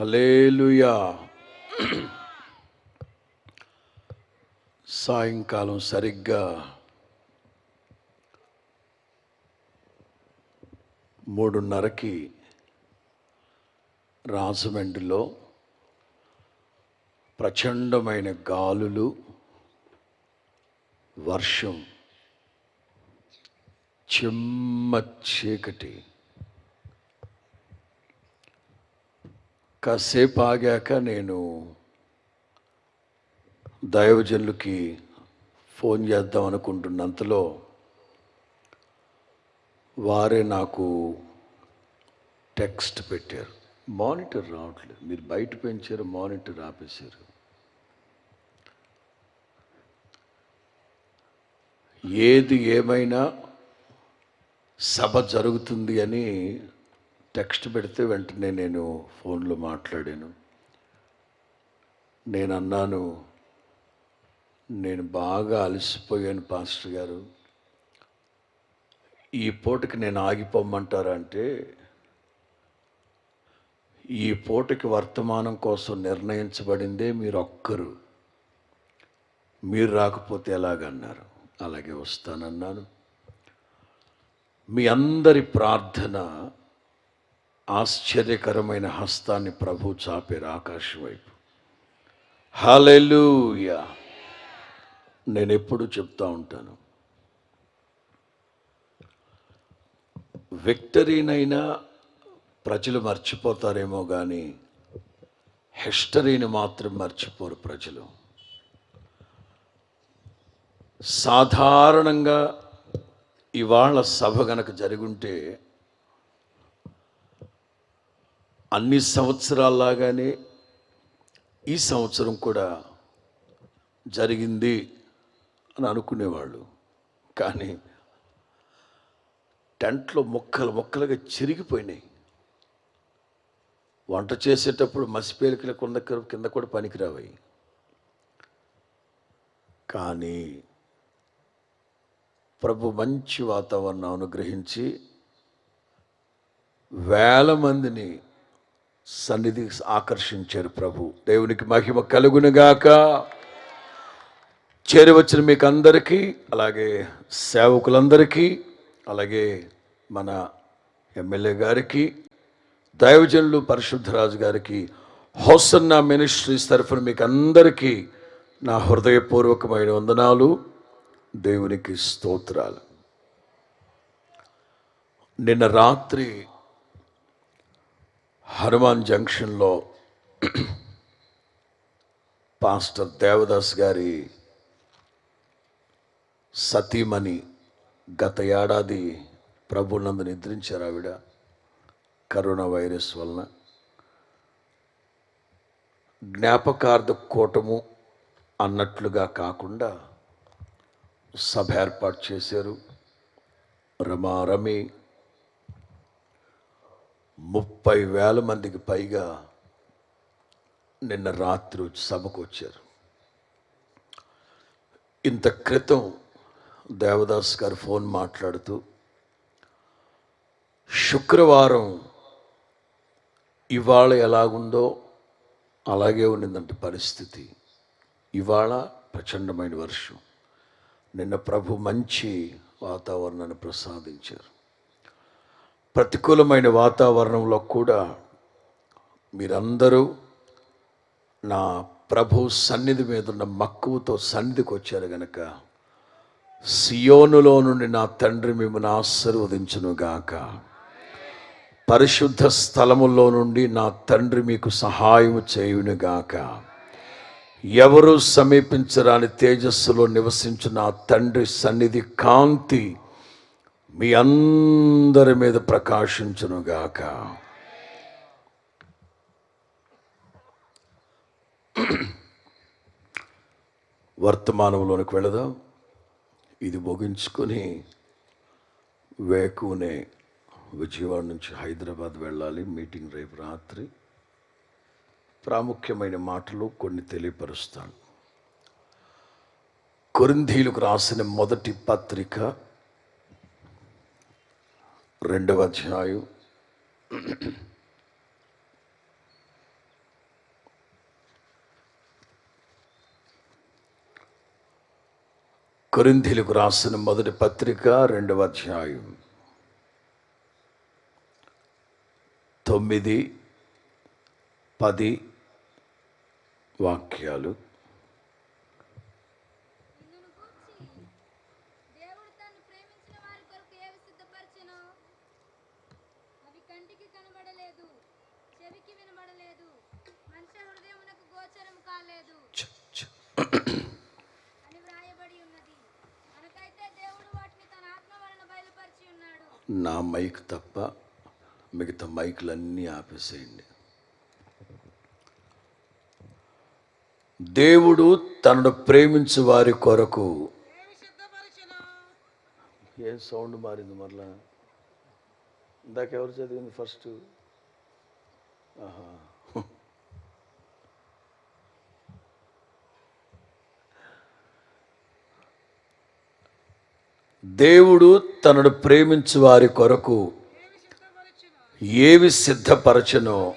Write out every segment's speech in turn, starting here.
Hallelujah సాయంకాలం సరిగ్గా మూడున్నరకి రాజమండ్రిలో ప్రచండమైన గాలులు వర్షం చిమ్మ చీకటి. కాసేపు ఆగాక నేను దైవజనులకి ఫోన్ చేద్దాం అనుకుంటున్నంతలో వారే నాకు టెక్స్ట్ పెట్టారు. మానిటర్ రావట్లేదు. మీరు బయట పెంచారు మానిటర్ ఆపేశారు. ఏది ఏమైనా సభ జరుగుతుంది అని టెక్స్ట్ పెడితే వెంటనే నేను ఫోన్లో మాట్లాడాను. నేను అన్నాను నేను బాగా అలసిపోయాను పాస్టర్ గారు. ఈ పూటకి నేను ఆగిపోమ్మంటారా అంటే ఈ పూటకి వర్తమానం కోసం నిర్ణయించబడిందే మీరు ఒక్కరు మీరు రాకపోతే ఎలాగన్నారు? అలాగే వస్తానన్నాను. మీ అందరి ప్రార్థన ఆశ్చర్యకరమైన హస్తాన్ని ప్రభు చాపారు ఆకాశం వైపు. హలెలూయా నేను ఎప్పుడు చెప్తా ఉంటాను. విక్టరీనైనా ప్రజలు మర్చిపోతారేమో కానీ హిస్టరీని మాత్రం మర్చిపోరు ప్రజలు. సాధారణంగా ఇవాళ సభ గనక జరుగుంటే అన్ని సంవత్సరాల్లాగానే ఈ సంవత్సరం కూడా జరిగింది అని అనుకునేవాళ్ళు. కానీ టెంట్లో మొక్కలు మొక్కలుగా చిరిగిపోయినాయి. వంట చేసేటప్పుడు మసిపేలికల కింద కింద కూడా పనికిరావాయి కానీ ప్రభు మంచి వాతావరణం అనుగ్రహించి వేల మందిని సన్నిధి ఆకర్షించారు ప్రభు. దేవునికి మహిమ కలుగునుగాక చేరవచ్చిన మీకు అందరికీ అలాగే సేవకులందరికీ అలాగే మన ఎమ్మెల్యే గారికి దైవజనులు పరిశుద్ధరాజు గారికి హోసన్న మినిస్ట్రీస్ తరఫున మీకు అందరికీ నా హృదయపూర్వకమైన వందనాలు. దేవునికి స్తోత్రాలు. నిన్న రాత్రి హనుమాన్ జంక్షన్లో పాస్టర్ దేవదాస్ గారి సతీమణి గత ఏడాది ప్రభునందు నిద్రించారు ఆవిడ కరోనా వైరస్ వలన. జ్ఞాపకార్థ కూటము అన్నట్లుగా కాకుండా సభ ఏర్పాటు చేశారు. రమారమి ముప్పై వేల మందికి పైగా నిన్న రాత్రి సభకు వచ్చారు. ఇంత క్రితం దేవదాస్ గారు ఫోన్ మాట్లాడుతూ శుక్రవారం ఇవాళ ఎలాగుందో అలాగే ఉన్నదంట పరిస్థితి. ఇవాళ ప్రచండమైన వర్షం. నిన్న ప్రభు మంచి వాతావరణాన్ని ప్రసాదించారు. ప్రతికూలమైన వాతావరణంలో కూడా మీరందరూ నా ప్రభు సన్నిధి మీద ఉన్న మక్కువతో సన్నిధికి వచ్చారు గనక. సియోనులో నుండి నా తండ్రి మిమ్మల్ని ఆశీర్వదించునుగాక. పరిశుద్ధ స్థలములో నుండి నా తండ్రి మీకు సహాయం చేయునుగాక. ఎవరు సమీపించరాని తేజస్సులో నివసించు నా తండ్రి సన్నిధి కాంతి మీ అందరి మీద ప్రకాశించునుగాక. వర్తమానంలోనికి వెళదాం. ఇది ముగించుకొని వేకునే విజయవాడ నుంచి హైదరాబాద్ వెళ్ళాలి. మీటింగ్ రేపు రాత్రి. ప్రాముఖ్యమైన మాటలు కొన్ని తెలియపరుస్తాను. కొరింధీలకు రాసిన మొదటి పత్రిక రెండవ అధ్యాయం కొరింథీలకు రాసిన మొదటి పత్రిక రెండవ అధ్యాయం తొమ్మిది పది వాక్యాలు. నా మైక్ తప్ప మిగతా మైకులన్నీ ఆపేసేయండి. దేవుడు తనను ప్రేమించు వారి కొరకు ఏం సౌండ్ మారింది మరలా? ఇందాక ఎవరు చదివింది ఫస్ట్ ఆహా. దేవుడు తనను ప్రేమించు వారి కొరకు ఏవి సిద్ధపరచనో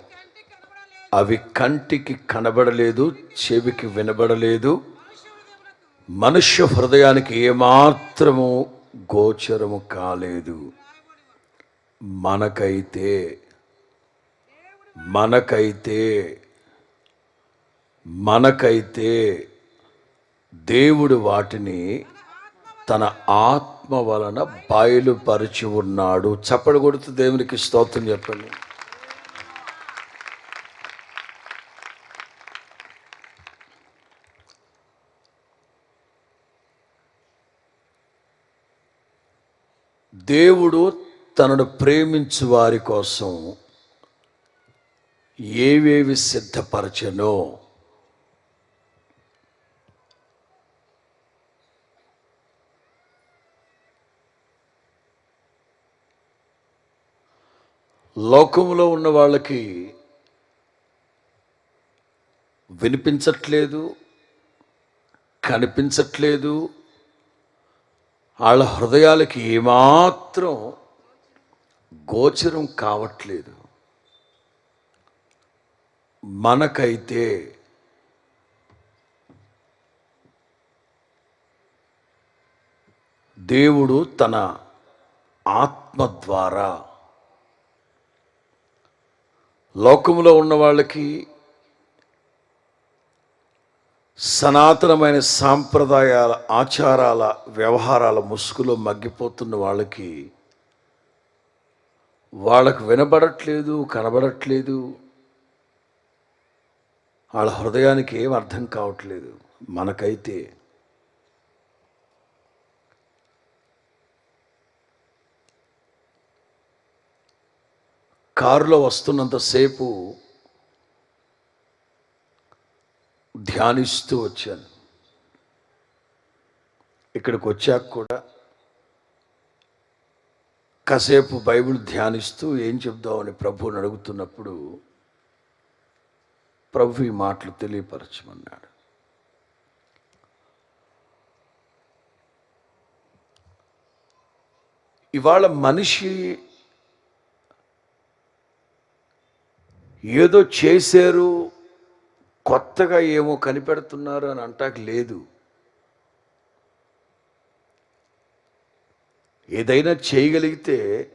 అవి కంటికి కనబడలేదు చెవికి వినబడలేదు. మనుష్య హృదయానికి ఏమాత్రము గోచరము కాలేదు. మనకైతే మనకైతే మనకైతే దేవుడు వాటిని తన ఆత్మ వలన బయలుపరిచి ఉన్నాడు. చప్పడు కొడుతూ దేవునికి స్తోత్రం చెప్పండి. దేవుడు తనను ప్రేమించు వారి కోసం ఏవేవి సిద్ధపరచనో లోకంలో ఉన్న వాళ్ళకి వినిపించట్లేదు కనిపించట్లేదు. వాళ్ళ హృదయాలకి ఏమాత్రం గోచరం కావట్లేదు. మనకైతే దేవుడు తన ఆత్మ ద్వారా లోకంలో ఉన్న వాళ్ళకి సనాతనమైన సాంప్రదాయాల ఆచారాల వ్యవహారాల ముసుగులో మగ్గిపోతున్న వాళ్ళకి వాళ్ళకు వినబడట్లేదు కనబడట్లేదు. వాళ్ళ హృదయానికి ఏం అర్థం కావట్లేదు. మనకైతే కారులో వస్తున్నంతసేపు ధ్యానిస్తూ వచ్చాను. ఇక్కడికి వచ్చాక కూడా కాసేపు బైబిల్ ధ్యానిస్తూ ఏం చెప్దామని ప్రభువుని అడుగుతున్నప్పుడు ప్రభు ఈ మాటలు తెలియపరచమన్నాడు. ఇవాళ మనిషి ఏదో చేశారు కొత్తగా ఏమో కనిపెడుతున్నారు అని అంటాక లేదు. ఏదైనా చేయగలిగితే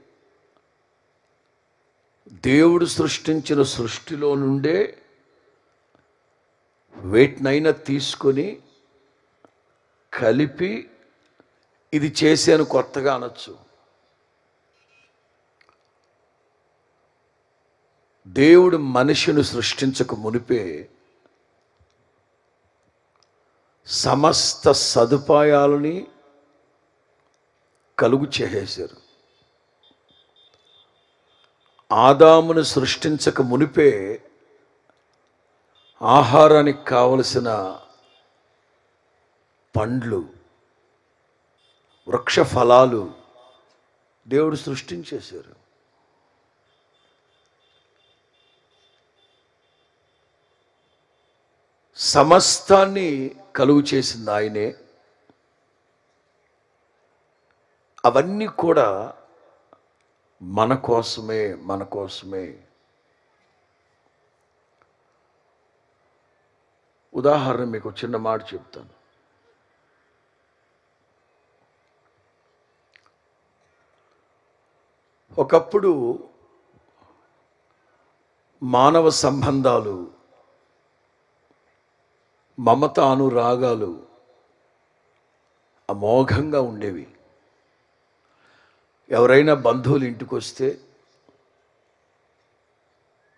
దేవుడు సృష్టించిన సృష్టిలో నుండే వేటినైనా తీసుకొని కలిపి ఇది చేశాను కొత్తగా అనొచ్చు. దేవుడు మనిషిని సృష్టించక మునిపే సమస్త సదుపాయాలని కలుగు చేసేశారు. ఆదామును సృష్టించక మునిపే ఆహారానికి కావలసిన పండ్లు వృక్ష ఫలాలు దేవుడు సృష్టించేశారు. సమస్తాన్ని కలుగు చేసింది ఆయనే. అవన్నీ కూడా మన కోసమే మన కోసమే. ఉదాహరణ మీకు చిన్న మాట చెప్తాను. ఒకప్పుడు మానవ సంబంధాలు మమత అనురాగాలు అమోఘంగా ఉండేవి. ఎవరైనా బంధువులు ఇంటికి వస్తే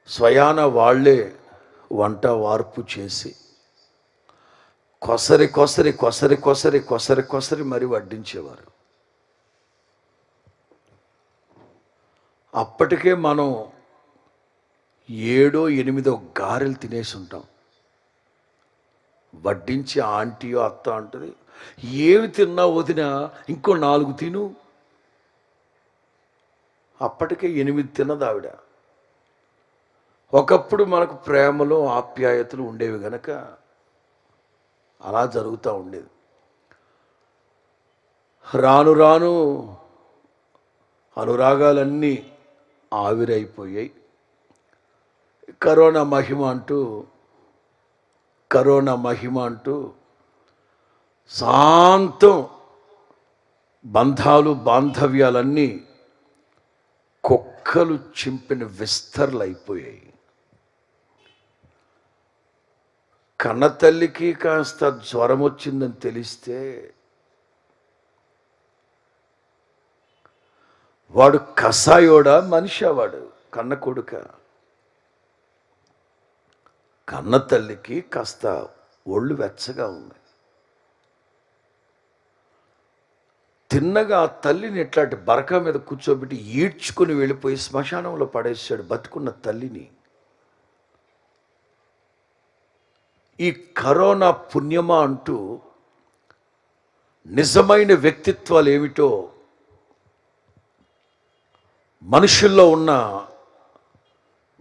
స్వయాన వాళ్ళే వంట వార్పు చేసి కొసరి కొసరి కొసరి కొసరి కొసరి కొసరి మరి వడ్డించేవారు. అప్పటికే మనం ఏడో ఎనిమిదో గారెలు తినేసి ఉంటాం. వడ్డించి ఆంటీయో అత్త అంటుంది. ఏమి తిన్నా వదినా ఇంకో నాలుగు తిను. అప్పటికే ఎనిమిది తిన్నది ఆవిడ. ఒకప్పుడు మనకు ప్రేమలో ఆప్యాయతలు ఉండేవి గనక అలా జరుగుతూ ఉండేది. రాను రాను అనురాగాలన్నీ ఆవిరైపోయాయి. కరోనా మహిమ అంటూ కరోనా మహిమ అంటూ శాంతం బంధాలు బాంధవ్యాలన్నీ కుక్కలు చింపిన విస్తరలు అయిపోయాయి. కన్నతల్లికి కాస్త జ్వరం వచ్చిందని తెలిస్తే వాడు కసాయోడా మనిషా వాడు కన్న కొడుక. కన్న తల్లికి కాస్త ఒళ్ళు వెచ్చగా ఉంది. తిన్నగా ఆ తల్లిని ఇట్లాంటి బరక మీద కూర్చోబెట్టి ఈడ్చుకుని వెళ్ళిపోయి శ్మశానంలో పడేసాడు బతుకున్న తల్లిని. ఈ కరోనా పుణ్యమా అంటూ నిజమైన వ్యక్తిత్వాలు ఏమిటో మనుషుల్లో ఉన్న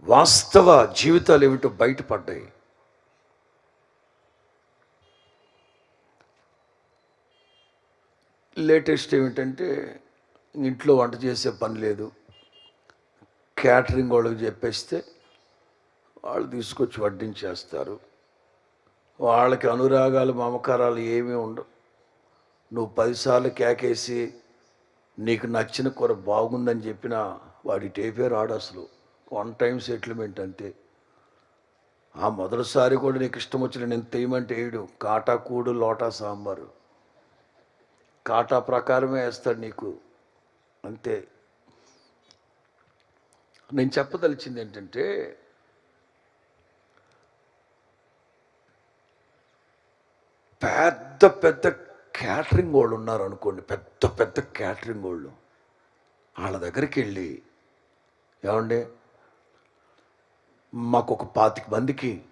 వాస్తవ జీవితాలు ఏమిటో బయటపడ్డాయి. లేటెస్ట్ ఏమిటంటే ఇంట్లో వంట చేసే పని లేదు. క్యాటరింగ్ వాళ్ళకి చెప్పేస్తే వాళ్ళు తీసుకొచ్చి వడ్డించేస్తారు. వాళ్ళకి అనురాగాలు మమకారాలు ఏమీ ఉండవు. నువ్వు పదిసార్లు కేకేసి నీకు నచ్చిన కూర బాగుందని చెప్పినా వాడి టేపే రాడు అసలు. వన్ టైం సెటిల్మెంట్ అంతే. ఆ మొదటిసారి కూడా నీకు ఇష్టం వచ్చిన నేను తెయ్యమంటే వేయడు కాటా కూడు లోటా సాంబారు. కాటా ప్రకారమే వేస్తాడు నీకు. అంతే. నేను చెప్పదలిచింది ఏంటంటే పెద్ద పెద్ద క్యాటరింగ్ వాళ్ళు ఉన్నారు అనుకోండి. పెద్ద పెద్ద క్యాటరింగ్ వాళ్ళు. వాళ్ళ దగ్గరికి వెళ్ళి ఏమండి? మాకు ఒక పాతిక మందికి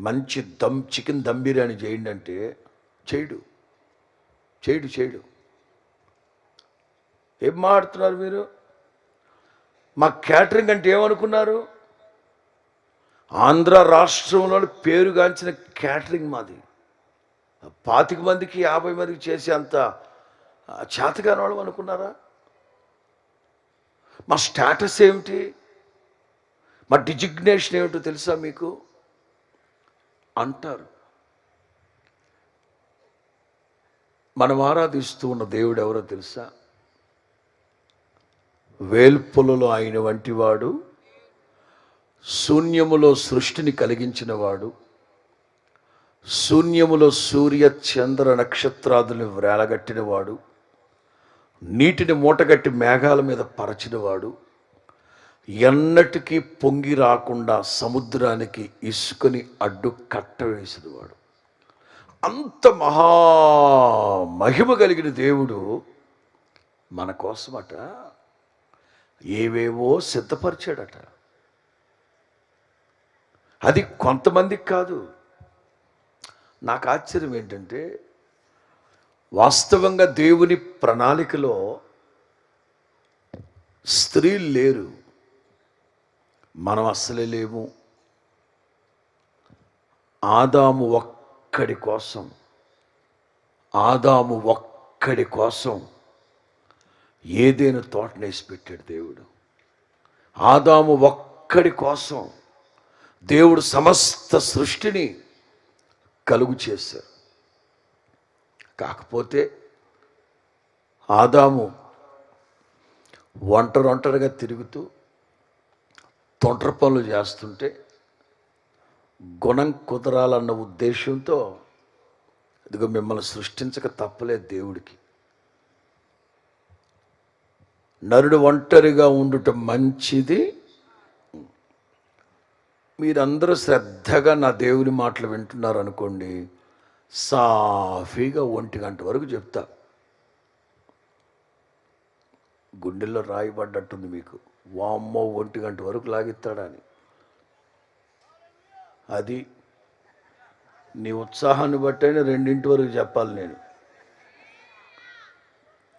మంచి దమ్ చికెన్ దమ్ బిర్యానీ చేయండి అంటే చేయడు. చేయడు చేయడు. ఏం మాట్లాడుతున్నారు మీరు? మా క్యాటరింగ్ అంటే ఏమనుకున్నారు? ఆంధ్ర రాష్ట్రంలో పేరుగాంచిన క్యాటరింగ్ మాది. పాతిక మందికి యాభై మందికి చేసే అంత చేతగాని వాళ్ళు అనుకున్నారా? మా స్టేటస్ ఏమిటి? మా డిజిగ్నేషన్ ఏమిటో తెలుసా మీకు? అంటారు. మనం ఆరాధిస్తూ ఉన్న దేవుడు ఎవరో తెలుసా? వేల్పులలో ఆయన వంటివాడు శూన్యములో సృష్టిని కలిగించినవాడు శూన్యములో సూర్య చంద్ర నక్షత్రాదులను వేలగట్టినవాడు నీటిని మూటగట్టి మేఘాల మీద పరచినవాడు ఎన్నటికీ పొంగి రాకుండా సముద్రానికి ఇసుకని అడ్డు కట్ట వాడు. అంత మహా మహిమ కలిగిన దేవుడు మన కోసమట. ఏవేవో సిద్ధపరిచాడట. అది కొంతమందికి కాదు. నాకు ఆశ్చర్యం ఏంటంటే వాస్తవంగా దేవుని ప్రణాళికలో స్త్రీలు లేరు. మనం అస్సలే లేము. ఆదాము ఒక్కడి కోసం ఆదాము ఒక్కడి కోసం ఏదైనా తోటనేసి పెట్టాడు దేవుడు. ఆదాము ఒక్కడి కోసం దేవుడు సమస్త సృష్టిని కలుగు చేశారు. కాకపోతే ఆదాము ఒంటరి ఒంటరిగా తిరుగుతూ తొండ్ర పనులు చేస్తుంటే గుణం కుదరాలన్న ఉద్దేశంతో ఇదిగో మిమ్మల్ని సృష్టించక తప్పలేదు దేవుడికి. నరుడు ఒంటరిగా ఉండుట మంచిది. మీరందరూ శ్రద్ధగా నా దేవుని మాటలు వింటున్నారు అనుకోండి సాఫీగా ఒంటి గంట వరకు చెప్తా. గుండెల్లో రాయబడ్డట్టుంది మీకు. వామ్మో ఒంటి గంట వరకు లాగిస్తాడని అది నీ ఉత్సాహాన్ని బట్టైనా రెండింటి వరకు చెప్పాలి నేను.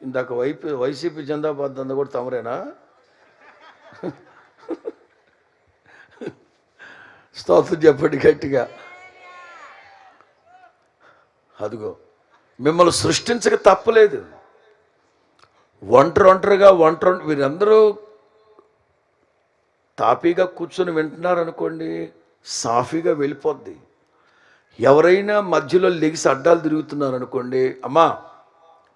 ఇందాక వైపీ వైసీపీ జెండాబాద్ అంతా కూడా తమరేనా? స్తోత్రం చెప్పండి గట్టిగా. అదిగో మిమ్మల్ని సృష్టించక తప్పలేదు. ఒంటరి ఒంటరిగా ఒంటరి వీరందరూ తాపీగా కూర్చొని వింటున్నారు అనుకోండి సాఫీగా వెళ్ళిపోద్ది. ఎవరైనా మధ్యలో లెగిసి అడ్డాలు తిరుగుతున్నారు అనుకోండి అమ్మా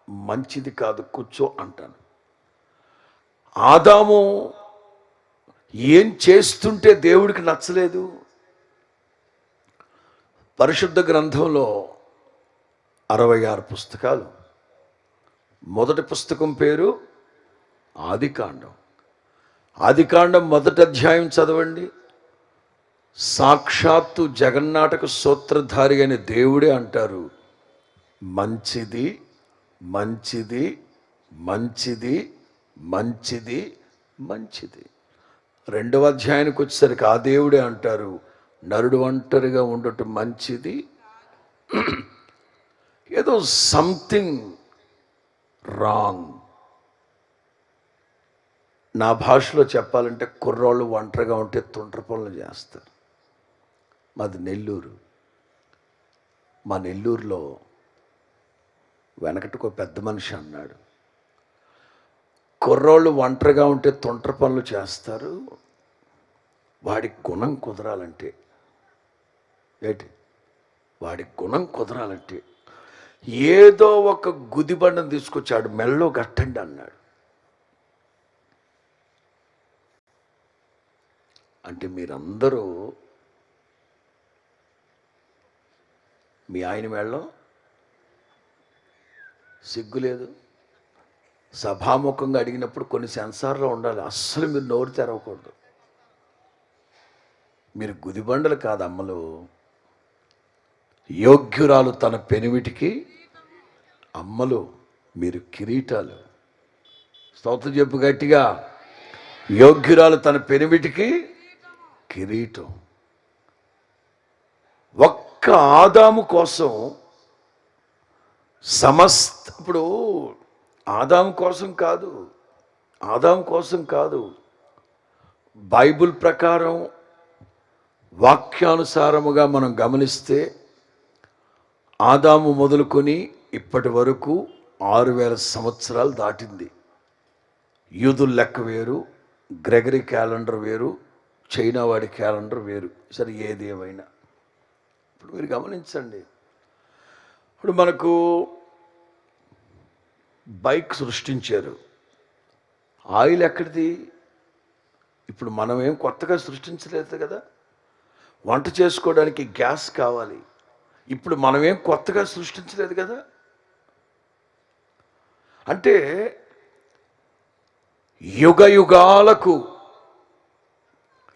మంచిది కాదు కూర్చో అంటాను. ఆదాము ఏం చేస్తుంటే దేవుడికి నచ్చలేదు? పరిశుద్ధ గ్రంథంలో అరవై ఆరు పుస్తకాలు. మొదటి పుస్తకం పేరు ఆదికాండం. ఆదికాండం మొదటి అధ్యాయం చదవండి. సాక్షాత్తు జగన్నాటక సూత్రధారి అని దేవుడే అంటారు. మంచిది మంచిది మంచిది మంచిది మంచిది. రెండవ అధ్యాయానికి వచ్చేసరికి ఆ దేవుడే అంటారు. నరుడు ఒంటరిగా ఉండటం మంచిది. ఏదో సంథింగ్ రాంగ్. నా భాషలో చెప్పాలంటే కుర్రోళ్ళు ఒంటరిగా ఉంటే తుండ్ర పనులు చేస్తారు. మాది నెల్లూరు. మా నెల్లూరులో వెనకటికో ఒక పెద్ద మనిషి అన్నాడు. కుర్రోళ్ళు ఒంటరిగా ఉంటే తుంట్ర పనులు చేస్తారు. వాడి గుణం కుదరాలంటే. ఏంటి? వాడి గుణం కుదరాలంటే. ఏదో ఒక గుదిబండం తీసుకొచ్చాడు మెల్లో గట్టండి అన్నాడు. అంటే మీరందరూ మీ ఆయన మెళ్ళం సిగ్గు లేదు. సభాముఖంగా అడిగినప్పుడు కొన్ని సెన్సార్లో ఉండాలి. అస్సలు మీరు నోరు తెరవకూడదు. మీరు గుదిబండలు కాదు అమ్మలు. యోగ్యురాలు తన పెనిమిటికి అమ్మలు మీరు కిరీటాలు. స్తోత్రం చెప్పు గట్టిగా. యోగ్యురాలు తన పెనిమిటికి కిరీటం. ఒక్క ఆదాము కోసం సమస్త ఇప్పుడు ఆదాం కోసం కాదు ఆదాం కోసం కాదు బైబిల్ ప్రకారం వాక్యానుసారముగా మనం గమనిస్తే ఆదాము మొదలుకొని ఇప్పటి వరకు ఆరు వేల సంవత్సరాలు దాటింది. యూదుల లెక్క వేరు గ్రెగరీ క్యాలెండర్ వేరు చైనా వాడి క్యాలెండర్ వేరు. సరే ఏది ఏమైనా. ఇప్పుడు మీరు గమనించండి. ఇప్పుడు మనకు బైక్ సృష్టించారు. ఆయిల్ ఎక్కడిది? ఇప్పుడు మనం ఏం కొత్తగా సృష్టించలేదు కదా. వంట చేసుకోవడానికి గ్యాస్ కావాలి. ఇప్పుడు మనం ఏం కొత్తగా సృష్టించలేదు కదా. అంటే యుగ యుగాలకు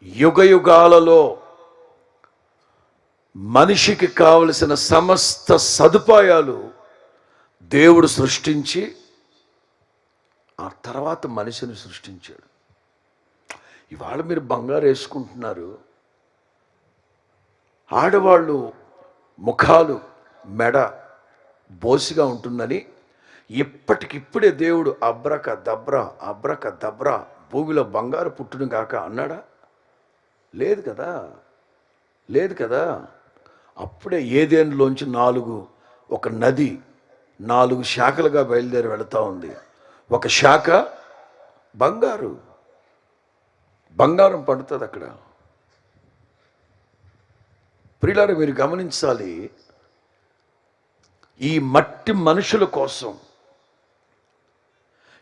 యుగయుగాలలో మనిషికి కావలసిన సమస్త సదుపాయాలు దేవుడు సృష్టించి ఆ తర్వాత మనిషిని సృష్టించాడు. ఇవాళ మీరు బంగారు వేసుకుంటున్నారు. ఆడవాళ్ళు ముఖాలు మెడ బోసిగా ఉంటుందని ఇప్పటికిప్పుడే దేవుడు అబ్రక దబ్రా అబ్రక దబ్రా భూమిలో బంగారు పుట్టును కాక అన్నాడా? లేదు కదా? లేదు కదా? అప్పుడే ఏదేనులోంచి నాలుగు ఒక నది నాలుగు శాఖలుగా బయలుదేరి వెళుతూ ఉంది. ఒక శాఖ బంగారు. బంగారం పండుతుంది అక్కడ. ప్రియులారు మీరు గమనించాలి ఈ మట్టి మనుషుల కోసం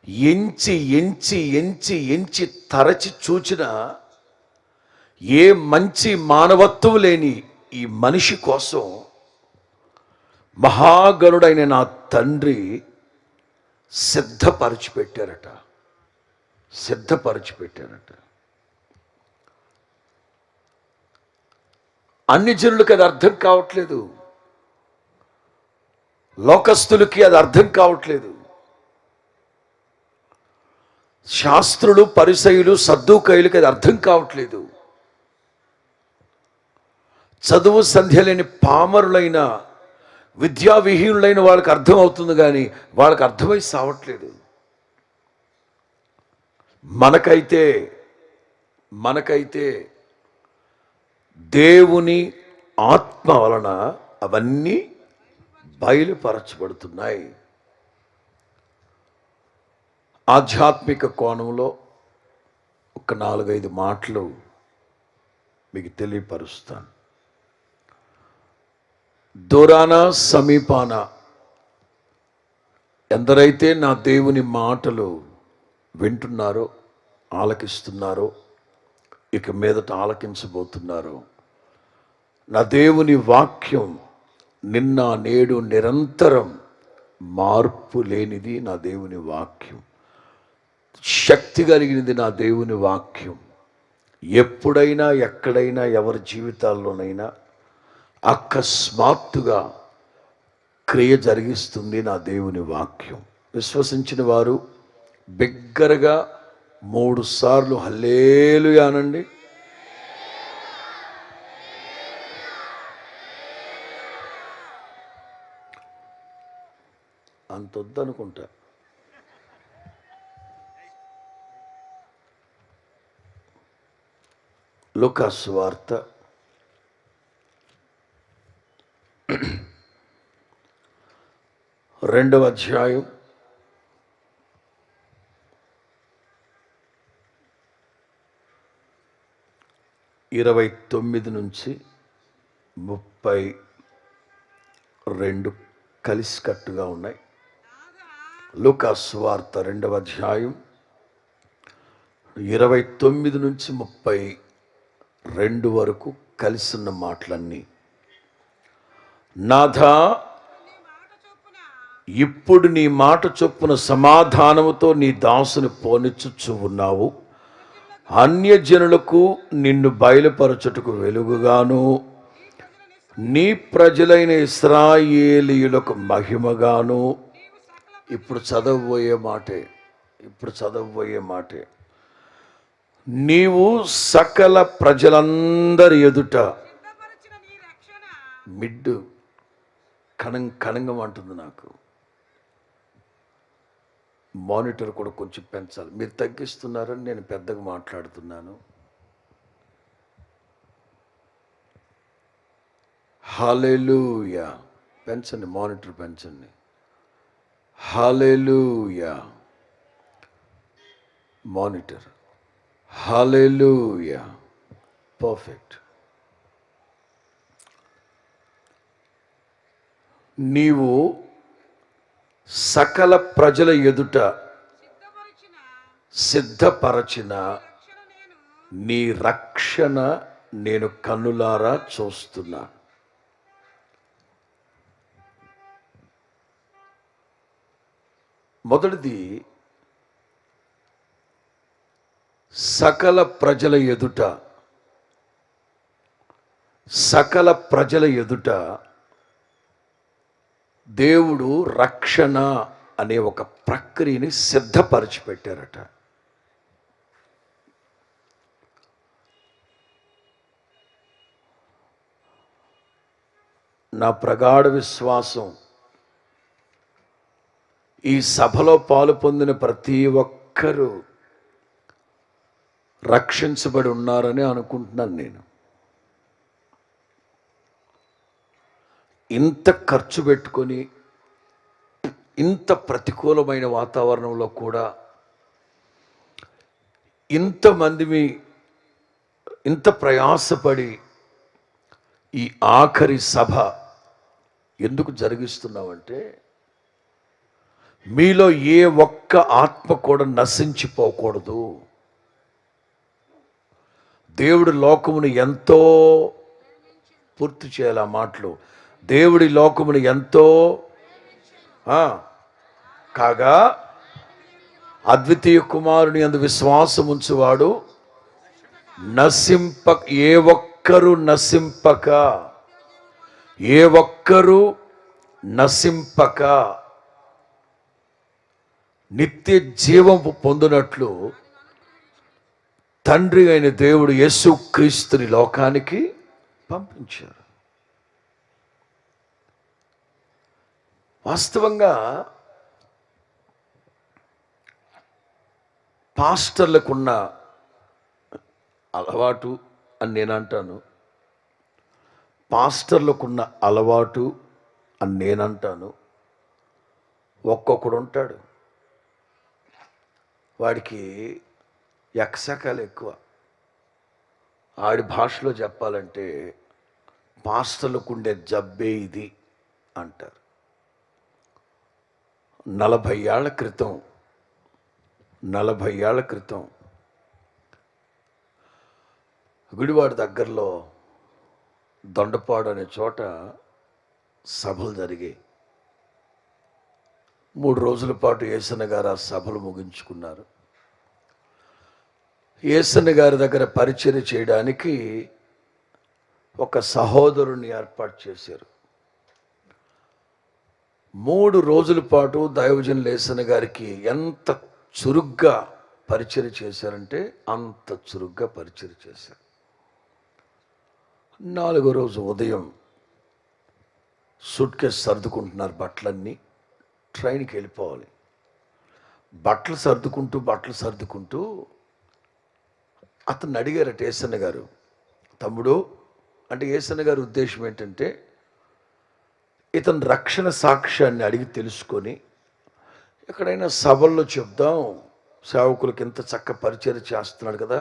ఎంచి ఎంచి ఎంచి ఎంచి తరచి చూచిన ఏ మంచి మానవత్వం లేని ఈ మనిషి కోసం మహాగరుడైన నా తండ్రి సిద్ధపరిచి పెట్టారట సిద్ధపరిచి పెట్టారట అన్ని జనులకు అది అర్థం కావట్లేదు. లోకస్తులకి అది అర్థం కావట్లేదు. శాస్త్రులు పరిసయులు సర్దుకైలకి అది అర్థం కావట్లేదు. చదువు సంధ్య లేని పామరులైన విద్యావిహీనులైన వాళ్ళకి అర్థం అవుతుంది కానీ వాళ్ళకి అర్థమై సావట్లేదు. మనకైతే మనకైతే దేవుని ఆత్మ వలన అవన్నీ బయలుపరచబడుతున్నాయి. ఆధ్యాత్మిక కోణంలో ఒక నాలుగైదు మాటలు మీకు తెలియపరుస్తాను. దూరాన సమీపాన ఎందరైతే నా దేవుని మాటలు వింటున్నారో ఆలకిస్తున్నారో ఇక మీదట ఆలకించబోతున్నారో నా దేవుని వాక్యం నిన్న నేడు నిరంతరం మార్పు లేనిది నా దేవుని వాక్యం. శక్తి కలిగినది నా దేవుని వాక్యం. ఎప్పుడైనా ఎక్కడైనా ఎవరి జీవితాల్లోనైనా అకస్మాత్తుగా క్రియ జరిగిస్తుంది నా దేవుని వాక్యం. విశ్వసించిన వారు బిగ్గరగా మూడు సార్లు హల్లేలుయానండి. అంత వద్దనుకుంటా లుకాస్ వార్త రెండవ అధ్యాయం ఇరవై తొమ్మిది నుంచి ముప్పై రెండు కలిసికట్టుగా ఉన్నాయి. లూకాస్ వార్త రెండవ అధ్యాయం ఇరవై తొమ్మిది నుంచి ముప్పై రెండు వరకు కలిసిన మాటలన్నీ నాథా ఇప్పుడు నీ మాట చొప్పున సమాధానముతో నీ దాసుని పోనిచ్చుచ్చు ఉన్నావు. అన్యజనులకు నిన్ను బయలుపరచుటకు వెలుగుగాను. నీ ప్రజలైన ఇస్రాయేలీయులకు మహిమగాను. ఇప్పుడు చదవబోయే మాటే ఇప్పుడు చదవబోయే మాటే. నీవు సకల ప్రజలందరి ఎదుట మిడ్డు. కణం కణంగం అంటుంది నాకు. మానిటర్ కూడా కొంచెం పెంచాలి. మీరు తగ్గిస్తున్నారని నేను పెద్దగా మాట్లాడుతున్నాను. హాలేలుయా పెంచండి మానిటర్ పెంచండి. Hallelujah monitor. Hallelujah perfect. నీవు సకల ప్రజల ఎదుట సిద్ధపరచిన నీ రక్షణ నేను కన్నులారా చూస్తున్నా. మొదటిది సకల ప్రజల ఎదుట సకల ప్రజల ఎదుట దేవుడు రక్షణ అనే ఒక ప్రక్రియని సిద్ధపరిచి పెట్టారట నా ప్రగాఢ విశ్వాసం ఈ సభలో పాలు పొందిన ప్రతి ఒక్కరూ రక్షించబడి ఉన్నారని అనుకుంటున్నాను నేను. ఇంత ఖర్చు పెట్టుకొని ఇంత ప్రతికూలమైన వాతావరణంలో కూడా ఇంతమంది మీ ఇంత ప్రయాసపడి ఈ ఆఖరి సభ ఎందుకు జరిగిస్తున్నామంటే మీలో ఏ ఒక్క ఆత్మ కూడా నశించిపోకూడదు. దేవుడు లోకమును ఎంతో పూర్తి చేయాలి ఆ మాటలు. దేవుడి లోకమును ఎంతో కాగా అద్వితీయ కుమారుని అందు విశ్వాసం ఉంచువాడు నశింప ఏ ఒక్కరు నశింపక ఏ ఒక్కరు నశింపక. నిత్య జీవం పొందినట్లు తండ్రి అయిన దేవుడు యేసు క్రీస్తుని లోకానికి పంపించారు. వాస్తవంగా పాస్టర్లకున్న అలవాటు అని నేను అంటాను. పాస్టర్లకున్న అలవాటు అని నేను అంటాను. ఒక్కొక్కడు ఉంటాడు. వాడికి ఎక్సకాలు ఎక్కువ. ఆడి భాషలో చెప్పాలంటే పాస్టర్లకు ఉండే జబ్బే ఇది అంటారు. నలభై ఏళ్ళ క్రితం నలభై ఏళ్ళ క్రితం గుడివాడ దగ్గరలో దొండపాడు అనే చోట సభలు జరిగాయి. మూడు రోజుల పాటు ఏసన్న గారు ఆ సభలు ముగించుకున్నారు. ఏసన్న గారి దగ్గర పరిచయం చేయడానికి ఒక సహోదరుని ఏర్పాటు చేశారు. మూడు రోజుల పాటు దైవజన్ లేసన్న గారికి ఎంత చురుగ్గా పరిచయం చేశారంటే అంత చురుగ్గా పరిచయం చేశారు. నాలుగో రోజు ఉదయం సూట్ కేసు సర్దుకుంటున్నారు బట్టలన్నీ ట్రైన్కి వెళ్ళిపోవాలి. బట్టలు సర్దుకుంటూ బట్టలు సర్దుకుంటూ అతను అడిగారట ఏసన్న గారు తమ్ముడు అంటే ఏసన్న గారి ఉద్దేశం ఏంటంటే ఇతను రక్షణ సాక్ష్యాన్ని అడిగి తెలుసుకొని ఎక్కడైనా సభల్లో చెప్దాం సేవకులకి ఇంత చక్క పరిచయం చేస్తున్నాడు కదా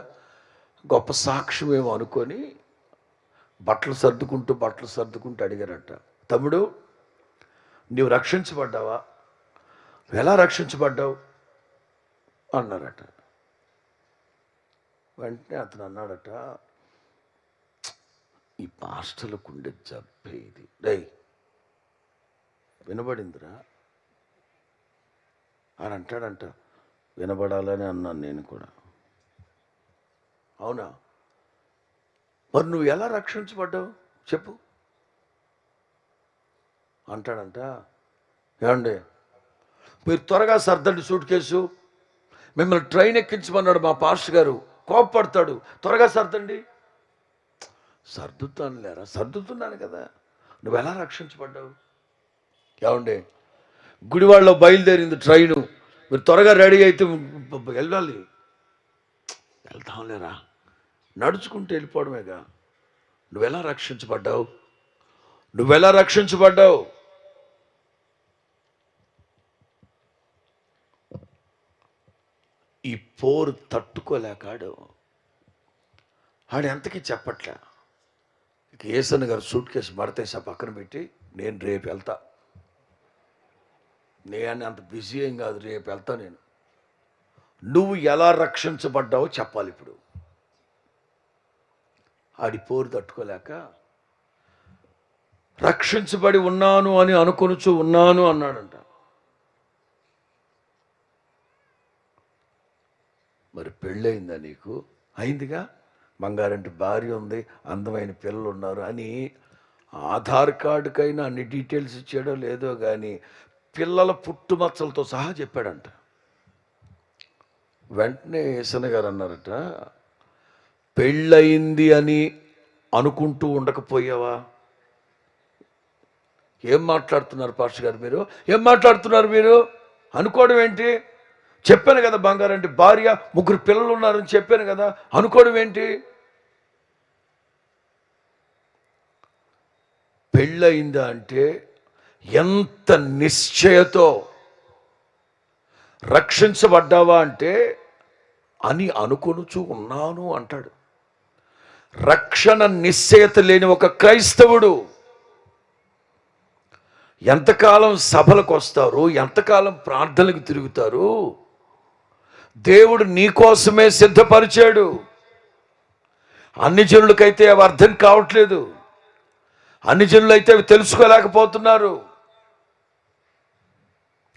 గొప్ప సాక్ష్యం ఏమో అనుకొని బట్టలు సర్దుకుంటూ బట్టలు సర్దుకుంటూ అడిగారట. తమ్ముడు నీవు రక్షించబడ్డావా? ఎలా రక్షించబడ్డావు? అన్నారట. వెంటనే అతను అన్నాడట ఈ పాస్టర్లకు ఉండే జబ్బే ఇది. డై వినబడిందిరా? అని అంటాడంట. వినబడాలని అన్నాను నేను కూడా. అవునా? మరి నువ్వు ఎలా రక్షించబడ్డావు? చెప్పు. అంటాడంట. ఏమండి? మీరు త్వరగా సర్దండి సూట్ కేసు. మిమ్మల్ని ట్రైన్ ఎక్కించమన్నాడు మా పాస్టర్ గారు. కోపపడతాడు. త్వరగా సర్దండి. సర్దుతాను లేరా సర్దుతున్నాను కదా. నువ్వు ఎలా రక్షించబడ్డావు? ఏమండి? గుడివాడలో బయలుదేరింది ట్రైను. మీరు త్వరగా రెడీ అయితే వెళ్ళాలి. వెళ్తాం లేరా నడుచుకుంటూ వెళ్ళిపోవడమేగా. నువ్వెలా రక్షించబడ్డావు? నువ్వెలా రక్షించబడ్డావు? ఈ పోరు తట్టుకోలేకాడు ఆడు. ఎంతకీ చెప్పట్లే. ఇక ఏసన్ గారు సూట్ కేసు మడతేసా పక్కన పెట్టి నేను రేపు వెళ్తా. నేను అంత బిజీ ఏం కాదు రేపు వెళ్తా నేను. నువ్వు ఎలా రక్షించబడ్డావో చెప్పాలి ఇప్పుడు. ఆడి పోరు తట్టుకోలేక రక్షించబడి ఉన్నాను అని అనుకొనుచు ఉన్నాను అన్నాడంట. మరి పెళ్ళయిందా నీకు? అయిందిగా? బంగారంటి భార్య ఉంది అందమైన పిల్లలు ఉన్నారు అని ఆధార్ కార్డుకైనా అన్ని డీటెయిల్స్ ఇచ్చాడో లేదో కానీ పిల్లల పుట్టుమచ్చలతో సహా చెప్పాడంట. వెంటనే ఏసన గారు అన్నారట పెళ్ళయింది అని అనుకుంటూ ఉండకపోయావా? ఏం మాట్లాడుతున్నారు పాస్టర్ గారు మీరు? ఏం మాట్లాడుతున్నారు మీరు? అనుకోవడం ఏంటి? చెప్పాను కదా బంగారంటే భార్య ముగ్గురు పిల్లలు ఉన్నారని చెప్పాను కదా అనుకోవడం ఏంటి? పెళ్ళయిందా అంటే ఎంత నిశ్చయతో రక్షించబడ్డావా అంటే అని అనుకొనుచు ఉన్నాను అంటాడు. రక్షణ నిశ్చయత లేని ఒక క్రైస్తవుడు ఎంతకాలం సభలకు వస్తారు ఎంతకాలం ప్రార్థనలకు తిరుగుతారు? దేవుడు నీ కోసమే సిద్ధపరిచాడు. అన్ని జనులకైతే అవి అర్థం కావట్లేదు. అన్ని జనులైతే అవి తెలుసుకోలేకపోతున్నారు.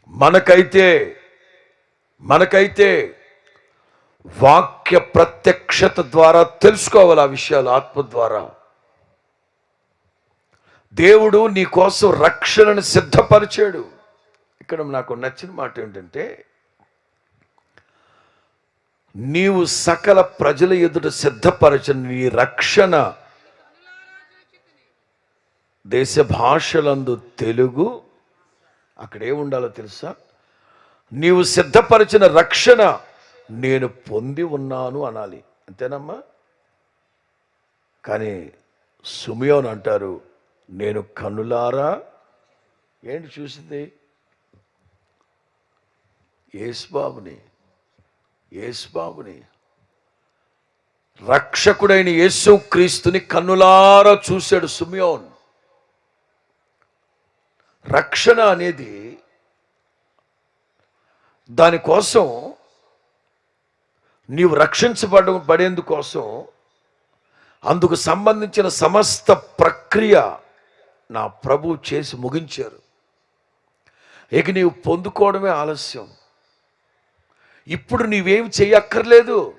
మనకైతే మనకైతే వాక్య ప్రత్యక్షత ద్వారా తెలుసుకోవాలి ఆ విషయాలు ఆత్మ ద్వారా. దేవుడు నీ కోసం రక్షణను సిద్ధపరిచాడు. ఇక్కడ నాకు నచ్చిన మాట ఏంటంటే నీవు సకల ప్రజల ఎదుట సిద్ధపరచని నీ రక్షణ దేశ భాషలందు తెలుగు అక్కడే ఉండాలో తెలుసా? నీవు సిద్ధపరిచిన రక్షణ నేను పొంది ఉన్నాను అనాలి. అంతేనమ్మా? కానీ సుమియోన్ అంటారు నేను కన్నులారా? ఏంటి చూసింది? యేసుబాబుని యేసుబాబుని. రక్షకుడైన యేసు క్రీస్తుని కన్నులారా చూశాడు సుమియోన్. రక్షణ అనేది దానికోసం నీవు రక్షించబడ పడేందుకోసం అందుకు సంబంధించిన సమస్త ప్రక్రియ నా ప్రభు చేసి ముగించారు. ఇక నీవు పొందుకోవడమే ఆలస్యం. ఇప్పుడు నీవేం చేయక్కర్లేదు.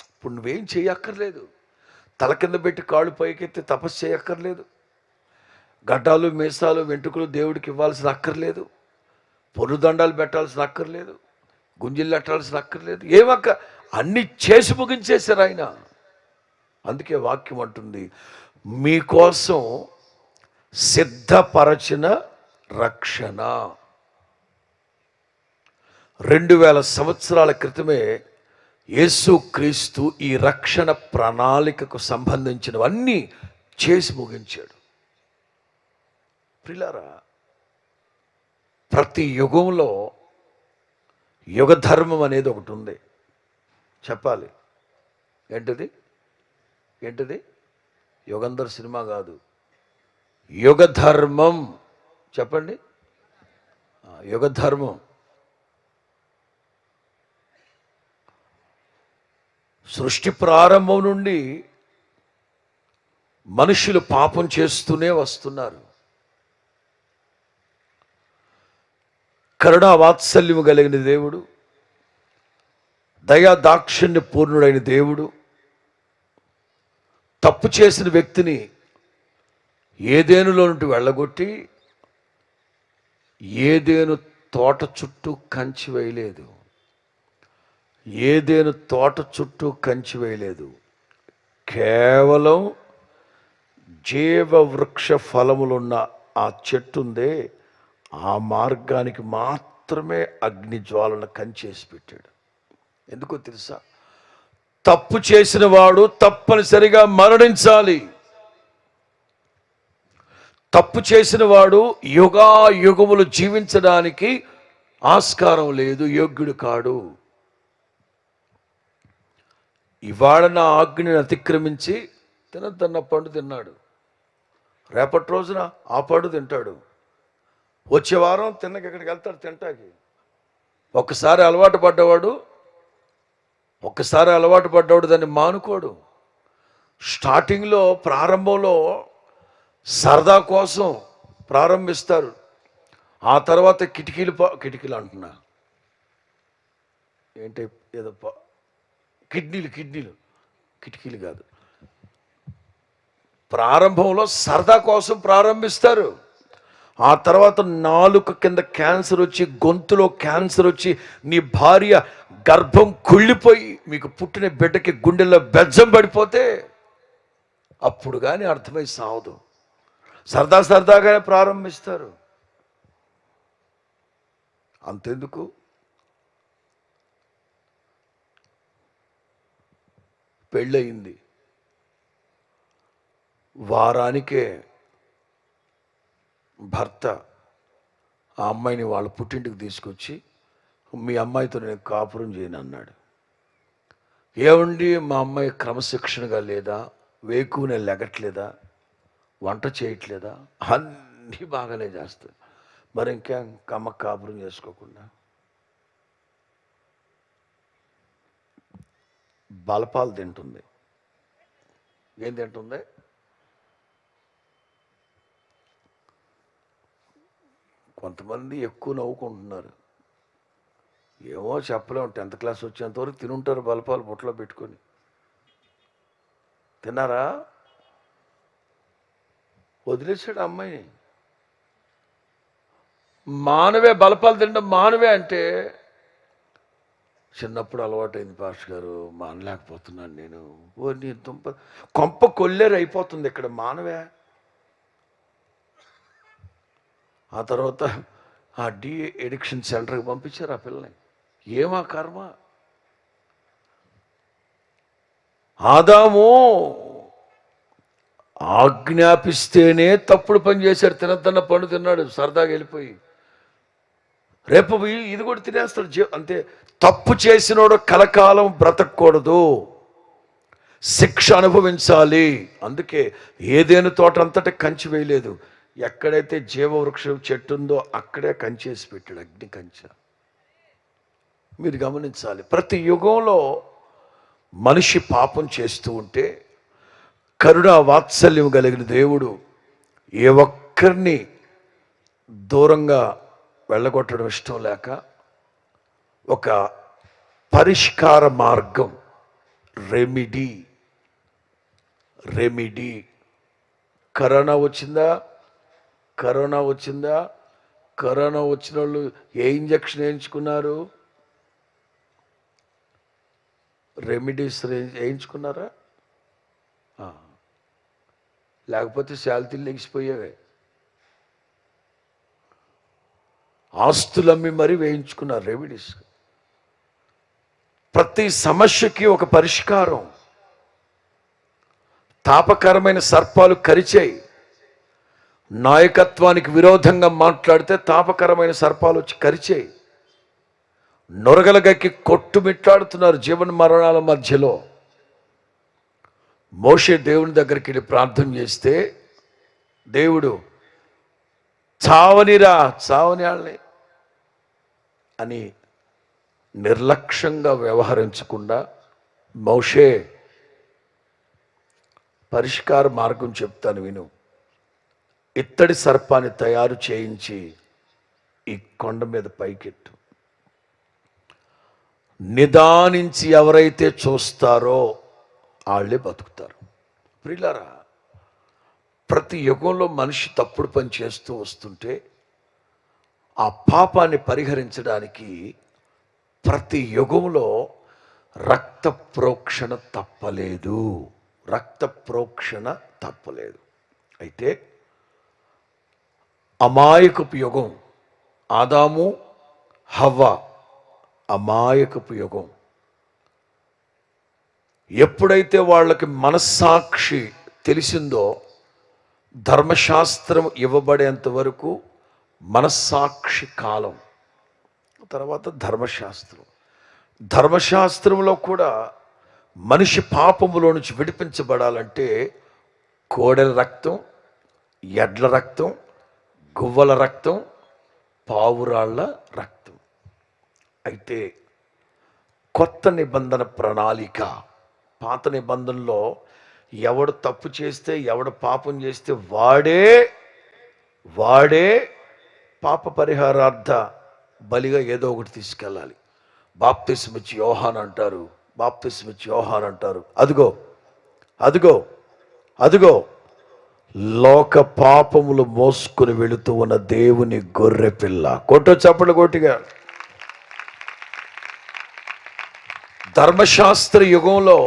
ఇప్పుడు నువ్వేం చేయక్కర్లేదు. తల కింద పెట్టి కాళ్ళు పైకెత్తి తపస్సు చేయక్కర్లేదు. గడ్డాలు మీసాలు వెంట్రుకలు దేవుడికి ఇవ్వాల్సిన అక్కర్లేదు. పొరుదండాలు పెట్టాల్సిన అక్కర్లేదు. గుంజిళ్ళు పెట్టాల్సిన అక్కర్లేదు. ఏమక్క అన్ని చేసి ముగించేశారు ఆయన. అందుకే వాక్యం అంటుంది మీకోసం సిద్ధపరచిన రక్షణ. రెండు వేల సంవత్సరాల క్రితమే యేసు క్రీస్తు ఈ రక్షణ ప్రణాళికకు సంబంధించినవన్నీ చేసి ముగించాడు. ప్రిలరా ప్రతి యుగంలో యుగధర్మం అనేది ఒకటి ఉంది. చెప్పాలి. ఏంటిది? ఏంటిది? యుగంధర్ సినిమా కాదు. యుగధర్మం. చెప్పండి. యుగధర్మం. సృష్టి ప్రారంభం నుండి మనుషులు పాపం చేస్తూనే వస్తున్నారు. కరుణా వాత్సల్యము కలిగిన దేవుడు దయా దాక్షిణ్య పూర్ణుడైన దేవుడు తప్పు చేసిన వ్యక్తిని ఏదేనులో నుండి వెళ్ళగొట్టి ఏదేను తోట చుట్టూ కంచి వేయలేదు. ఏదేను తోట చుట్టూ కంచి వేయలేదు. కేవలం జీవ వృక్ష ఫలములున్న ఆ చెట్టు ఉందే ఆ మార్గానికి మాత్రమే అగ్ని జ్వాలను కంచేసి పెట్టాడు. ఎందుకో తెలుసా? తప్పు చేసిన వాడు తప్పనిసరిగా మరణించాలి. తప్పు చేసిన వాడు యుగా యుగములు జీవించడానికి ఆస్కారం లేదు యోగ్యుడు కాడు. ఇవాళ నా ఆజ్ఞని అతిక్రమించి తినద్దన్న పండు తిన్నాడు. రేపటి రోజున ఆ పండు తింటాడు. వచ్చే వారం తిన్నకి ఇక్కడికి వెళ్తాడు తింటాకి. ఒక్కసారి అలవాటు పడ్డవాడు ఒక్కసారి అలవాటు పడ్డవాడు దాన్ని మానుకోడు. స్టార్టింగ్లో ప్రారంభంలో సరదా కోసం ప్రారంభిస్తారు. ఆ తర్వాత కిటికీలు కిటికీలు అంటున్నా. ఏంటి ఏదో కిడ్నీలు కిడ్నీలు. కిటికీలు కాదు. ప్రారంభంలో సరదా కోసం ప్రారంభిస్తారు. ఆ తర్వాత నాలుక కింద క్యాన్సర్ వచ్చి గొంతులో క్యాన్సర్ వచ్చి నీ భార్య గర్భం కుళ్ళిపోయి మీకు పుట్టిన బిడ్డకి గుండెల్లో బెజ్జం పడిపోతే అప్పుడు కానీ అర్థమై సావదు. సరదా సరదాగానే ప్రారంభిస్తారు. అంతెందుకు? పెళ్ళయింది. వారానికే భర్త ఆ అమ్మాయిని వాళ్ళ పుట్టింటికి తీసుకొచ్చి మీ అమ్మాయితో నేను కాపురం చేయను అన్నాడు. ఏమండి మా అమ్మాయి క్రమశిక్షణగా లేదా వేకునే లెగట్లేదా వంట చేయట్లేదా? అన్నీ బాగానే చేస్తుంది మరి ఇంకా కమ్మ కాపురం చేసుకోకుండా? బలపాలు తింటుంది. ఏం తింటుంది? కొంతమంది ఎక్కువ నవ్వుకుంటున్నారు. ఏమో చెప్పలేము టెన్త్ క్లాస్ వచ్చేంతవరకు తినుంటారు బలపాలు బుట్టలో పెట్టుకొని. తిన్నారా? వదిలేసాడు అమ్మాయిని. మానవే బలపాలు తినడం మానవే అంటే చిన్నప్పుడు అలవాటైంది పాస్ గారు మానలేకపోతున్నాను నేను. ఓ నీ దుంప కొంప కొల్లేరు అయిపోతుంది ఇక్కడ మానవే. ఆ తర్వాత ఆ డి ఎడిక్షన్ సెంటర్కి పంపించారు ఆ పిల్లని. ఏమా కర్మ? ఆదాము ఆజ్ఞాపిస్తేనే తప్పుడు పని చేశారు తినద్దన్న పండు తిన్నాడు సరదాగా వెళ్ళిపోయి. రేపు ఇది కూడా తినేస్తాడు జీ అంతే. తప్పు చేసినోడు కలకాలం బ్రతకూడదు శిక్ష అనుభవించాలి. అందుకే ఏదేను తోట అంతటా కంచి వేయలేదు. ఎక్కడైతే జీవవృక్షం చెట్టు ఉందో అక్కడే కంచేసి పెట్టాడు అగ్ని కంచె. మీరు గమనించాలి ప్రతి యుగంలో మనిషి పాపం చేస్తూ ఉంటే కరుణ వాత్సల్యం కలిగిన దేవుడు ఏ ఒక్కరిని దూరంగా వెళ్ళగొట్టడం ఇష్టం లేక ఒక పరిష్కార మార్గం రెమిడీ. రెమిడీ. కరోనా వచ్చిందా? కరోనా వచ్చిందా? కరోనా వచ్చిన వాళ్ళు ఏ ఇంజక్షన్ వేయించుకున్నారు? రెమెడీస్ వేయించుకున్నారా? లేకపోతే శాలతీలు లెగిసిపోయేవే ఆస్తులమ్మి మరీ వేయించుకున్నారు రెమెడీస్. ప్రతి సమస్యకి ఒక పరిష్కారం. తాపకరమైన సర్పాలు కరిచాయి. నాయకత్వానికి విరోధంగా మాట్లాడితే తాపకరమైన సర్పాలు వచ్చి కరిచాయి. నొరగలగక్కి కొట్టుమిట్లాడుతున్నారు జీవన మరణాల మధ్యలో. మోషే దేవుని దగ్గరికి వెళ్ళి ప్రార్థన చేస్తే దేవుడు చావనిరా చావని అని నిర్లక్ష్యంగా వ్యవహరించకుండా మోషే పరిష్కార మార్గం చెప్తాను విను. ఇత్తడి సర్పాన్ని తయారు చేయించి ఈ కొండ మీద పైకెట్టు నిదానించి ఎవరైతే చూస్తారో వాళ్ళే బతుకుతారు. ప్రిలారా ప్రతి యుగంలో మనిషి తప్పుడు పని చేస్తూ వస్తుంటే ఆ పాపాన్ని పరిహరించడానికి ప్రతి యుగంలో రక్త ప్రోక్షణ తప్పలేదు. రక్త ప్రోక్షణ తప్పలేదు. అయితే అమాయకపు యుగం. ఆదాము హవ్వ అమాయకపు యుగం. ఎప్పుడైతే వాళ్ళకి మనస్సాక్షి తెలిసిందో ధర్మశాస్త్రం ఇవ్వబడేంత వరకు మనస్సాక్షి కాలం. తర్వాత ధర్మశాస్త్రం. ధర్మశాస్త్రంలో కూడా మనిషి పాపములో నుంచి విడిపించబడాలంటే కోడెల రక్తం ఎడ్ల రక్తం గువ్వల రక్తం పావురాళ్ళ రక్తం. అయితే కొత్త నిబంధన ప్రణాళిక పాత నిబంధనలో ఎవడు తప్పు చేస్తే ఎవడు పాపం చేస్తే వాడే వాడే పాప పరిహారార్థ బలిగా ఏదో ఒకటి తీసుకెళ్ళాలి. బాప్తిస్మిచ్చి యోహాన్ అంటారు బాప్తిస్మిచ్చి యోహాన్ అంటారు. అదిగో అదిగో అదిగో. లోక పాపములు మోసుకుని వెళుతూ ఉన్న దేవుని గొర్రె పిల్ల. కొట్టు చప్పలు కొట్టిగా. ధర్మశాస్త్ర యుగంలో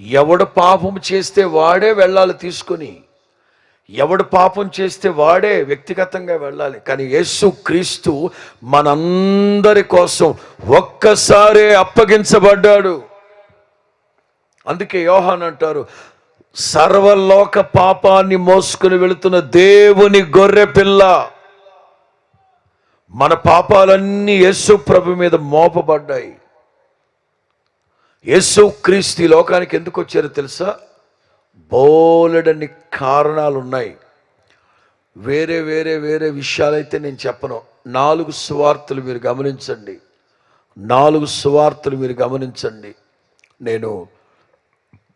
ఎవడు పాపం చేస్తే వాడే వెళ్ళాలి తీసుకొని ఎవడు పాపం చేస్తే వాడే వ్యక్తిగతంగా వెళ్ళాలి. కానీ యేసు క్రీస్తు మనందరి కోసం ఒక్కసారే అప్పగించబడ్డాడు. అందుకే యోహాన్ అంటారు సర్వలోక పాపాన్ని మోసుకుని వెళుతున్న దేవుని గొర్రె పిల్ల. మన పాపాలన్నీ యేసు ప్రభు మీద మోపబడ్డాయి. యేసు క్రీస్తు ఈ లోకానికి ఎందుకు వచ్చారో తెలుసా? బోలెడన్ని కారణాలు ఉన్నాయి వేరే వేరే వేరే విషయాలైతే నేను చెప్పను. నాలుగు సువార్తలు మీరు గమనించండి. నాలుగు సువార్తలు మీరు గమనించండి. నేను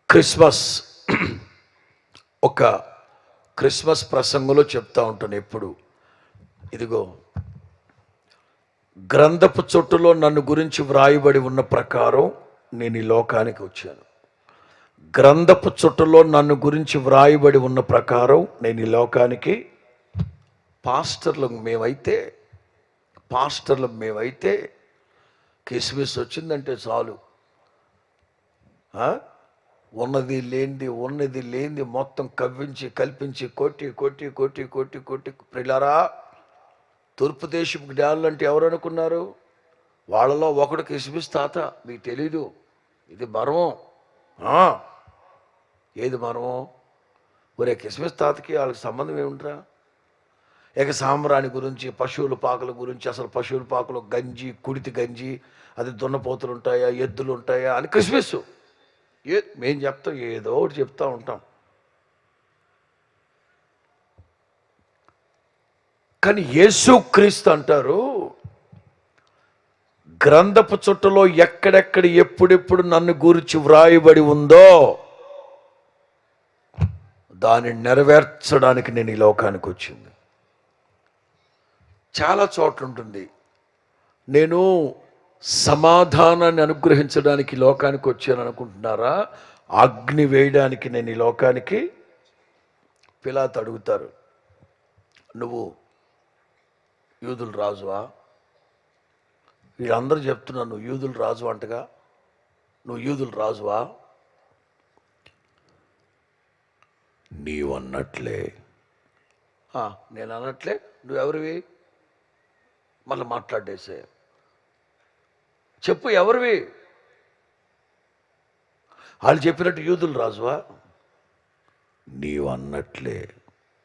క్రిస్మస్ ఒక క్రిస్మస్ ప్రసంగంలో చెప్తా ఉంటాను ఎప్పుడు. ఇదిగో గ్రంథపు చుట్టులో నన్ను గురించి వ్రాయబడి ఉన్న ప్రకారం నేను ఈ లోకానికి వచ్చాను. గ్రంథపు చుట్టలో నన్ను గురించి వ్రాయబడి ఉన్న ప్రకారం నేను ఈ లోకానికి పాస్టర్లు మేమైతే పాస్టర్లు మేమైతే కిస్మిస్ వచ్చిందంటే చాలు. ఉన్నది లేనిది ఉన్నది లేనిది మొత్తం కవ్వించి కల్పించి కొట్టి కొట్టి కొట్టి కొట్టి కొట్టి. ప్రిలారా తూర్పు దేశపు జ్ఞానులు అంటే ఎవరు అనుకున్నారు? వాళ్ళలో ఒకడు కిస్మిస్ తాత. మీకు తెలీదు. ఇది మర్మం. ఏది మర్మం? ఒరే కిస్మిస్ తాతకి వాళ్ళకి సంబంధం ఏముంటరా ఇక సాంబ్రాణి గురించి పశువుల పాకల గురించి అసలు పశువుల పాకలు గంజి కుడితి గంజి అది దున్నపోతులు ఉంటాయా ఎద్దులు ఉంటాయా అని క్రిస్మస్ ఏ మేము చెప్తాం ఏదో ఒకటి చెప్తూ ఉంటాం. కానీ యేసు క్రీస్తు అంటారు గ్రంథపు చుట్టలో ఎక్కడెక్కడ ఎప్పుడెప్పుడు నన్ను గురించి వ్రాయబడి ఉందో దాన్ని నెరవేర్చడానికి నేను ఈ లోకానికి వచ్చింది. చాలా చోట్ల ఉంటుంది. నేను సమాధానాన్ని అనుగ్రహించడానికి లోకానికి వచ్చాను అనుకుంటున్నారా? అగ్ని వేయడానికి నేను ఈ లోకానికి పిలాత్ అడుగుతారు. నువ్వు యూదులు రాజువా? వీళ్ళందరూ చెప్తున్నారు నువ్వు యూదులు రాజు అంటగా నువ్వు యూదులు రాజువా? నీవు అన్నట్లే నేను అన్నట్లే నువ్వెవరివి? మళ్ళీ మాట్లాడేసే. చెప్పు ఎవరివి? వాళ్ళు చెప్పినట్టు యూదులు రాజువా? నీవు అన్నట్లే.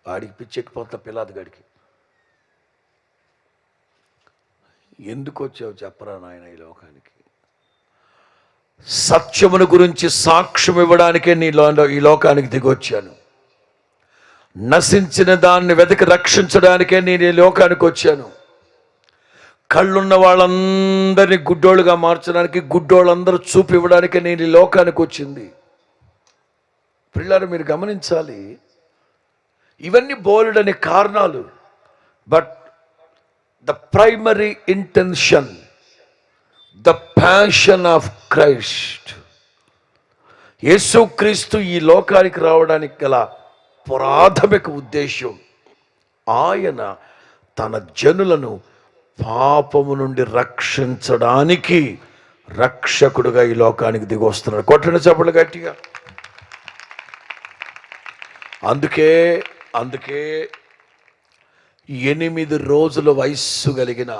వాడికి పిచ్చెక్కిపోతా పిల్లాది గడికి. ఎందుకు వచ్చావు చెప్పరా నాయన ఈ లోకానికి? సత్యమును గురించి సాక్ష్యం ఇవ్వడానికే నీ లో ఈ లోకానికి దిగొచ్చాను నశించిన దాన్ని వెతికి రక్షించడానికే నేను ఈ లోకానికి వచ్చాను. కళ్ళున్న వాళ్ళందరినీ గుడ్డోళ్ళుగా మార్చడానికి గుడ్డోళ్ళందరూ చూపు ఇవ్వడానికి నేను ఈ లోకానికి వచ్చింది. పిల్లలు మీరు గమనించాలి ఇవన్నీ బోలెడని కారణాలు but the primary intention the passion of Christ. యేసుక్రీస్తు ఈ లోకానికి రావడానికి గల ప్రాథమిక ఉద్దేశం ఆయన తన జనులను పాపము నుండి రక్షించడానికి రక్షకుడుగా ఈ లోకానికి దిగి వస్తున్నాడు కొట్టండి చెప్పలు గట్టిగా. అందుకే అందుకే ఎనిమిది రోజుల వయస్సు కలిగిన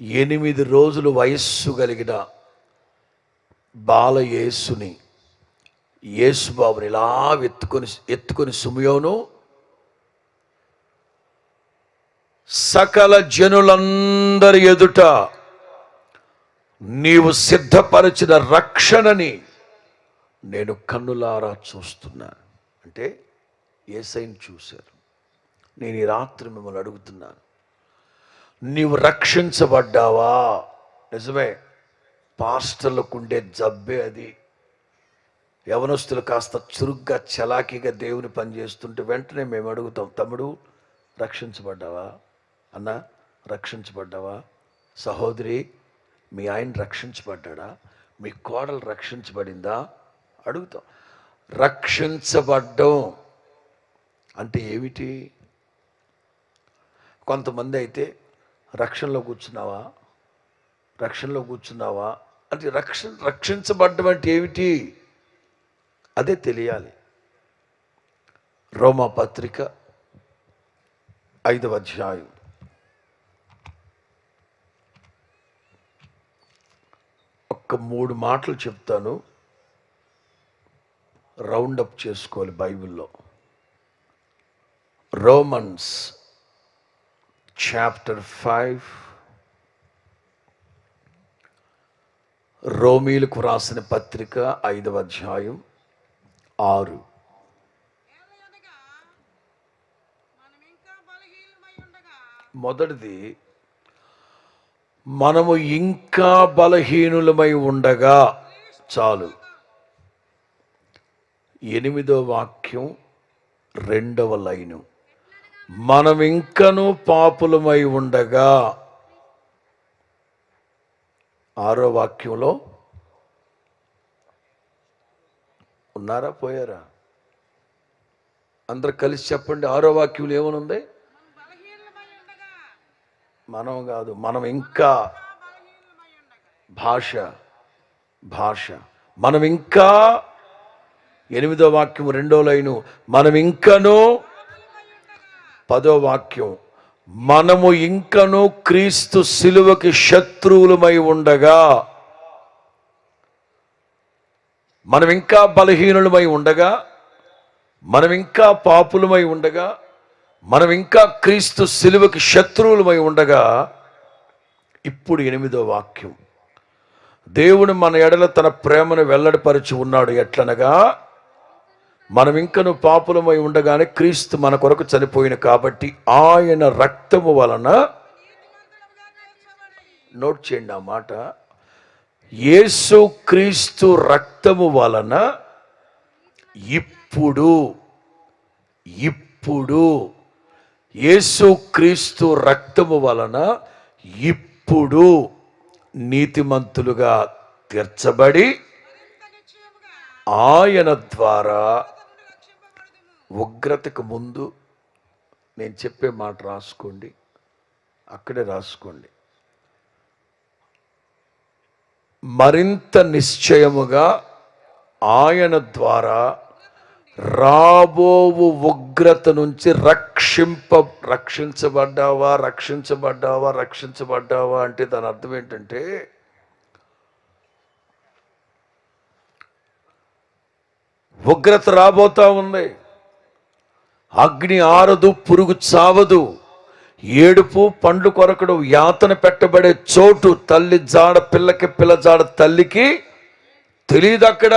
ఎనిమిది రోజులు వయస్సు కలిగిన బాలయేసుని యేసుబాబుని ఇలా ఎత్తుకొని ఎత్తుకొని సుమయోను సకల జనులందరి ఎదుట నీవు సిద్ధపరిచిన రక్షణని నేను కన్నులారా చూస్తున్నాను అంటే ఏసైని చూశారు. నేను ఈ రాత్రి మిమ్మల్ని అడుగుతున్నాను. నీవు రక్షించబడ్డావా? నిజమే పాస్టర్లకు ఉండే జబ్బే అది. యవనస్తులు కాస్త చురుగ్గా చలాకీగా దేవుని పని చేస్తుంటే వెంటనే మేము అడుగుతాం తమ్ముడు రక్షించబడ్డావా? అన్న రక్షించబడ్డావా? సహోదరి మీ ఆయన రక్షించబడ్డా మీ కోడలు రక్షించబడిందా? అడుగుతాం. రక్షించబడ్డం. అంటే ఏమిటి? కొంతమంది అయితే రక్షణలో కూర్చున్నావా? రక్షణలో కూర్చున్నావా? అంటే రక్ష రక్షించబడ్డం అంటే ఏమిటి? అదే తెలియాలి. రోమా పత్రిక ఐదవ అధ్యాయం. ఒక్క మూడు మాటలు చెప్తాను. రౌండ్ అప్ చేసుకోవాలి బైబిల్లో. Romans chapter five. రోమీలకు రాసిన పత్రిక ఐదవ అధ్యాయం ఆరు. మొదటిది మనము ఇంకా బలహీనులమై ఉండగా చాలు. ఎనిమిదో వాక్యం రెండవ లైను. మనం ఇంకనూ పాపులమై ఉండగా. ఆరో వాక్యంలో ఉన్నారా? పోయారా? అందరు కలిసి చెప్పండి ఆరో వాక్యంలో ఏమనుంది? మనం కాదు మనం ఇంకా భాష భాష. మనం ఇంకా ఎనిమిదో వాక్యం రెండో లైను. మనం ఇంకనూ పదో వాక్యం. మనము ఇంకనూ క్రీస్తు శిలువకి శత్రువులమై ఉండగా మనం ఇంకా బలహీనులమై ఉండగా మనం ఇంకా పాపులమై ఉండగా మనం ఇంకా క్రీస్తు శిలువకి శత్రువులమై ఉండగా ఇప్పుడు ఎనిమిదో వాక్యం. దేవుడు మన ఎడల తన ప్రేమను వెల్లడిపరిచి ఉన్నాడు ఎట్లనగా మనం ఇంకను పాపులమై ఉండగానే క్రీస్తు మన కొరకు చనిపోయిన కాబట్టి ఆయన రక్తము వలన నోట్ చేయండి ఆ మాట యేసు క్రీస్తు రక్తము వలన ఇప్పుడు ఇప్పుడు యేసు క్రీస్తు రక్తము వలన ఇప్పుడు నీతిమంతులుగా తీర్చబడి ఆయన ద్వారా ఉగ్రతకు ముందు నేను చెప్పే మాట రాసుకోండి. అక్కడే రాసుకోండి. మరింత నిశ్చయముగా ఆయన ద్వారా రాబోవు ఉగ్రత నుంచి రక్షింప రక్షించబడ్డావా రక్షించబడ్డావా రక్షించబడ్డావా అంటే దాని అర్థం ఏంటంటే ఉగ్రత రాబోతా ఉంది. అగ్ని ఆరదు పురుగు చావదు. ఏడుపు పండ్లు కొరకడు యాతన పెట్టబడే చోటు తల్లి జాడ పిల్లకి పిల్ల జాడ తల్లికి తెలియదు అక్కడ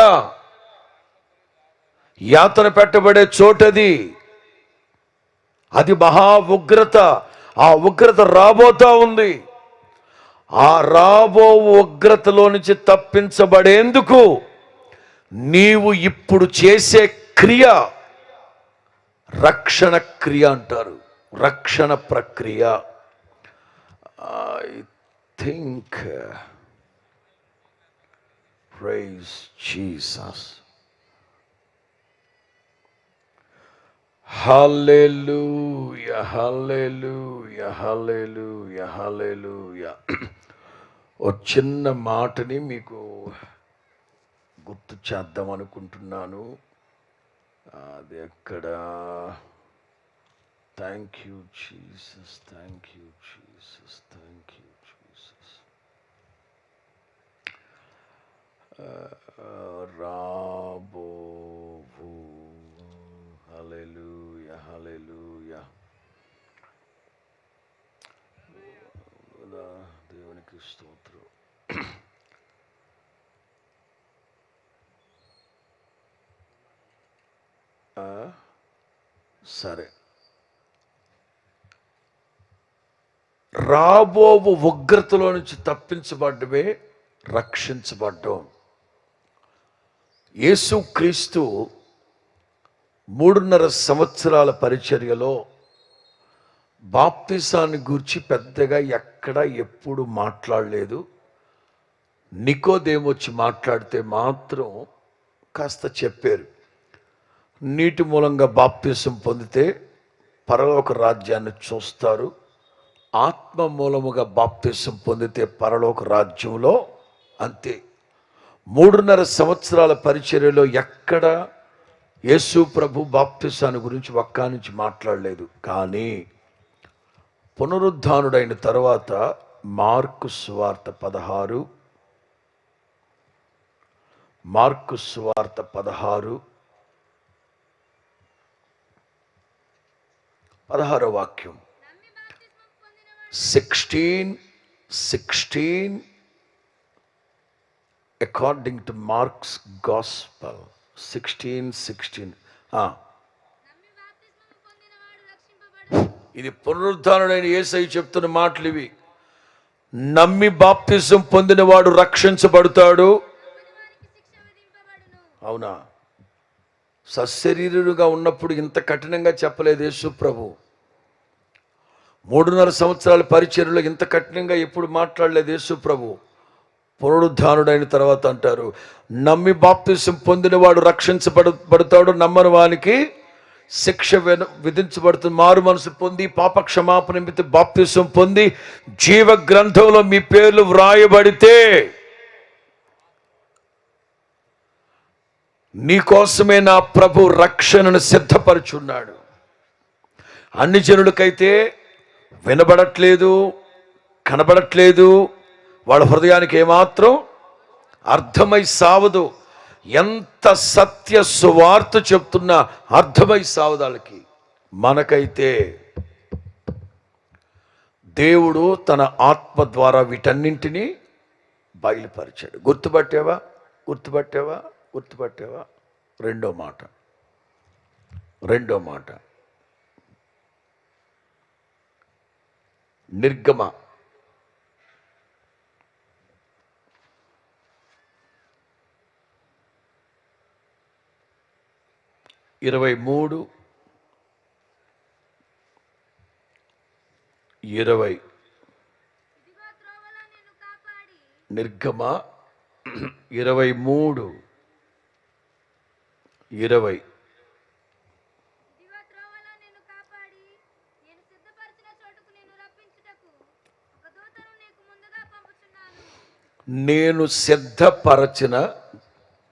యాతన పెట్టబడే చోటది. అది మహా ఉగ్రత. ఆ ఉగ్రత రాబోతా ఉంది. ఆ రాబో ఉగ్రతలో నుంచి తప్పించబడేందుకు నీవు ఇప్పుడు చేసే క్రియ రక్షణ క్రియ అంటారు. రక్షణ ప్రక్రియ. I think praise Jesus hallelujah hallelujah hallelujah hallelujah ఓ చిన్న మాటని మీకు గుర్తు చేద్దాం అనుకుంటున్నాను. అది ఎక్కడ? Thank you Jesus thank you Jesus thank you Jesus రాబోవు. Hallelujah hallelujah. దేవునికి స్తోత్రం. ఆ, సరే. రాబోవు ఉగ్రతలో నుంచి తప్పించబడ్డమే రక్షించబడ్డం యేసుక్రీస్తు మూడున్నర సంవత్సరాల పరిచర్యలో బాప్తిసాన్ని గూర్చి పెద్దగా ఎక్కడ ఎప్పుడు మాట్లాడలేదు. నికోదేమొచ్చి మాట్లాడితే మాత్రం కాస్త చెప్పారు. నీటి మూలంగా బాప్తిసం పొందితే పరలోక రాజ్యాన్ని చూస్తారు. ఆత్మ మూలముగా బాప్తిసం పొందితే పరలోక రాజ్యంలో అంతే. మూడున్నర సంవత్సరాల పరిచర్యలో ఎక్కడ యేసు ప్రభు బాప్తిసాను గురించి ఒక్కా నుంచి మాట్లాడలేదు. కానీ పునరుద్ధానుడైన తర్వాత మార్కు స్వార్త పదహారు మార్కు స్వార్త పదహారు పదహారో వాక్యం. Sixteen sixteen according to Mark's gospel sixteen sixteen ఇది పునరుద్ధారుడైన ఏసై చెప్తున్న మాటలు ఇవి. నమ్మి బాప్తిజం పొందినవాడు రక్షించబడతాడు. అవునా? సశరీరుడుగా ఉన్నప్పుడు ఇంత కఠినంగా చెప్పలేదు యేసు ప్రభు. మూడున్నర సంవత్సరాల పరిచర్లో ఇంత కఠినంగా ఎప్పుడు మాట్లాడలేదు యేసు ప్రభు. పునరుద్ధానుడైన తర్వాత అంటారు నమ్మి బాప్తిసం పొందినవాడు రక్షించబడు పడతాడు నమ్మని వానికి శిక్ష విన- విధించబడుతుంది. మారు మనసు పొంది పాప క్షమాపణ నిమిత్తం బాప్తిసం పొంది జీవ గ్రంథంలో మీ పేర్లు వ్రాయబడితే నీకోసమే నా ప్రభు రక్షణను సిద్ధపరచున్నాడు. అన్ని జనులకైతే వినబడట్లేదు కనబడట్లేదు వాళ్ళ హృదయానికి ఏమాత్రం అర్థమై సావదు. ఎంత సత్య సువార్త చెప్తున్నా అర్థమై సావదాలకి మనకైతే దేవుడు తన ఆత్మ ద్వారా వీటన్నింటినీ బయలుపరిచాడు. గుర్తుపట్టావా? గుర్తుపట్టేవా? గుర్తుపట్టావా? రెండో మాట. రెండో మాట. నిర్గమ ఇరవై మూడు ఇరవై. నిర్గమ ఇరవై మూడు ఇరవై. నేను సిద్ధపరచిన దేవుడే చెప్తున్నారు రప్పించుటకు ఒక దూతను నీకు ముందుగా పంపుచున్నాను నేను సిద్ధపరచిన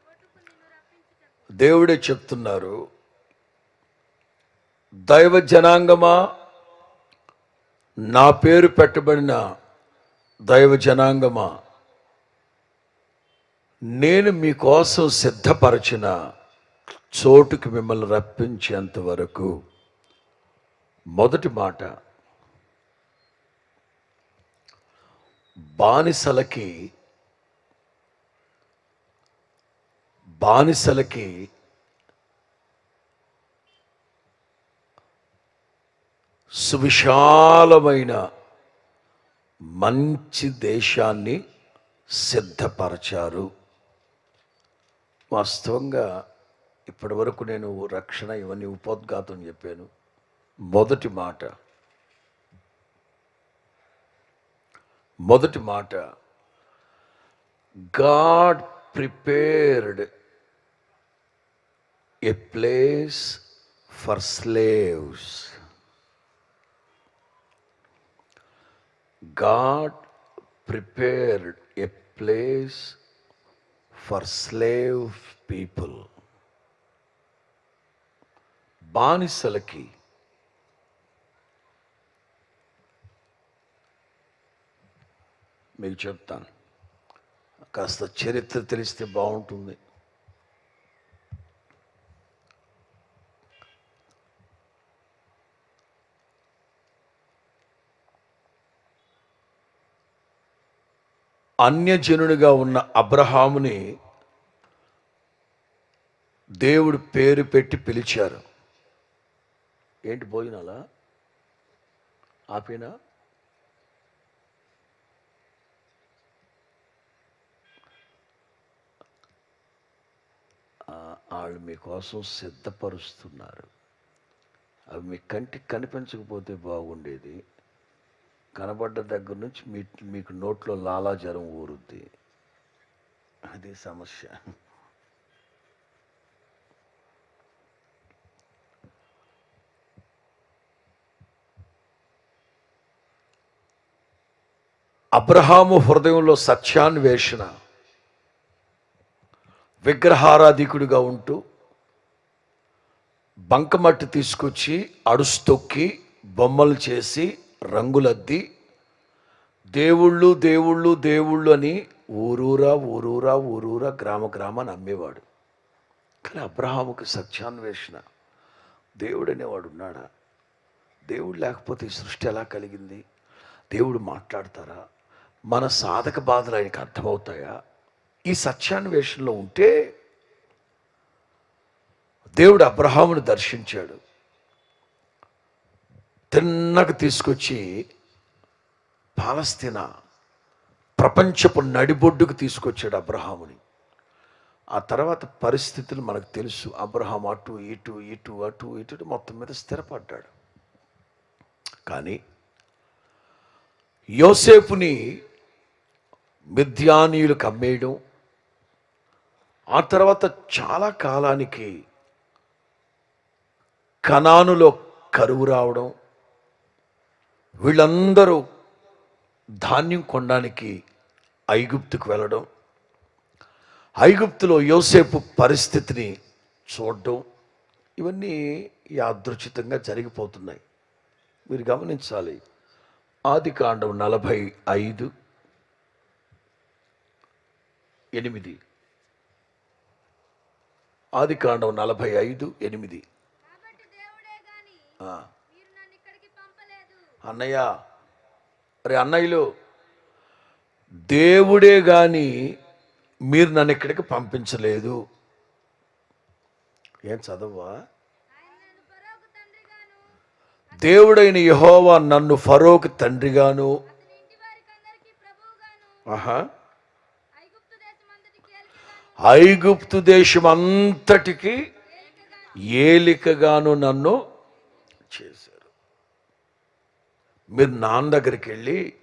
చోటుకు నిన్ను రప్పించుటకు దేవుడే చెప్తున్నారు దైవ జనాంగమా నా పేరు పెట్టబడిన దైవ జనాంగమా నేను మీకోసం సిద్ధపరచిన చోటుకి మిమ్మల్ని రప్పించేంత వరకు మొదటి మాట బానిసలకి బానిసలకి సువిశాలమైన మంచి దేశాన్ని సిద్ధపరచారు. వాస్తవంగా ఇప్పటి వరకు నేను రక్షణ ఇవన్నీ ఉపోద్ఘాతం చెప్పాను. మొదటి మాట మొదటి మాట God prepared a place for slaves. God prepared a place for slave people బానిసలకి మీకు చెప్తాను. కాస్త చరిత్ర తెలిస్తే బాగుంటుంది. అన్యజనుడిగా ఉన్న అబ్రహాముని దేవుడు పేరు పెట్టి పిలిచారు. ఏంటి భోజనాలా? ఆపేనా? వాళ్ళు మీకోసం సిద్ధపరుస్తున్నారు. అవి మీ కంటికి కనిపించకపోతే బాగుండేది. కనబడ్డ దగ్గర నుంచి మీ మీకు నోట్లో లాలాజలం ఊరుద్ది. అది సమస్య. అబ్రహాము హృదయంలో సత్యాన్వేషణ విగ్రహారాధికుడిగా ఉంటూ బంకమట్టి తీసుకొచ్చి అడుస్తొక్కి బొమ్మలు చేసి రంగులద్ది. దేవుళ్ళు దేవుళ్ళు దేవుళ్ళు అని ఊరూరా ఊరూరా ఊరూరా గ్రామ గ్రామాన్ని అమ్మేవాడు. కానీ అబ్రహాముకి సత్యాన్వేషణ. దేవుడు అనేవాడు ఉన్నాడా? దేవుడు లేకపోతే ఈ సృష్టి ఎలా కలిగింది? దేవుడు మాట్లాడతారా? మన సాధక బాధలు ఆయనకు అర్థమవుతాయా? ఈ సత్యాన్వేషణలో ఉంటే దేవుడు అబ్రహామును దర్శించాడు. తిన్నకు తీసుకొచ్చి పాలస్తీనా ప్రపంచపు నడిబొడ్డుకు తీసుకొచ్చాడు అబ్రహాముని. ఆ తర్వాత పరిస్థితులు మనకు తెలుసు. అబ్రహాం అటు ఇటు ఇటు అటు ఇటు మొత్తం మీద స్థిరపడ్డాడు. కానీ యోసేపుని మిథ్యానీయులు కమ్మేయడం ఆ తర్వాత చాలా కాలానికి కణానులో కరువు రావడం వీళ్ళందరూ ధాన్యం కొనడానికి ఐగుప్తుకు వెళ్ళడం ఐగుప్తులో యోసేపు పరిస్థితిని చూడడం ఇవన్నీ యాదృచితంగా జరిగిపోతున్నాయి. మీరు గమనించాలి ఆది కాండం నలభై ఐదు ఎనిమిది. ఆది కాండం నలభై ఐదు ఎనిమిది కాబట్టి దేవుడే గాని ఆ, మీరు నన్ను ఇక్కడికి పంపలేదు అన్నయ్య అరే అన్నయ్యలు దేవుడే గాని మీరు నన్ను ఇక్కడికి పంపించలేదు. ఏం చదవా? దేవుడైన యహోవా నన్ను ఫరోకి తండ్రిగాను. ఆహా. ఐగుప్తు దేశం అంతటికి ఏలికగాను నన్ను చేశారు మీరు నాన్న దగ్గరికి వెళ్ళి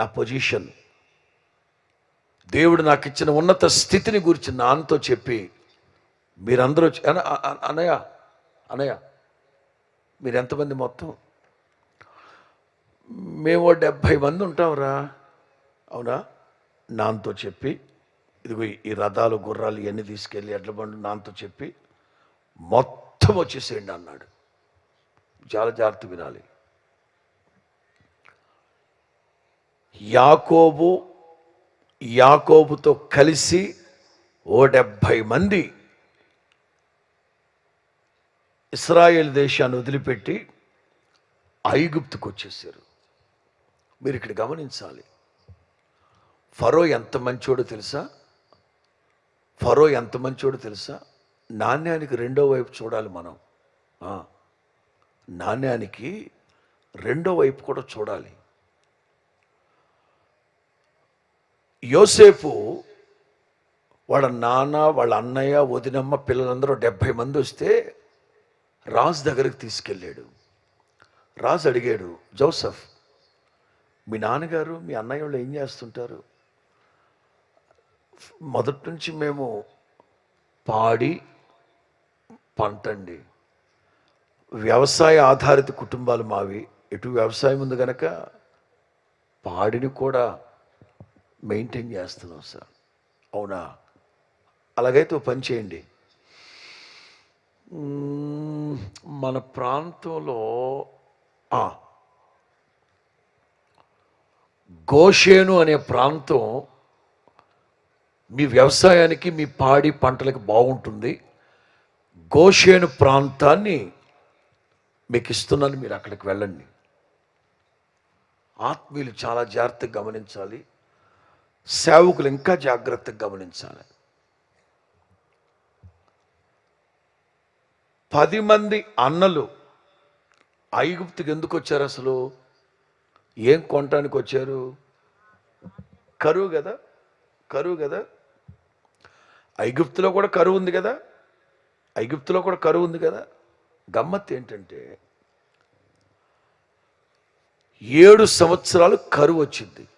నా పొజిషన్. దేవుడు నాకు ఇచ్చిన ఉన్నత స్థితిని గురించి నాన్నతో చెప్పి మీరందరూ అనయ్య అనయ్య మీరెంతమంది మీరు ఎంతమంది మొత్తం? మేము డెబ్భై మంది ఉంటాంరా. అవునా? నాన్నతో చెప్పి ఇదిగో ఈ రథాలు గుర్రాలు ఇవన్నీ తీసుకెళ్ళి ఎడ్ల బండు నాన్నతో చెప్పి మొత్తం వచ్చేసేయండి అన్నాడు. చాలా జాగ్రత్త వినాలి. యాకోబు యాకోబుతో కలిసి ఓ డెబ్భై మంది ఇస్రాయేల్ దేశాన్ని వదిలిపెట్టి ఐగుప్తుకు వచ్చేసారు మీరు ఇక్కడ గమనించాలి. ఫరో ఎంత మంచోడో తెలుసా? ఫరో ఎంత మంచోడో తెలుసా? నాణ్యానికి రెండో వైపు చూడాలి మనం. నాణ్యానికి రెండో వైపు కూడా చూడాలి. యోసేపు వాళ్ళ నాన్న వాళ్ళ అన్నయ్య వదినమ్మ పిల్లలందరూ డెబ్భై మంది వస్తే రాజు దగ్గరికి తీసుకెళ్ళాడు. రాజు అడిగాడు జోసఫ్ మీ నాన్నగారు మీ అన్నయ్య వాళ్ళు ఏం చేస్తుంటారు? మొదటి నుంచి మేము పాడి పంటండి. వ్యవసాయ ఆధారిత కుటుంబాలు మావి. ఎటు వ్యవసాయం ఉంది కనుక పాడిని కూడా మెయింటైన్ చేస్తున్నాం సార్. అవునా? అలాగైతే పని చేయండి. మన ప్రాంతంలో గోషేను అనే ప్రాంతం మీ వ్యవసాయానికి మీ పాడి పంటలకు బాగుంటుంది. గోషేను ప్రాంతాన్ని మీకు ఇస్తున్నాను మీరు అక్కడికి వెళ్ళండి. ఆత్మీయులు చాలా జాగ్రత్తగా గమనించాలి. సేవకులు ఇంకా జాగ్రత్తగా గమనించాలి. పది మంది అన్నలు ఐగుప్తుకి ఎందుకు వచ్చారు అసలు? ఏం కొనటానికి వచ్చారు? కరువు కదా కరువు కదా. ఐగుప్తులో కూడా కరువు ఉంది కదా ఐగుప్తులో కూడా కరువు ఉంది కదా. గమ్మత్ ఏంటంటే ఏడు సంవత్సరాలు కరువు వచ్చింది.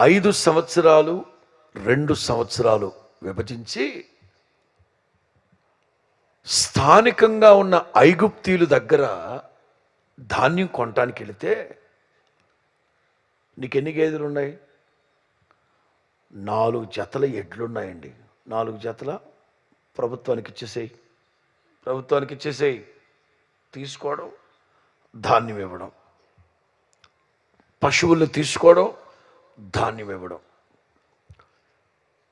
ఐదు సంవత్సరాలు రెండు సంవత్సరాలు విభజించి స్థానికంగా ఉన్న ఐగుప్తీయుల దగ్గర ధాన్యం కొనటానికి వెళితే నీకు ఎన్ని గేదెలు ఉన్నాయి? నాలుగు జతల ఎడ్లున్నాయండి నాలుగు జతల ప్రభుత్వానికి ఇచ్చేసేయి. ప్రభుత్వానికి ఇచ్చేసేయి. తీసుకోవడం ధాన్యం ఇవ్వడం. పశువుల్ని తీసుకోవడం ధాన్యం ఇవ్వడం.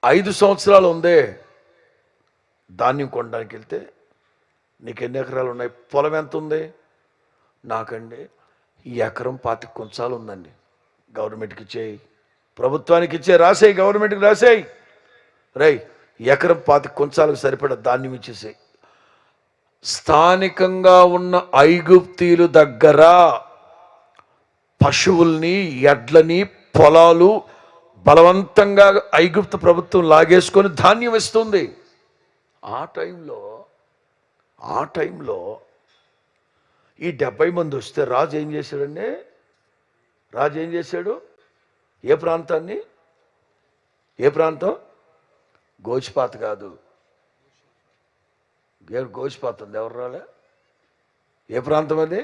ఐదు సంవత్సరాలు ఉందే ధాన్యం కొనడానికి వెళ్తే నీకు ఎన్ని ఎకరాలు ఉన్నాయి? పొలం ఎంత ఉంది? నాకండి ఈ ఎకరం పాతి కొంచాలు ఉందండి. గవర్నమెంట్కి ఇచ్చేయి. ప్రభుత్వానికి ఇచ్చే రాసేయి గవర్నమెంట్కి రాసేయి. రై ఎకరం పాతి కొంచాలకు సరిపడా ధాన్యం ఇచ్చేసేయి. స్థానికంగా ఉన్న ఐగుప్తీలు దగ్గర పశువుల్ని ఎడ్లని పొలాలు బలవంతంగా ఐగుప్తు ప్రభుత్వం లాగేసుకొని ధాన్యం ఇస్తుంది. ఆ టైంలో ఆ టైంలో ఈ డెబ్బై మంది వస్తే రాజు ఏం చేశాడండి? రాజు ఏం చేశాడు? ఏ ప్రాంతాన్ని? ఏ ప్రాంతం? గోచిపాత కాదు. ఏ గోచిపాత ఉంది. ఎవరు రాలే? ఏ ప్రాంతం అది?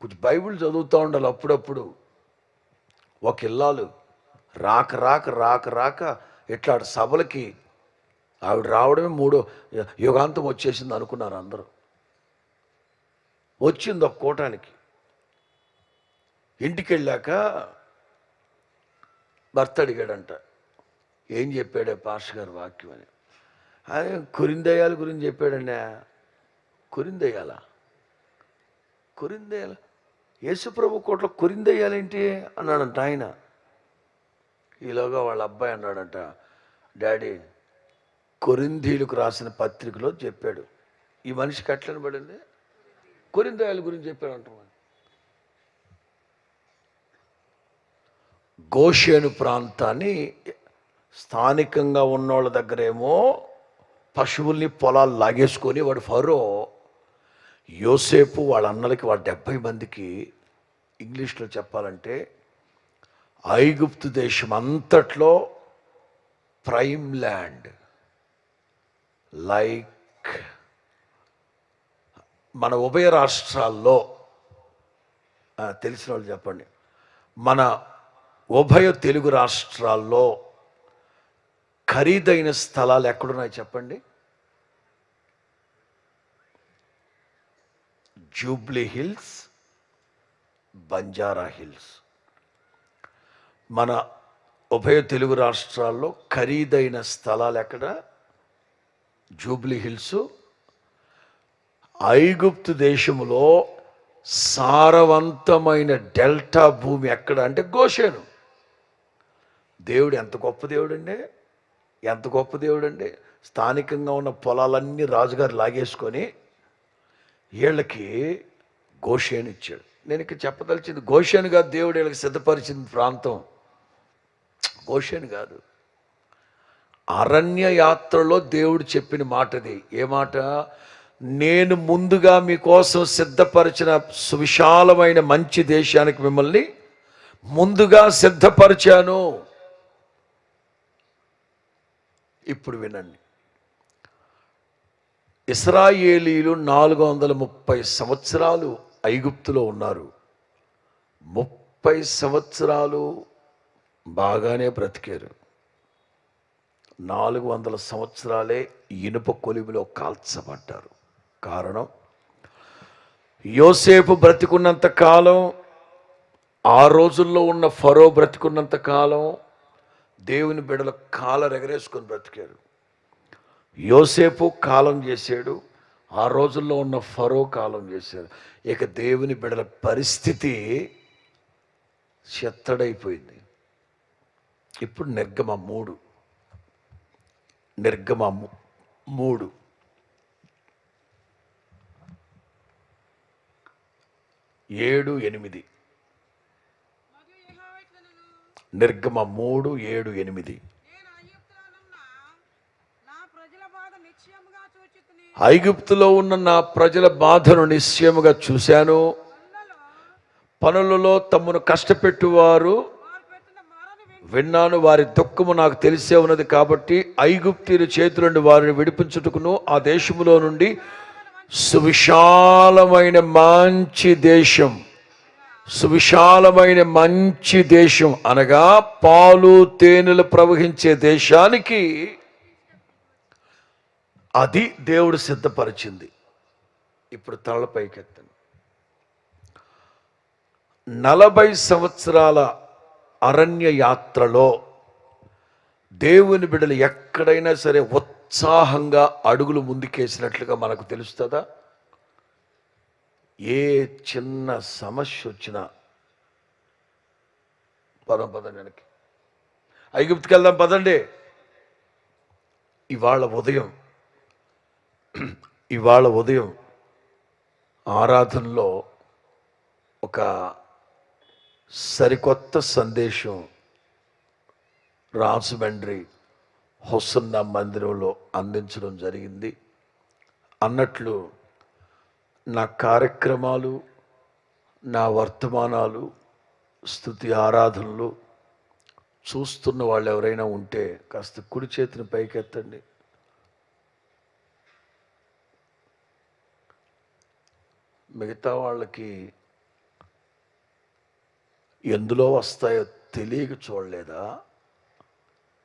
కొంచెం బైబిల్ చదువుతూ ఉండాలి అప్పుడప్పుడు. ఒక ఇల్లాలు రాక రాక రాక రాక ఇట్లా సభలకి ఆవిడ రావడమే మూడో యుగాంతం వచ్చేసింది అనుకున్నారు అందరూ. వచ్చింది ఒక కూటానికి. ఇంటికి వెళ్ళాక భర్త అడిగాడంట ఏం చెప్పాడే పాష గారు వాక్యం అని? అదే కురిందయాల గురించి చెప్పాడండి. కురిందయాల కురిందయ్యాల యేసుప్రభు కోట్లో కొరిందయ్యాలేంటి? అన్నాడంట ఆయన. ఈలోగా వాళ్ళ అబ్బాయి అన్నాడంట డాడీ కొరిందీలకు రాసిన పత్రికలో చెప్పాడు. ఈ మనిషికి ఎట్లని పడింది కొరిందయాల గురించి చెప్పాడు అంటున్నాను గోషేను ప్రాంతాన్ని స్థానికంగా ఉన్నోళ్ళ దగ్గరేమో పశువుల్ని పొలాలు లాగేసుకొని వాడు ఫరో యోసేపు వాళ్ళ అన్నలకి వాళ్ళ డెబ్భై మందికి ఇంగ్లీష్లో చెప్పాలంటే ఐగుప్తు దేశం అంతట్లో ప్రైమ్ ల్యాండ్ లైక్ మన ఉభయ రాష్ట్రాల్లో తెలిసిన వాళ్ళు చెప్పండి. మన ఉభయ తెలుగు రాష్ట్రాల్లో ఖరీదైన స్థలాలు ఎక్కడున్నాయి చెప్పండి? జూబ్లీ హిల్స్ బంజారా హిల్స్. మన ఉభయ తెలుగు రాష్ట్రాల్లో ఖరీదైన స్థలాలు ఎక్కడ? జూబ్లీ హిల్స్. ఐగుప్తు దేశములో సారవంతమైన డెల్టా భూమి ఎక్కడ అంటే గోషేను. దేవుడు ఎంత గొప్ప దేవుడు అండి ఎంత గొప్ప దేవుడు అండి స్థానికంగా ఉన్న పొలాలన్నీ రాజుగారు లాగేసుకొని వీళ్ళకి గోషేను ఇచ్చాడు. నేను ఇక చెప్పదలిచింది గోషేను కాదు దేవుడు వీళ్ళకి సిద్ధపరిచింది ప్రాంతం. గోషేను కాదు. అరణ్య యాత్రలో దేవుడు చెప్పిన మాటది ఏ మాట? నేను ముందుగా మీకోసం సిద్ధపరిచిన సువిశాలమైన మంచి దేశానికి మిమ్మల్ని ముందుగా సిద్ధపరిచాను. ఇప్పుడు వినండి. ఇస్రాయేలీలు నాలుగు వందల ముప్పై సంవత్సరాలు ఐగుప్తులో ఉన్నారు. ముప్పై సంవత్సరాలు బాగానే బ్రతికారు. నాలుగు వందల సంవత్సరాలే ఇనుప కొలిమిలో కాల్చబడ్డారు. కారణం యోసేపు బ్రతికున్నంత కాలం ఆ రోజుల్లో ఉన్న ఫరో బ్రతికున్నంత కాలం దేవుని బిడల కాలరెగరేసుకొని బ్రతికారు. యోసేపు కాలం చేశాడు ఆ రోజుల్లో ఉన్న ఫరో కాలం చేశారు ఇక దేవుని బిడల పరిస్థితి చెత్తడైపోయింది. ఇప్పుడు నిర్గమ మూడు. నిర్గమ మూడు. ఏడు ఎనిమిది. నిర్గమ మూడు ఏడు ఎనిమిది నేను ఐగుప్తులోనున్న నా ప్రజల బాధ నిశ్చయముగా చూచితిని ఐగుప్తులో ఉన్న నా ప్రజల బాధను నిశ్చయముగా చూశాను. పనులలో తమ్మును తమను కష్టపెట్టువారు వారు విన్నాను వారి దుఃఖము నాకు తెలిసే ఉన్నది కాబట్టి ఐగుప్తీయుల చేతుల నుండి వారిని విడిపించుటకును ఆ దేశములో నుండి సువిశాలమైన మంచి దేశం సువిశాలమైన మంచి దేశం అనగా పాలు తేనెలు ప్రవహించే దేశానికి అది దేవుడు సిద్ధపరిచింది. ఇప్పుడు తలపైకెత్తండి నలభై సంవత్సరాల అరణ్య యాత్రలో దేవుని బిడ్డలు ఎక్కడైనా సరే ఉత్సాహంగా అడుగులు ముందుకేసినట్లుగా మనకు తెలుస్తుందా? ఏ చిన్న సమస్య వచ్చినా పదం పదం వెనక్కి. ఐగుప్తికి వెళ్దాం పదండి. ఇవాళ ఉదయం ఇవాళ ఉదయం ఆరాధనలో ఒక సరికొత్త సందేశం రాజమండ్రి హొసన్న మందిరంలో అందించడం జరిగింది. అన్నట్లు నా కార్యక్రమాలు నా వర్తమానాలు స్థుతి ఆరాధనలు చూస్తున్న వాళ్ళు ఎవరైనా ఉంటే కాస్త కుడి చేతిని పైకెత్తండి. మిగతా వాళ్ళకి ఎందులో వస్తాయో తెలియక చూడలేదా?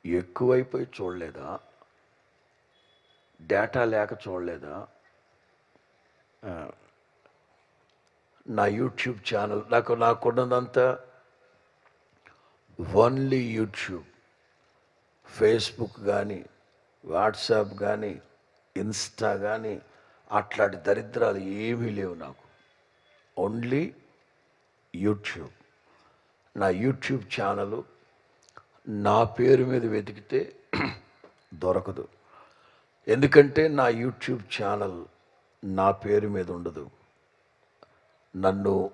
ఎక్కువైపోయి చూడలేదా? డేటా లేక చూడలేదా? నా యూట్యూబ్ ఛానల్ నాకు నాకున్నదంతా ఓన్లీ యూట్యూబ్. ఫేస్బుక్ కానీ వాట్సాప్ కానీ ఇన్స్టా కానీ అట్లాంటి దరిద్రాలు ఏమీ లేవు నాకు. ఓన్లీ యూట్యూబ్ నా యూట్యూబ్ ఛానల్ నా పేరు మీద వెతికితే దొరకదు. ఎందుకంటే నా యూట్యూబ్ ఛానల్ నా పేరు మీద ఉండదు. నన్ను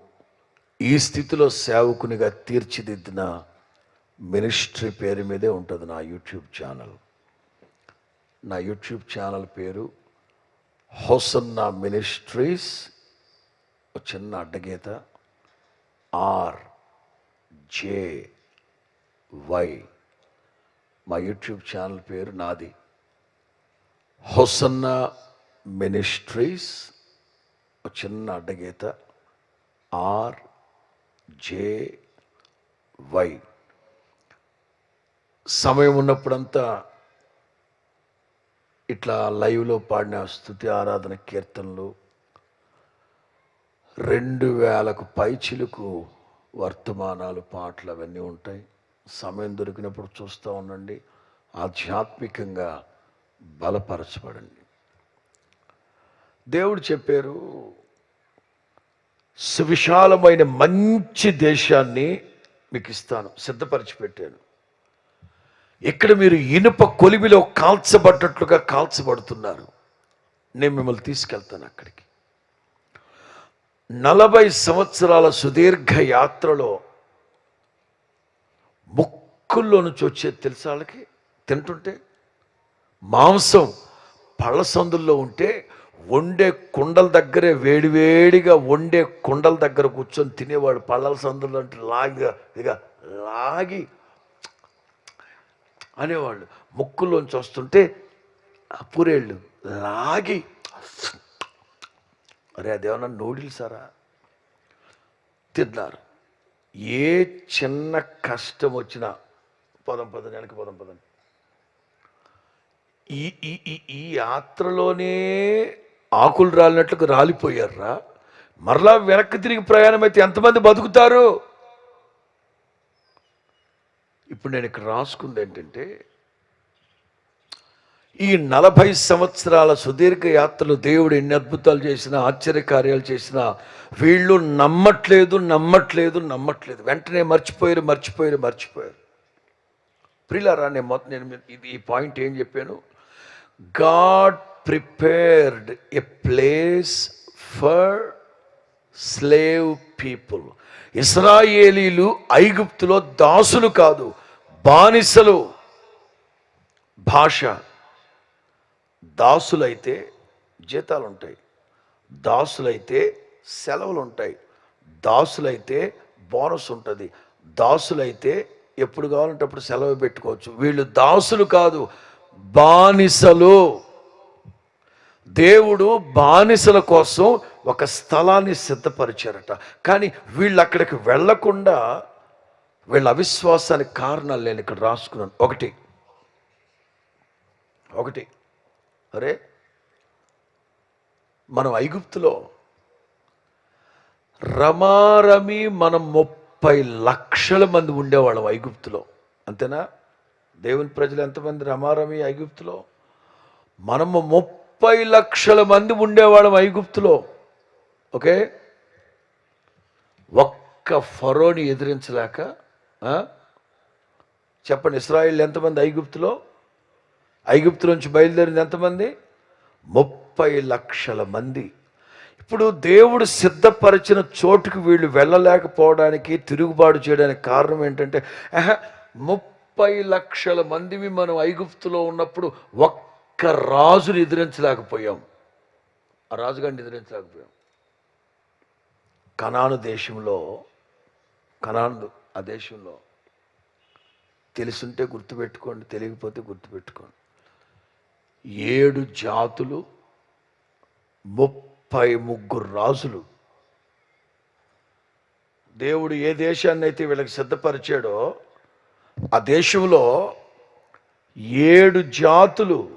ఈ స్థితిలో సేవకునిగా తీర్చిదిద్దిన మినిస్ట్రీ పేరు మీదే ఉంటుంది నా యూట్యూబ్ ఛానల్. నా యూట్యూబ్ ఛానల్ పేరు హోసన్నా మినిస్ట్రీస్ చిన్న అడ్డగీత ఆర్ జే వై. మా యూట్యూబ్ ఛానల్ పేరు నాది. హోసన్న మినిస్ట్రీస్ చిన్న అడ్డగీత ఆర్ జే వై. సమయం ఉన్నప్పుడంతా ఇట్లా లైవ్లో పాడిన స్థుతి ఆరాధన కీర్తనలు రెండు వేలకు పైచిలకు వర్తమానాలు పాటలు అవన్నీ ఉంటాయి. సమయం దొరికినప్పుడు చూస్తూ ఉండండి. ఆధ్యాత్మికంగా బలపరచబడండి. దేవుడు చెప్పారు సువిశాలమైన మంచి దేశాన్ని మీకు ఇస్తాను సిద్ధపరిచి పెట్టాను ఇక్కడ మీరు ఇనుప కొలిమిలో కాల్చబడ్డట్లుగా కాల్చబడుతున్నారు. నేను మిమ్మల్ని తీసుకెళ్తాను అక్కడికి. నలభై సంవత్సరాల సుదీర్ఘ యాత్రలో ముక్కుల్లో నుంచి వచ్చేది తెలుసా వాళ్ళకి? తింటుంటే? మాంసం పళ్ళ సందుల్లో ఉంటే వండే కుండల దగ్గరే వేడివేడిగా వండే కుండల దగ్గర కూర్చొని తినేవాడు పళ్ళల సందుల్లో అంటే లాగిగా ఇక లాగి అనేవాళ్ళు. ముక్కుల్లోంచి వస్తుంటే ఆ పూరేళ్ళు లాగి అరే అదేమన్నా నూడిల్సారా? తిన్నారు. ఏ చిన్న కష్టం వచ్చినా పదం పదం వెనక పదం పదం ఈ ఈ ఈ ఈ యాత్రలోనే ఆకులు రాలినట్లుగా రాలిపోయారా మరలా వెనక్కి తిరిగి ప్రయాణం అయితే ఎంతమంది బతుకుతారు? ఇప్పుడు నేను ఇక్కడ రాసుకుంది ఏంటంటే ఈ నలభై సంవత్సరాల సుదీర్ఘ యాత్రలు దేవుడు ఎన్ని అద్భుతాలు చేసినా ఆశ్చర్యకార్యాలు చేసినా వీళ్ళు నమ్మట్లేదు నమ్మట్లేదు నమ్మట్లేదు. వెంటనే మర్చిపోయారు మర్చిపోయారు మర్చిపోయారు. ప్రిలారా నేను మొత్తం నేను ఇది ఈ పాయింట్ ఏం చెప్పాను? God prepared a place for slave people. ఇస్రాయేలీలు ఐగుప్తులో దాసులు కాదు. బానిసలు భాష దాసులైతే జీతాలు ఉంటాయి దాసులైతే సెలవులు ఉంటాయి దాసులైతే బోనస్ ఉంటుంది దాసులైతే ఎప్పుడు కావాలంటే అప్పుడు సెలవు పెట్టుకోవచ్చు. వీళ్ళు దాసులు కాదు బానిసలు. దేవుడు బానిసల కోసం ఒక స్థలాన్ని సిద్ధపరిచారట. కానీ వీళ్ళు అక్కడికి వెళ్ళకుండా వీళ్ళ అవిశ్వాసానికి కారణాలు నేను ఇక్కడ రాసుకున్నాను. ఒకటి. ఒకటి. అరే మనం ఐగుప్తులో రమారమి మనం ముప్పై లక్షల మంది ఉండేవాళ్ళం ఐగుప్తులో. అంతేనా? దేవుని ప్రజలు ఎంతమంది రమారమి ఐగుప్తులో? మనము ముప్పై లక్షల మంది ఉండేవాళ్ళం ఐగుప్తులో. ఓకే? ఒక్క ఫరోని ఎదిరించలేక చెప్పండి ఇస్రాయిల్ ఎంతమంది? ఐగుప్తులో? ఐగుప్తు నుంచి బయలుదేరింది ఎంతమంది? ముప్పై లక్షల మంది. ఇప్పుడు దేవుడు సిద్ధపరిచిన చోటుకు వీళ్ళు వెళ్ళలేకపోవడానికి తిరుగుబాటు చేయడానికి కారణం ఏంటంటే ముప్పై లక్షల మందివి మనం ఐగుప్తులో ఉన్నప్పుడు ఒక్క రాజుని ఎదిరించలేకపోయాం. ఆ రాజుగారిని ఎదిరించలేకపోయాం. కనాను దేశంలో కనాను ఆ దేశంలో తెలుసుంటే గుర్తుపెట్టుకోండి తెలియకపోతే గుర్తుపెట్టుకోండి. ఏడు జాతులు ముప్పై ముగ్గురు రాజులు. దేవుడు ఏ దేశాన్ని అయితే వీళ్ళకి సిద్ధపరిచాడో ఆ దేశంలో ఏడు జాతులు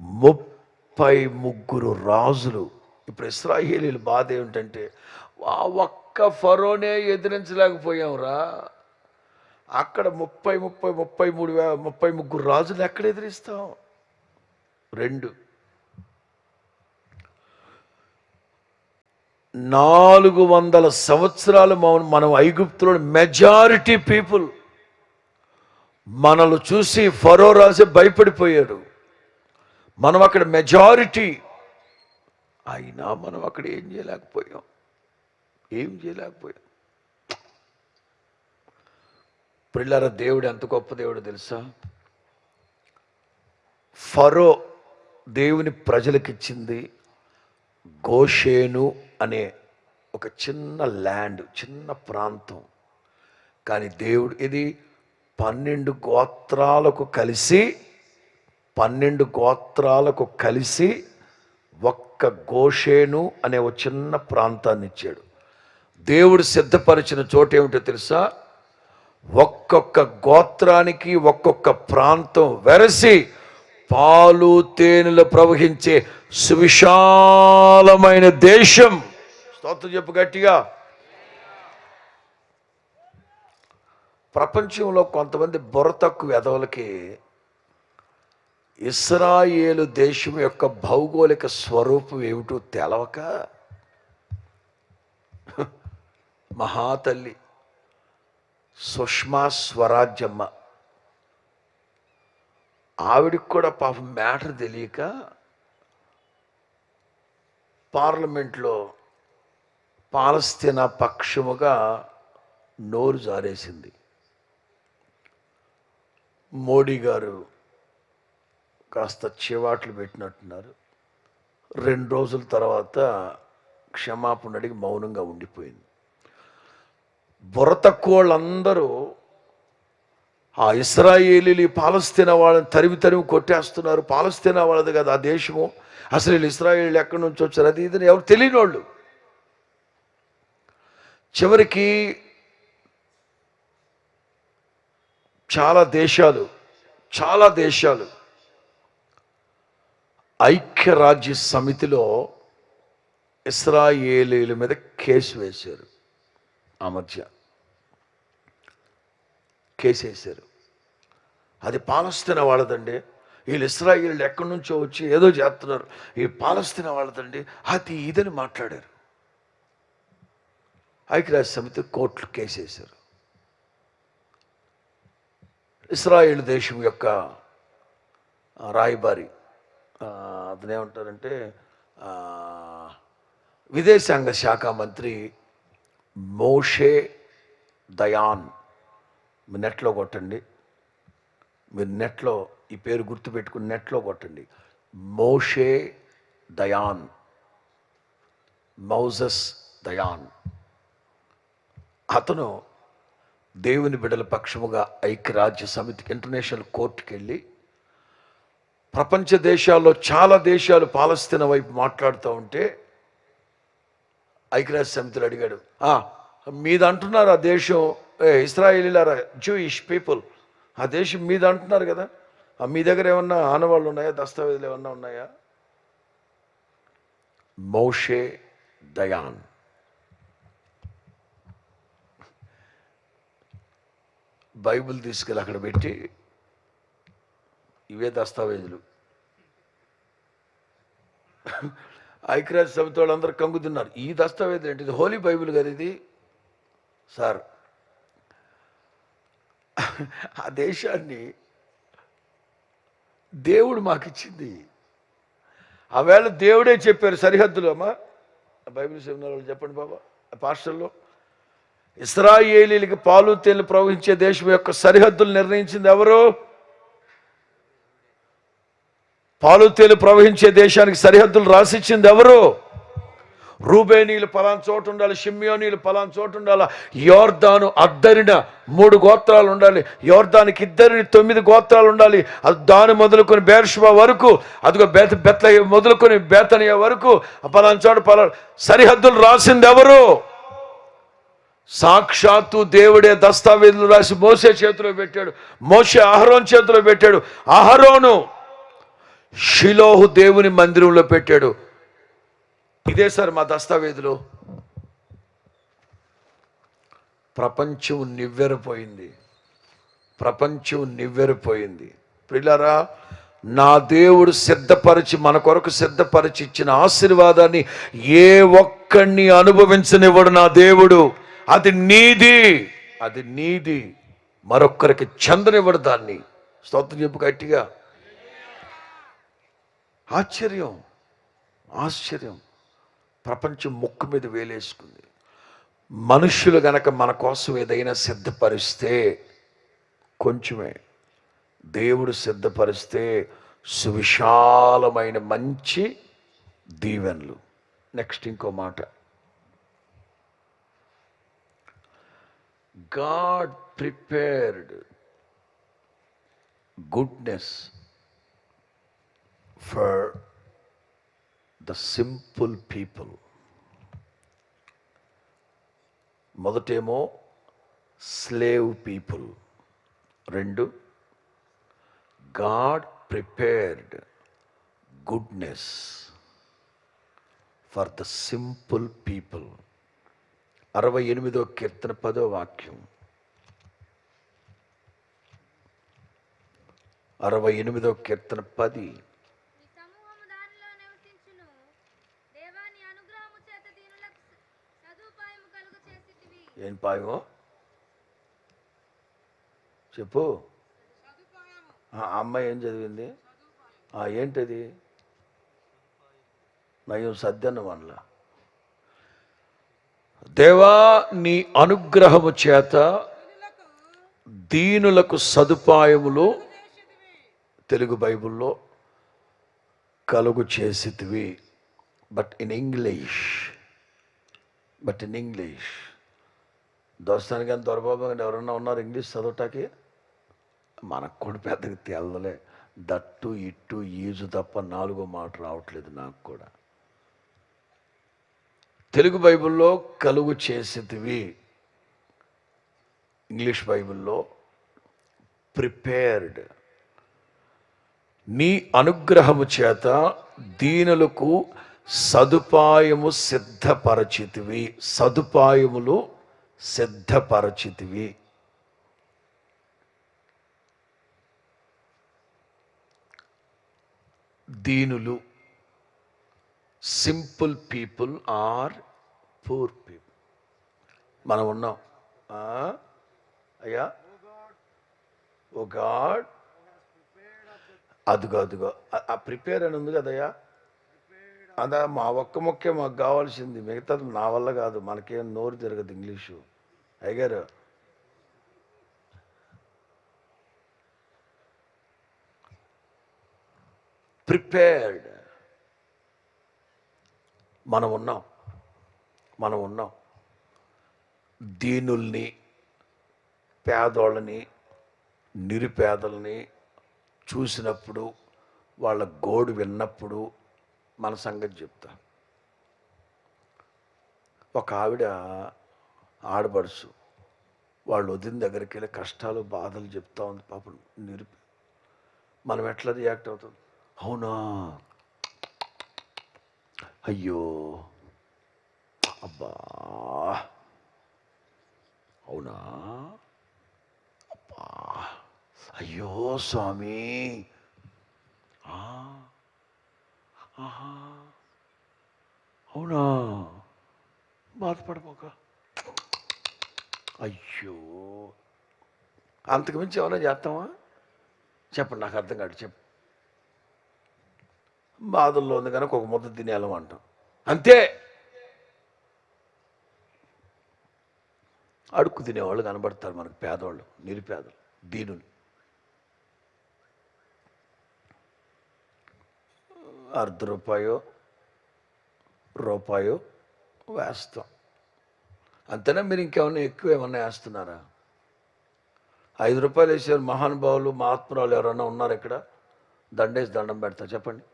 ముప్పై ముగ్గురు రాజులు. ఇప్పుడు ఇస్రాయేలీల బాధ ఏమిటంటే ఒక్క ఒక్క ఫరోనే ఎదిరించలేకపోయాంరా. అక్కడ ముప్పై ముప్పై ముప్పై మూడు వే ముప్పై ముగ్గురు రాజులు ఎక్కడ ఎదిరిస్తాం? రెండు. నాలుగు వందల సంవత్సరాలు మనం మనం ఐగుప్తులో మెజారిటీ పీపుల్. మనల్ని చూసి ఫరో రాజే భయపడిపోయాడు. మనం అక్కడ మెజారిటీ. అయినా మనం అక్కడ ఏం చేయలేకపోయాం. ఏం చేయలేకపోయాం. పిల్లర దేవుడు ఎంత గొప్ప దేవుడు తెలుసా? ఫరో దేవుని ప్రజలకిచ్చింది గోషేను అనే ఒక చిన్న ల్యాండ్ చిన్న ప్రాంతం. కానీ దేవుడు ఇది పన్నెండు గోత్రాలకు కలిసి పన్నెండు గోత్రాలకు కలిసి ఒక్క గోషేను అనే ఒక చిన్న ప్రాంతాన్ని ఇచ్చాడు దేవుడు సిద్ధపరిచిన చోటు ఏమిటో తెలుసా? ఒక్కొక్క గోత్రానికి ఒక్కొక్క ప్రాంతం వెరసి పాలు తేనెలు ప్రవహించే సువిశాలమైన దేశం. స్తోత్రం చెప్పు గట్టిగా. ప్రపంచంలో కొంతమంది బుర్ర తక్కువ ఎదవలకి ఇస్రాయేలు దేశం యొక్క భౌగోళిక స్వరూపం ఏమిటో తెలవక మహాతల్లి సుష్మా స్వరాజ్యమ్మ. ఆవిడికి కూడా పాపం మ్యాటర్ తెలియక పార్లమెంట్లో పాలస్తీనా పక్షముగా నోరు జారేసింది. మోడీ గారు కాస్త చివాట్లు పెట్టినట్టున్నారు. రెండు రోజుల తర్వాత క్షమాపణ అడిగి మౌనంగా ఉండిపోయింది. బుర్ర తక్కువ వాళ్ళందరూ ఆ ఇస్రాయేలీలు పాలస్తీనా వాళ్ళని తరిమి తరిమి కొట్టేస్తున్నారు. పాలస్తీనా వాళ్ళది కదా ఆ దేశము. అసలు వీళ్ళు ఇస్రాయేళ్ళు ఎక్కడి నుంచి వచ్చారు? అది ఇది ఎవరు తెలియని వాళ్ళు చివరికి చాలా దేశాలు చాలా దేశాలు ఐక్యరాజ్య సమితిలో ఇస్రాయేలీల మీద కేసు వేశారు. ఆ మధ్య అది పాలస్తీనా వాళ్ళదండి. వీళ్ళు ఇస్రాయిల్ ఎక్కడి నుంచో వచ్చి ఏదో చేస్తున్నారు. ఈ పాలస్తీనా వాళ్ళదండి. అది ఇదని మాట్లాడారు. ఐక్యరాజ్య సమితి కోర్టులు కేసేశారు ఇస్రాయేల్ దేశం యొక్క రాయబారి అతనేమంటారంటే విదేశాంగ శాఖ మంత్రి మోషే దయాన్. మీ నెట్లో కొట్టండి. మీరు నెట్లో ఈ పేరు గుర్తుపెట్టుకుని నెట్లో కొట్టండి. మోషే దయాన్. మౌజస్ దయాన్. అతను దేవుని బిడల పక్షముగా ఐక్యరాజ్య సమితికి ఇంటర్నేషనల్ కోర్టుకి వెళ్ళి ప్రపంచ దేశాల్లో చాలా దేశాలు పాలస్తీన వైపు మాట్లాడుతూ ఉంటే ఐక్యరాజ్య సమితిలో అడిగాడు. "ఆ, మీద అంటున్నారు ఆ దేశం ఇస్రాయేలీలారా జూయిష్ పీపుల్ ఆ దేశం మీద అంటున్నారు కదా. ఆ మీ దగ్గర ఏమన్నా ఆనవాళ్ళు ఉన్నాయా? దస్తావేజులు ఏమన్నా ఉన్నాయా? మౌషే దయాన్. బైబిల్ తీసుకెళ్ళి అక్కడ పెట్టి ఇవే దస్తావేజులు. ఐక్యరాజ్య సమితి వాళ్ళందరూ కంగుతున్నారు ఈ దస్తావేజ్ ఏంటి ఇది హోలీ బైబిల్ కదా ఇది? సార్ ఆ దేశాన్ని దేవుడు మాకు ఇచ్చింది ఆవేళ దేవుడే చెప్పారు సరిహద్దులు. అమ్మా బైబిల్ సెమినార్ చెప్పండి బాబా పాస్టర్లో. ఇస్రాయేలీలకి పాలు తేలు ప్రవహించే దేశం యొక్క సరిహద్దులు నిర్ణయించింది ఎవరు? పాలు తేలు ప్రవహించే దేశానికి సరిహద్దులు రాసిచ్చింది ఎవరు? రూబేనీలు పలాన్ చోటు ఉండాలి షిమ్యోనీలు పలాన్ చోటు ఉండాలి? యోర్దాను అద్దరిన మూడు గోత్రాలు ఉండాలి. యోర్దానికి ఇద్దరిని తొమ్మిది గోత్రాలు ఉండాలి. అది దాని మొదలుకొని బేర్షుబా వరకు అదిగో బేత బెత్ల మొదలుకొని బేతనియ వరకు ఆ పలాన్ చోటు పలా సరిహద్దులు రాసింది ఎవరు? సాక్షాత్తు దేవుడే దస్తావేజులు రాసి మోసే చేతిలో పెట్టాడు. మోసే అహరోన్ చేతిలో పెట్టాడు. అహరోను షిలోహు దేవుని మందిరంలో పెట్టాడు. ఇదే సార్ మా దస్తావేజులు. ప్రపంచం నివ్వెరపోయింది. ప్రపంచం నివ్వెరపోయింది. పిల్లరా నా దేవుడు సిద్ధపరిచి మన కొరకు సిద్ధపరిచి ఇచ్చిన ఆశీర్వాదాన్ని ఏ ఒక్కడిని అనుభవించనివ్వడు నా దేవుడు. అది నీది. అది నీది. మరొక్కరికి చందనివ్వడు దాన్ని. స్తోత్రం చెప్పు గట్టిగా. ఆశ్చర్యం ఆశ్చర్యం. ప్రపంచం ముక్కు మీద వేలేసుకుంది. మనుష్యులు గనక మన కోసం ఏదైనా సిద్ధపరిస్తే కొంచెమే. దేవుడు సిద్ధపరిస్తే సువిశాలమైన మంచి దీవెనలు. నెక్స్ట్ ఇంకో మాట. God prepared goodness. For the simple people మొదటేమో స్లేవ్ పీపుల్ రెండు God prepared goodness for the simple people అరవై ఎనిమిదో కీర్తన పదో వాక్యం అరవై ఎనిమిదో కీర్తన పది నీ సమూహము దానిలో నివసించును దేవాని అనుగ్రహము చేత దీనులకు స- సదుపాయము కలుగు చేసితివి ఏం పాయమో? చెప్పు. ఆ అమ్మాయి ఏం చదివింది? ఏంటది? నయం సద్దన్న వనల దేవా నీ అనుగ్రహము చేత దీనులకు సదుపాయములు తెలుగు బైబిల్లో కలుగు చేసితివి. But in English. But in English. దర్శనానికి కానీ దొరబాబు కానీ ఎవరన్నా ఉన్నారు ఇంగ్లీష్ చదవటానికి? మనకు కూడా పెద్దగా తెల్లలే దట్టు ఇట్టు ఈజు తప్ప నాలుగో మాట రావట్లేదు నాకు కూడా. తెలుగు బైబిల్లో కలుగు చేసేటివి ఇంగ్లీష్ బైబిల్లో ప్రిపేర్డ్. నీ అనుగ్రహము చేత దీనులకు సదుపాయము సిద్ధపరచితివి. సదుపాయములు సిద్ధపరచితివి. దీనులు simple people or poor people. మనం ఉన్నాం. అయ్యా? O God. అదుగో అదుగో. ఆ- ఆ ప్రిపేర్ అని ఉంది కదయ్యా అదా మా ఒక్క మొక్కే మాకు కావాల్సింది. మిగతాది నా వల్ల కాదు. మనకేం నోరు తిరగదు ఇంగ్లీషు. అయ్యారు ప్రిపేర్డ్. మనం ఉన్నాం. మనం ఉన్నాం. దీనుల్ని పేదోళ్ళని నిరుపేదల్ని చూసినప్పుడు వాళ్ళ గోడు విన్నప్పుడు మన సంగతి చెప్తా. ఒక ఆవిడ ఆడపడుచు. వాళ్ళు వదిన దగ్గరికి వెళ్ళి కష్టాలు బాధలు చెప్తా ఉంది పాపం నిరుపి. మనం ఎట్లా రియాక్ట్ అవుతుంది అవునా? అయ్యో! అబ్బా! అవునా? అబ్బా! అయ్యో స్వామి! ఆహా! అవునా? బాధపడబోక. అయ్యో. అంతకుమించి ఏమైనా చేస్తామా చెప్పండి నాకు అర్థం కాదు చెప్పు. బాధల్లో ఉంది కనుక ఒక ముద్ద తినేయాలం అంటాం అంతే. అడుక్కు తినేవాళ్ళు కనబడతారు మనకు పేదవాళ్ళు నిరుపేదలు దీనులు. అర్ధ రూపాయో రూపాయో వేస్తాం. అంతేనా? మీరు ఇంకేమన్నా ఎక్కువ ఏమన్నా వేస్తున్నారా? ఐదు రూపాయలు వేసే మహానుభావులు మహాత్మురాలు ఎవరైనా ఉన్నారు ఇక్కడ? దండేసి దండం పెడతా చెప్పండి.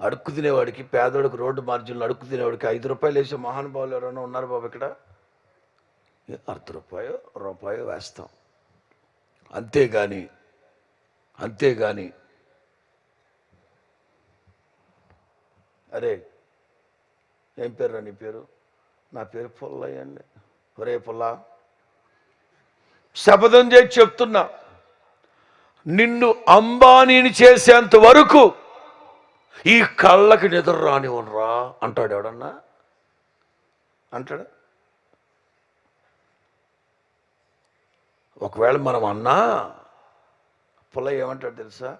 అడుక్కు తినేవాడికి పేదవాడికి రోడ్డు మార్జిన్లు అడుక్కు తినేవాడికి ఐదు రూపాయలు వేసే మహానుభావులు ఎవరైనా ఉన్నారు బాబు ఇక్కడ? అర్ధ రూపాయో రూపాయో వేస్తాం. అంతేగాని అంతేగాని అరే ఏం పేరు నీ పేరు? నా పేరు పుల్లయ్య అండి. ఒరే పుల్ల. శపథం చేసి చెప్తున్నా. నిన్ను అంబానీని చేసేంత వరకు ఈ కళ్ళకి నిద్ర రానివ్వనురా అంటాడు ఎవడన్నా? అంటాడు? ఒకవేళ మనం అన్నా పుల్లయ్య ఏమంటాడు తెలుసా?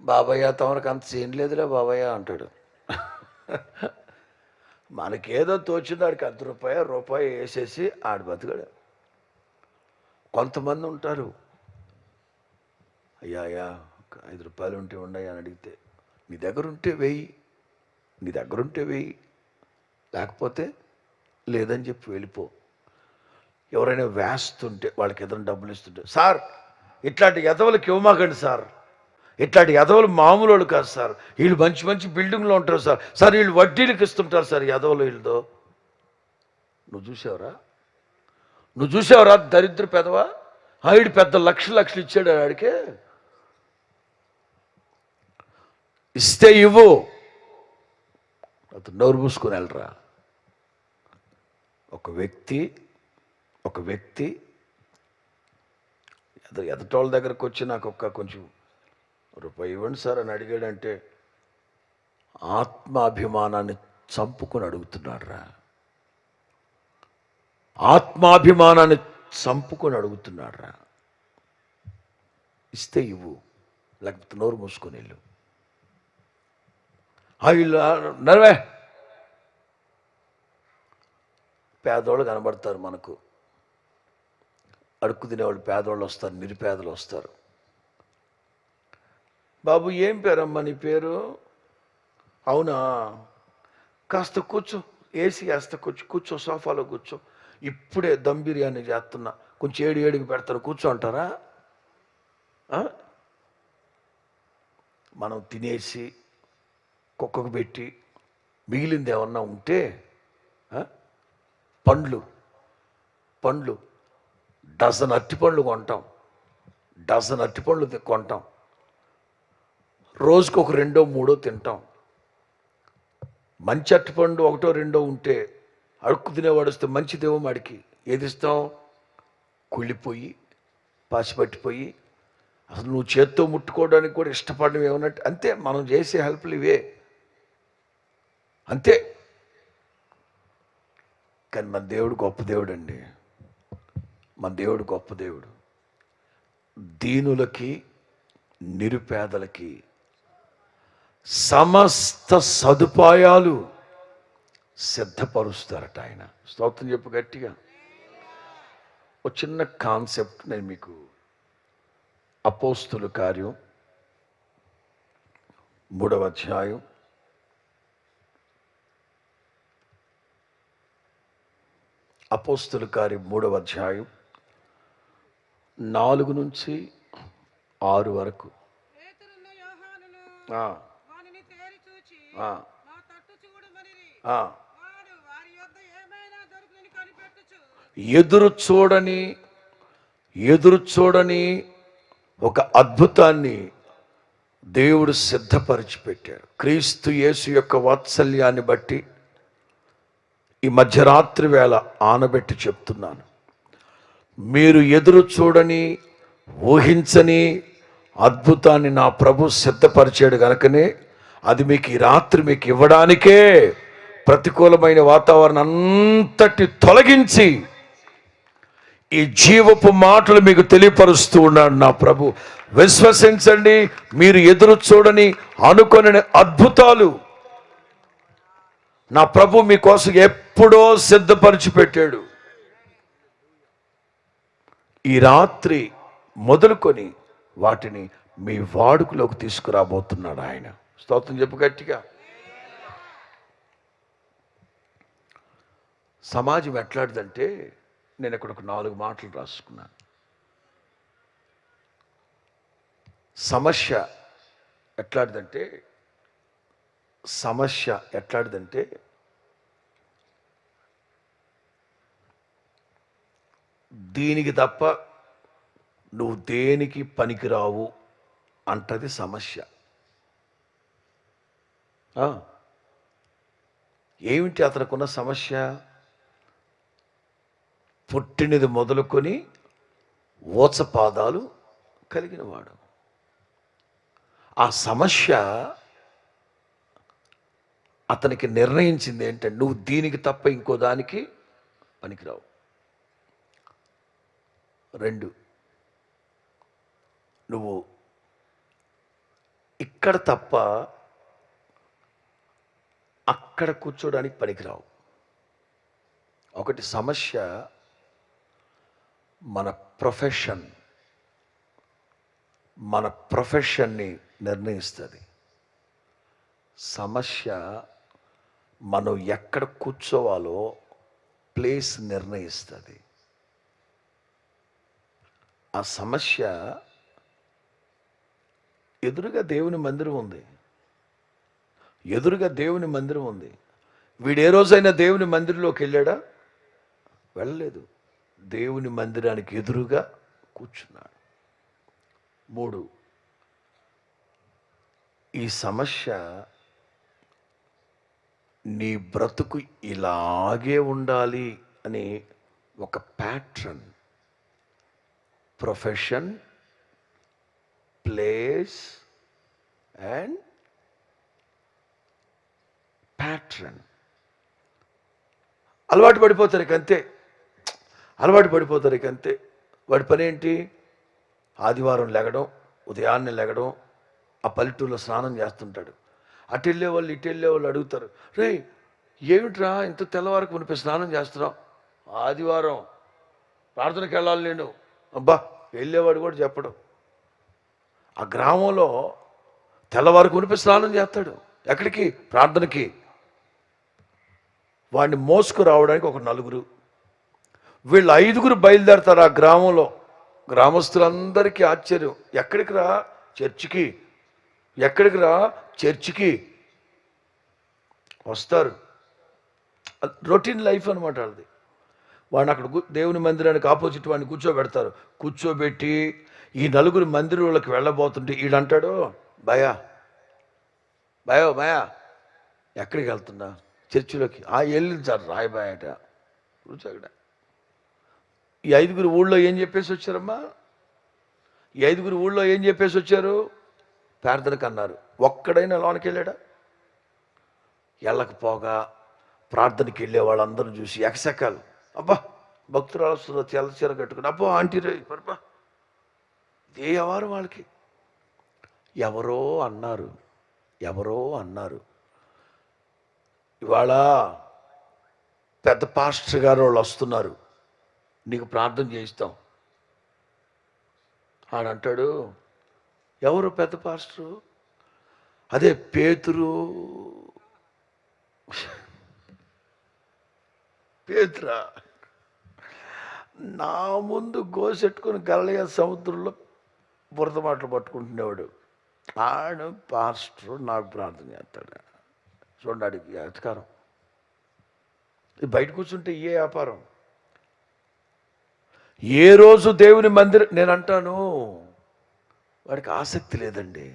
బాబయ్య తమరికి అంత చేయలేదులే లేదులే బాబయ్య అంటాడు. మనకేదో తోచింది ఆడికి అర్ధ రూపాయ రూపాయి వేసేసి ఆడు బతకడు. కొంతమంది ఉంటారు. అయ్యా అయ్యా ఒక ఐదు రూపాయలు ఉంటే ఉండయా అని అడిగితే నీ దగ్గర ఉంటే వెయ్యి నీ దగ్గర ఉంటే వెయ్యి లేకపోతే లేదని చెప్పి వెళ్ళిపో. ఎవరైనా వేస్తుంటే వాళ్ళకి ఏదైనా డబ్బులు ఇస్తుంటే సార్ ఇట్లాంటి ఎదవలకి ఇవ్వమాకండి సార్. ఇట్లాంటి యదవులు మామూలు వాళ్ళు కాదు సార్. వీళ్ళు మంచి మంచి బిల్డింగ్లో ఉంటారు సార్. సార్ వీళ్ళు వడ్డీలకు ఇస్తుంటారు సార్ ఎదవలు వీళ్ళతో. నువ్వు చూసావరా? నువ్వు చూసావురా? దరిద్ర పెదవా? ఆవిడ పెద్ద లక్ష లక్షలు ఇచ్చాడు ఆడికే ఇస్తే ఇవ్వు. అతను నోరు మూసుకొని వెళ్ళరా? ఒక వ్యక్తి ఒక వ్యక్తి ఎద ఎదటోళ్ళ దగ్గరకు వచ్చి నాకు ఒక్క కొంచెం రూపాయి ఇవ్వండి సార్ అని అడిగాడంటే ఆత్మాభిమానాన్ని చంపుకొని అడుగుతున్నాడు రా ఆత్మాభిమానాన్ని చంపుకొని అడుగుతున్నాడు రా ఇస్తే ఇవ్వు లేకపోతే నోరు మూసుకొని వెళ్ళు. ఆ వీళ్ళు నరవే. పేదోళ్ళు కనబడతారు మనకు. అడుక్కు తినేవాళ్ళు పేదోళ్ళు వస్తారు నిరుపేదలు వస్తారు. బాబు ఏం పేరమ్మా నీ పేరు? అవునా? కాస్త కూర్చో. ఏసీ కాస్త కూర్చో. కూర్చో సోఫాలో కూర్చో. ఇప్పుడే దమ్ బిర్యానీ చేస్తున్నా. కొంచెం ఏడు ఏడుకి పెడతాను. కూర్చో అంటారా? మనం తినేసి కుక్కకు పెట్టి మిగిలింది ఏమన్నా ఉంటే పండ్లు. పండ్లు. డజన్ అరటిపండ్లు కొంటాం. డజన్ అరటిపండ్లు కొంటాం. రోజుకు ఒక రెండో మూడో తింటాం. మంచి అరటిపండు ఒకటో రెండో ఉంటే అడుక్కు తినేవాడు వస్తే మంచిదేమో వాడికి. ఏది ఇస్తాం? కుళ్ళిపోయి పసిపట్టిపోయి అసలు నువ్వు చేత్తో ముట్టుకోవడానికి కూడా ఇష్టపడడం ఏమన్నట్టు అంతే మనం చేసే హెల్ప్లు ఇవే. అంతే. కానీ మన దేవుడు గొప్ప దేవుడు అండి మన దేవుడు గొప్ప దేవుడు. దీనులకి నిరుపేదలకి సమస్త సదుపాయాలు సిద్ధపరుస్తారట ఆయన. స్తోత్రం చెప్పు గట్టిగా. ఒక చిన్న కాన్సెప్ట్ నేను మీకు. అపోస్తుల కార్యం మూడవ అధ్యాయం. అపోస్తుల కార్యం మూడవ అధ్యాయం నాలుగు నుంచి ఆరు వరకు. ఎదురు చూడని ఎదురు చూడని ఒక అద్భుతాన్ని దేవుడు సిద్ధపరిచి పెట్టాడు క్రీస్తు యేసు యొక్క వాత్సల్యాన్ని బట్టి ఈ మధ్యరాత్రి వేళ ఆనబెట్టి చెప్తున్నాను. మీరు ఎదురు చూడని ఊహించని అద్భుతాన్ని నా ప్రభు సిద్ధపరిచాడు గనుకనే అది మీకు ఈ రాత్రి మీకు ఇవ్వడానికే ప్రతికూలమైన వాతావరణం అంతటి తొలగించి ఈ జీవపు మాటలు మీకు తెలియపరుస్తూ ఉన్నాడు నా ప్రభు. విశ్వసించండి మీరు ఎదురు చూడని అనుకొని అద్భుతాలు నా ప్రభు మీకోసం ఎప్పుడో సిద్ధపరిచి పెట్టాడు ఈ రాత్రి మొదలుకొని వాటిని మీ వాడుకలోకి తీసుకురాబోతున్నాడు ఆయన. స్తోత్రం చెప్పు గట్టిగా. సమాజం ఎట్లాంటిదంటే నేను ఇక్కడ ఒక నాలుగు మాటలు రాసుకున్నాను. సమస్య ఎట్లాంటిదంటే సమస్య ఎట్లాంటిదంటే దీనికి తప్ప నువ్వు దేనికి పనికిరావు అంటది సమస్య. ఏమిటి అతనుకున్న సమస్య? పుట్టినది మొదలుకొని ఓచపాదాలు కలిగినవాడు. ఆ సమస్య అతనికి నిర్ణయించింది ఏంటంటే నువ్వు దీనికి తప్ప ఇంకో దానికి పనికిరావు. రెండు నువ్వు ఇక్కడ తప్ప అక్కడ కూర్చోడానికి పనికిరావు. ఒకటి సమస్య మన ప్రొఫెషన్ మన ప్రొఫెషన్ని నిర్ణయిస్తుంది. సమస్య మనం ఎక్కడ కూర్చోవాలో ప్లేస్ నిర్ణయిస్తుంది. ఆ సమస్య ఎదురుగా దేవుని మందిరం ఉంది. ఎదురుగా దేవుని మందిరం ఉంది. వీడు ఏ రోజైనా దేవుని మందిరంలోకి వెళ్ళాడా? వెళ్ళలేదు. దేవుని మందిరానికి ఎదురుగా కూర్చున్నాడు. మూడు ఈ సమస్య నీ బ్రతుకు ఇలాగే ఉండాలి అని ఒక pattern profession place and pattern అలవాటు పడిపోతారు ఇక అంతే అలవాటు పడిపోతారు ఇక అంతే వాడి పని ఏంటి ఆదివారం లెగడం ఉదయాన్నే లెగడం ఆ పల్లెటూరులో స్నానం చేస్తుంటాడు. అటు వెళ్ళే వాళ్ళు ఇటు వెళ్ళే వాళ్ళు అడుగుతారు రే ఏమిట్రా ఇంత తెల్లవారకు మునిపి స్నానం చేస్తున్నాం ఆదివారం. ప్రార్థనకి వెళ్ళాలి నేను. అబ్బా వెళ్ళేవాడు కూడా చెప్పడం. ఆ గ్రామంలో తెల్లవారు మునిపి స్నానం చేస్తాడు. ఎక్కడికి? ప్రార్థనకి. వాడిని మోసుకు రావడానికి ఒక నలుగురు. వీళ్ళు ఐదుగురు బయలుదేరతారు ఆ గ్రామంలో. గ్రామస్తులందరికీ ఆశ్చర్యం. ఎక్కడికి రా? చర్చికి. ఎక్కడికి రా? చర్చికి. వస్తారు. రొటీన్ లైఫ్ అనమాట వాళ్ళది. వాడిని అక్కడ దేవుని మందిరానికి ఆపోజిట్ వాడిని కూర్చోబెడతారు. కూర్చోబెట్టి ఈ నలుగురు మందిరంలోకి వెళ్ళబోతుంటే వీడంటాడు భయా. భయో భయా. ఎక్కడికి వెళ్తున్నా? చర్చిలోకి. ఆ వెళ్ళింది సార్ రాయబాయట. కూర్చో అక్కడ ఈ ఐదుగురు ఊళ్ళో ఏం చెప్పేసి వచ్చారమ్మా? ఈ ఐదుగురు ఊళ్ళో ఏం చెప్పేసి వచ్చారు? ప్రార్థనకు అన్నారు ఒక్కడైనా లోనికి వెళ్ళాడా? వెళ్ళకపోగా ప్రార్థనకి వెళ్ళే వాళ్ళందరూ చూసి ఎకసెకాలు. అబ్బా భక్తురాలు వస్తుందో? తెల్ల చీర కట్టుకుని. అబ్బా ఆంటీ రే పరపా. ఏ ఎవరు వాళ్ళకి. ఎవరో అన్నారు. ఎవరో అన్నారు. ఇవాళ పెద్ద పాస్టర్ గారు వాళ్ళు వస్తున్నారు. నీకు ప్రార్థన చేయిస్తాం. ఆడంటాడు ఎవరు పెద్ద పాస్టరు? అదే పేతురు. పేతురా నా ముందు గోసెట్టుకుని గల్లయ్య సముద్రంలో బురద మాటలు పట్టుకుంటునేవాడు. ఆడు పాస్టర్ నాకు ప్రార్థన చేస్తాడు. చూడండి అధికారం. ఇది బయట కూర్చుంటే ఏ వ్యాపారం? ఏ రోజు దేవుని మందిరం నేను అంటాను వాడికి ఆసక్తి లేదండి.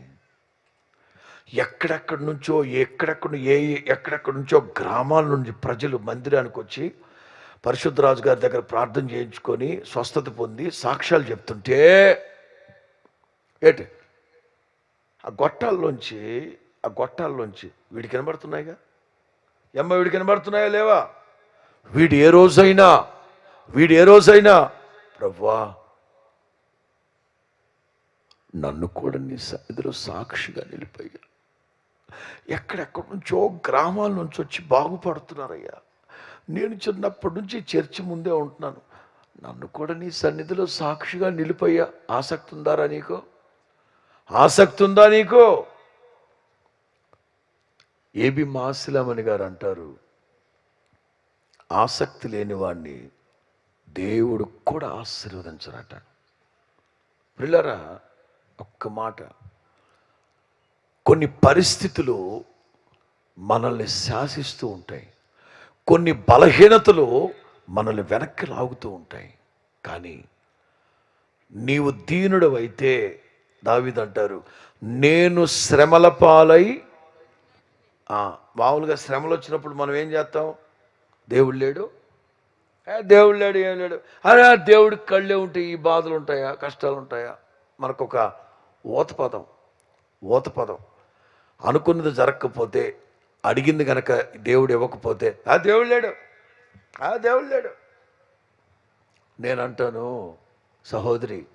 ఎక్కడెక్కడి నుంచో ఎక్కడెక్కడ ఏ ఎక్కడెక్కడి నుంచో గ్రామాల నుంచి ప్రజలు మందిరానికి వచ్చి పరిశుద్ధరాజు గారి దగ్గర ప్రార్థన చేయించుకొని స్వస్థత పొంది సాక్ష్యాలు చెప్తుంటే ఏంటి? ఆ గొట్టాల్లోంచి ఆ గొట్టాల్లోంచి వీడి కనబడుతున్నాయిగా? ఎమ్మ వీడి కనబడుతున్నాయా లేవా? వీడు ఏ రోజైనా వీడు ఏ రోజైనా ప్రవ్వా నన్ను కూడా నీ ఇద్దరు సాక్షిగా నిలిపోయారు ఎక్కడెక్కడి నుంచో గ్రామాల నుంచి వచ్చి బాగుపడుతున్నారయ్యా. నేను చిన్నప్పటి నుంచి చర్చి ముందే ఉంటున్నాను. నన్ను కూడా నీ సన్నిధిలో సాక్షిగా నిలిపోయా ఆసక్తి ఉందారా నీకు? ఆసక్తి ఉందా నీకు? ఏబి మాసిలామణి గారు అంటారు ఆసక్తి లేని వాడిని దేవుడు కూడా ఆశీర్వదించరట. పిల్లరా ఒక్క మాట. కొన్ని పరిస్థితులు మనల్ని శాసిస్తూ ఉంటాయి. కొన్ని బలహీనతలు మనల్ని వెనక్కి లాగుతూ ఉంటాయి. కానీ నీవు దీనుడవైతే దావిదంటారు నేను శ్రమల పాలై మామూలుగా శ్రమలు వచ్చినప్పుడు మనం ఏం చేస్తాం? దేవుడు లేడు. దేవుడు లేడు ఏం లేడు. అరే దేవుడికి కళ్ళే ఉంటాయి ఈ బాధలు ఉంటాయా కష్టాలు ఉంటాయా మనకొక ఊత పదం ఊత పదం అనుకున్నది జరగకపోతే అడిగింది కనుక దేవుడు ఇవ్వకపోతే ఆ దేవుడు లేడు. ఆ దేవుడు లేడు. నేను అంటాను సహోదరి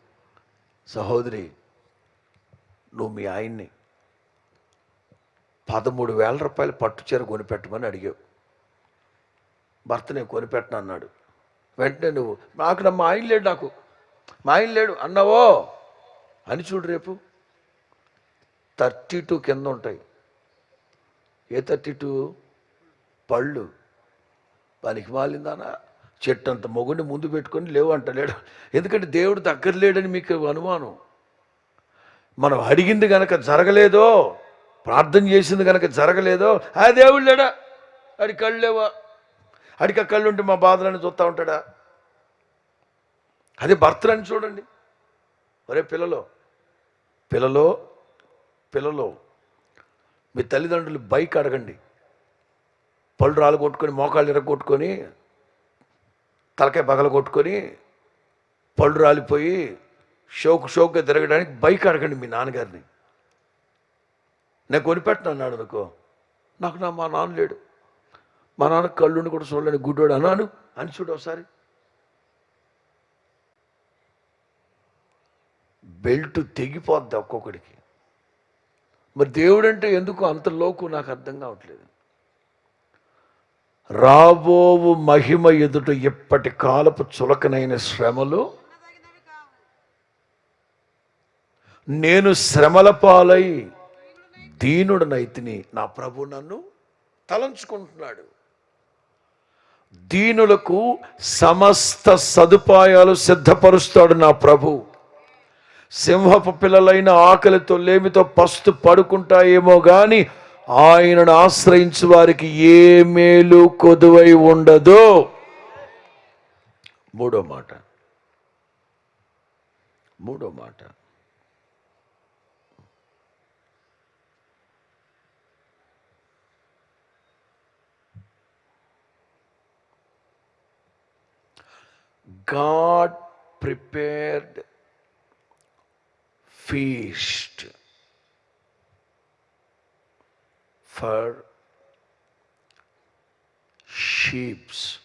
సహోదరి నువ్వు మీ ఆయన్ని పదమూడు వేల రూపాయలు పట్టు చీర కొనిపెట్టమని అడిగావు. భర్త నేను కొనిపెట్టను అన్నాడు. వెంటనే నువ్వు నాకు మా ఆయన లేడు నాకు. మా ఆయన లేడు అన్నావో? అని చూడు రేపు. థర్టీ టూ కింద ఉంటాయి. ఏ థర్టీ టూ? పళ్ళు. పనికి మాలిందానా? చెట్టు అంత మొగుడిని ముందు పెట్టుకొని లేవు అంటలేడు ఎందుకంటే దేవుడు దగ్గర లేడని మీకు అనుమానం. మనం అడిగింది కనుక జరగలేదో ప్రార్థన చేసింది కనుక జరగలేదో ఆ దేవుడు లేడా? అడి కళ్ళు లేవా? అడికి ఆ కళ్ళు ఉంటే మా బాధలను చూస్తూ ఉంటాడా? అది భర్తలని చూడండి. ఒరే పిల్లలో పిల్లలో పిల్లలో మీ తల్లిదండ్రులు బైక్ అడగండి. పళ్ళు రాళ్ళు కొట్టుకొని మోకాళ్ళు ఇరగొట్టుకొని తలకాయ పగల కొట్టుకొని పళ్ళు రాలిపోయి షోకు షోక్గా తిరగడానికి బైక్ అడగండి మీ నాన్నగారిని. నేను కొనిపెట్టను అన్నాడు అనుకో. నాకు నా మా నాన్న లేడు. మా నాన్న కళ్ళుని కూడా చూడలేని గుడ్డోడు అన్నాను. అని చూడు ఒకసారి. బెల్ట్ తెగిపోద్ది ఒక్కొక్కడికి. మరి దేవుడు అంటే ఎందుకు అంత లోకు నాకు అర్థం కావట్లేదు. రాబోవు మహిమ ఎదుట ఎప్పటి కాలపు చులకనైన శ్రమలు? నేను శ్రమల పాలై దీనుడనైతిని నా ప్రభు నన్ను తలంచుకుంటున్నాడు. దీనులకు సమస్త సదుపాయాలు సిద్ధపరుస్తాడు నా ప్రభు. సింహపు పిల్లలైన ఆకలితో లేమితో పస్తు పడుకుంటాయేమో గాని ఆయనను ఆశ్రయించు వారికి ఏ మేలు కొదువై ఉండదు. మూడో మాట. మూడో మాట. God prepared feast for sheeps.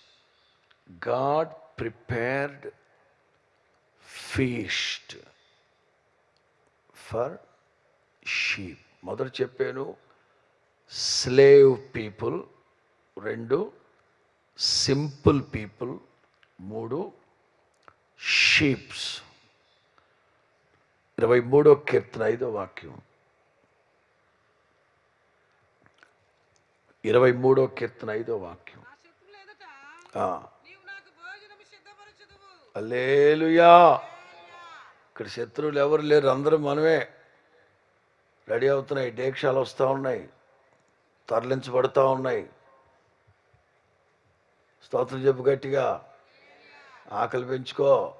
God prepared feast for sheep. మొదట చెప్పాను స్లేవ్ పీపుల్ రెండు సింపుల్ పీపుల్ మూడు sheeps ఇరవై మూడో కీర్తన ఐదో వాక్యం. ఇరవై మూడో కీర్తన ఐదో వాక్యం. అల్లేలుయా ఇక్కడ శత్రువులు ఎవరు లేరు? అందరూ మనమే. రెడీ అవుతున్నాయి. డేక్షాలు వస్తూ ఉన్నాయి. తరలించబడుతూ ఉన్నాయి. స్తోత్రం చెప్పు గట్టిగా. ఆకలి పెంచుకో.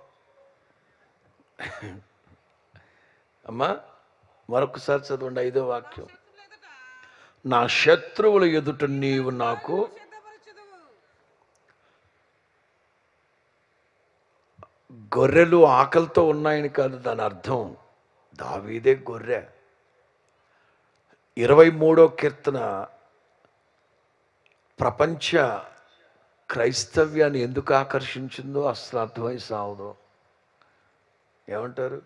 అమ్మా మరొకసారి చదవండి ఐదో వాక్యం. నా శత్రువుల ఎదుట నీవు నాకు గొర్రెలు ఆకలితో ఉన్నాయని కాదు దాని అర్థం దావీదే గొర్రె. ఇరవై మూడో కీర్తన ప్రపంచ క్రైస్తవ్యాన్ని ఎందుకు ఆకర్షించిందో అసలు అర్థమై సావదు. ఏమంటారు?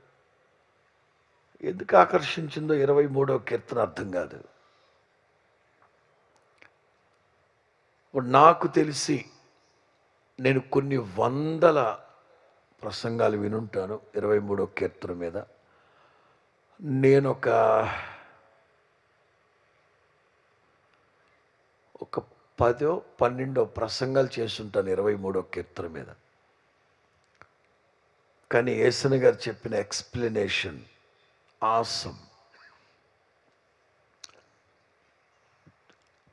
ఎందుకు ఆకర్షించిందో ఇరవై మూడవ కీర్తన అర్థం కాదు. నాకు తెలిసి నేను కొన్ని వందల ప్రసంగాలు వినుంటాను ఇరవై మూడో కీర్తన మీద. నేను ఒక ఒక పదో పన్నెండో ప్రసంగాలు చేస్తుంటాను ఇరవై మూడో కీర్తన మీద. కానీ ఏసన గారు చెప్పిన ఎక్స్ప్లెనేషన్ ఆసం.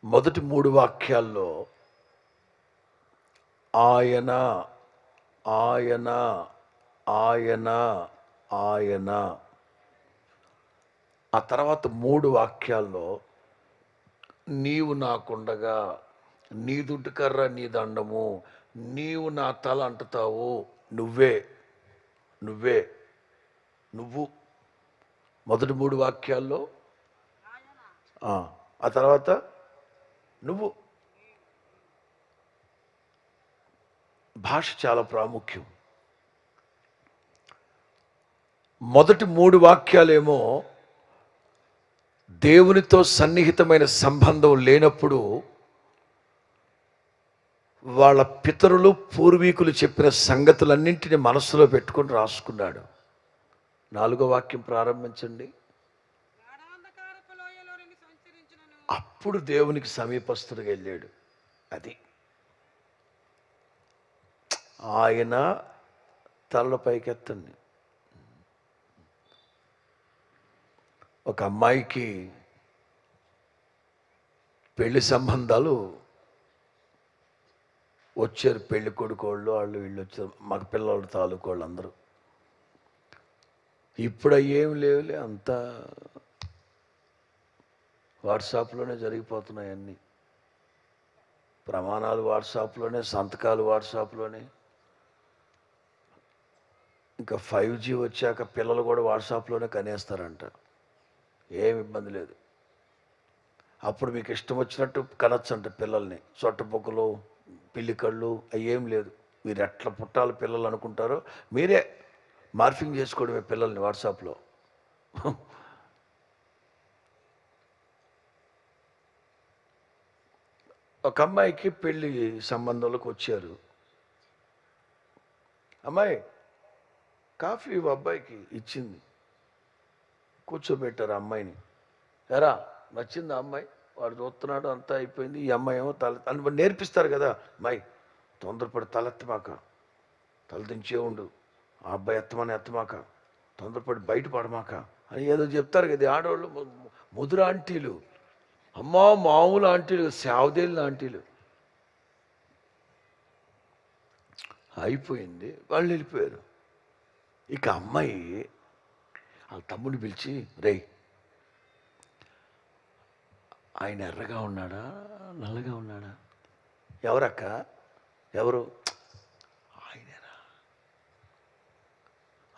మొదటి మూడు వాక్యాల్లో ఆయన ఆయన ఆయన ఆయన. ఆ తర్వాత మూడు వాక్యాల్లో నీవు నాకుండగా నీ దుడ్డుకర్ర నీ దండము. నీవు నా తల అంటుతావు. నువ్వే. నువ్వే. నువ్వు. మొదటి మూడు వాక్యాల్లో? ఆ తర్వాత నువ్వు. భాష చాలా ప్రాముఖ్యం. మొదటి మూడు వాక్యాలేమో దేవునితో సన్నిహితమైన సంబంధం లేనప్పుడు వాళ్ళ పితరులు పూర్వీకులు చెప్పిన సంగతులన్నింటినీ మనసులో పెట్టుకొని రాసుకున్నాడు. నాలుగో వాక్యం ప్రారంభించండి. అప్పుడు దేవునికి సమీపస్తుడిగా వెళ్ళాడు. అది. ఆయన తల పైకెత్తండి. ఒక అమ్మాయికి పెళ్ళి సంబంధాలు వచ్చారు పెళ్ళి కొడుకోళ్ళు వాళ్ళు వీళ్ళు వచ్చారు. మగ పిల్లల తాలూకు వాళ్ళు అందరూ. ఇప్పుడు ఏం లేవులే అంతా వాట్సాప్లోనే జరిగిపోతున్నాయి అన్నీ. ప్రమాణాలు వాట్సాప్లోనే సంతకాలు వాట్సాప్లోనే. ఇంకా ఫైవ్ జీ వచ్చాక పిల్లలు కూడా వాట్సాప్లోనే కనేస్తారంట. ఏం ఇబ్బంది లేదు. అప్పుడు మీకు ఇష్టం వచ్చినట్టు కనొచ్చంట పిల్లల్ని. సొట్టబొక్కలు పిల్లికళ్ళు అవి ఏం లేదు. మీరు ఎట్లా పుట్టాలి పిల్లలు అనుకుంటారో మీరే మార్ఫింగ్ చేసుకోవడమే పిల్లల్ని వాట్సాప్లో. ఒక అమ్మాయికి పెళ్ళి సంబంధంలోకి వచ్చారు. అమ్మాయి కాఫీ అబ్బాయికి ఇచ్చింది. కూర్చోబెట్టారు అమ్మాయిని. ఎరా నచ్చింది ఆ అమ్మాయి? వాడు చూస్తున్నాడు అంతా అయిపోయింది. ఈ అమ్మాయి ఏమో తల అని నేర్పిస్తారు కదా. మై తొందరపడి తలెత్తమాక తల దించే ఉండు. ఆ అబ్బాయి ఎత్తమని ఎత్తమాక. తొందరపడి బయట పడమాక. అని ఏదో చెప్తారు కదా ఆడవాళ్ళు ముదురు ఆంటీలు. అమ్మా మామూలు ఆంటీలు శావదేళ్ళు ఆంటీలు. అయిపోయింది. వాళ్ళు వెళ్ళిపోయారు. ఇక అమ్మాయి వాళ్ళ తమ్ముడిని పిలిచి రేయ్ ఆయన ఎర్రగా ఉన్నాడా? నల్లగా ఉన్నాడా? ఎవరక్క? ఎవరు? ఆయనరా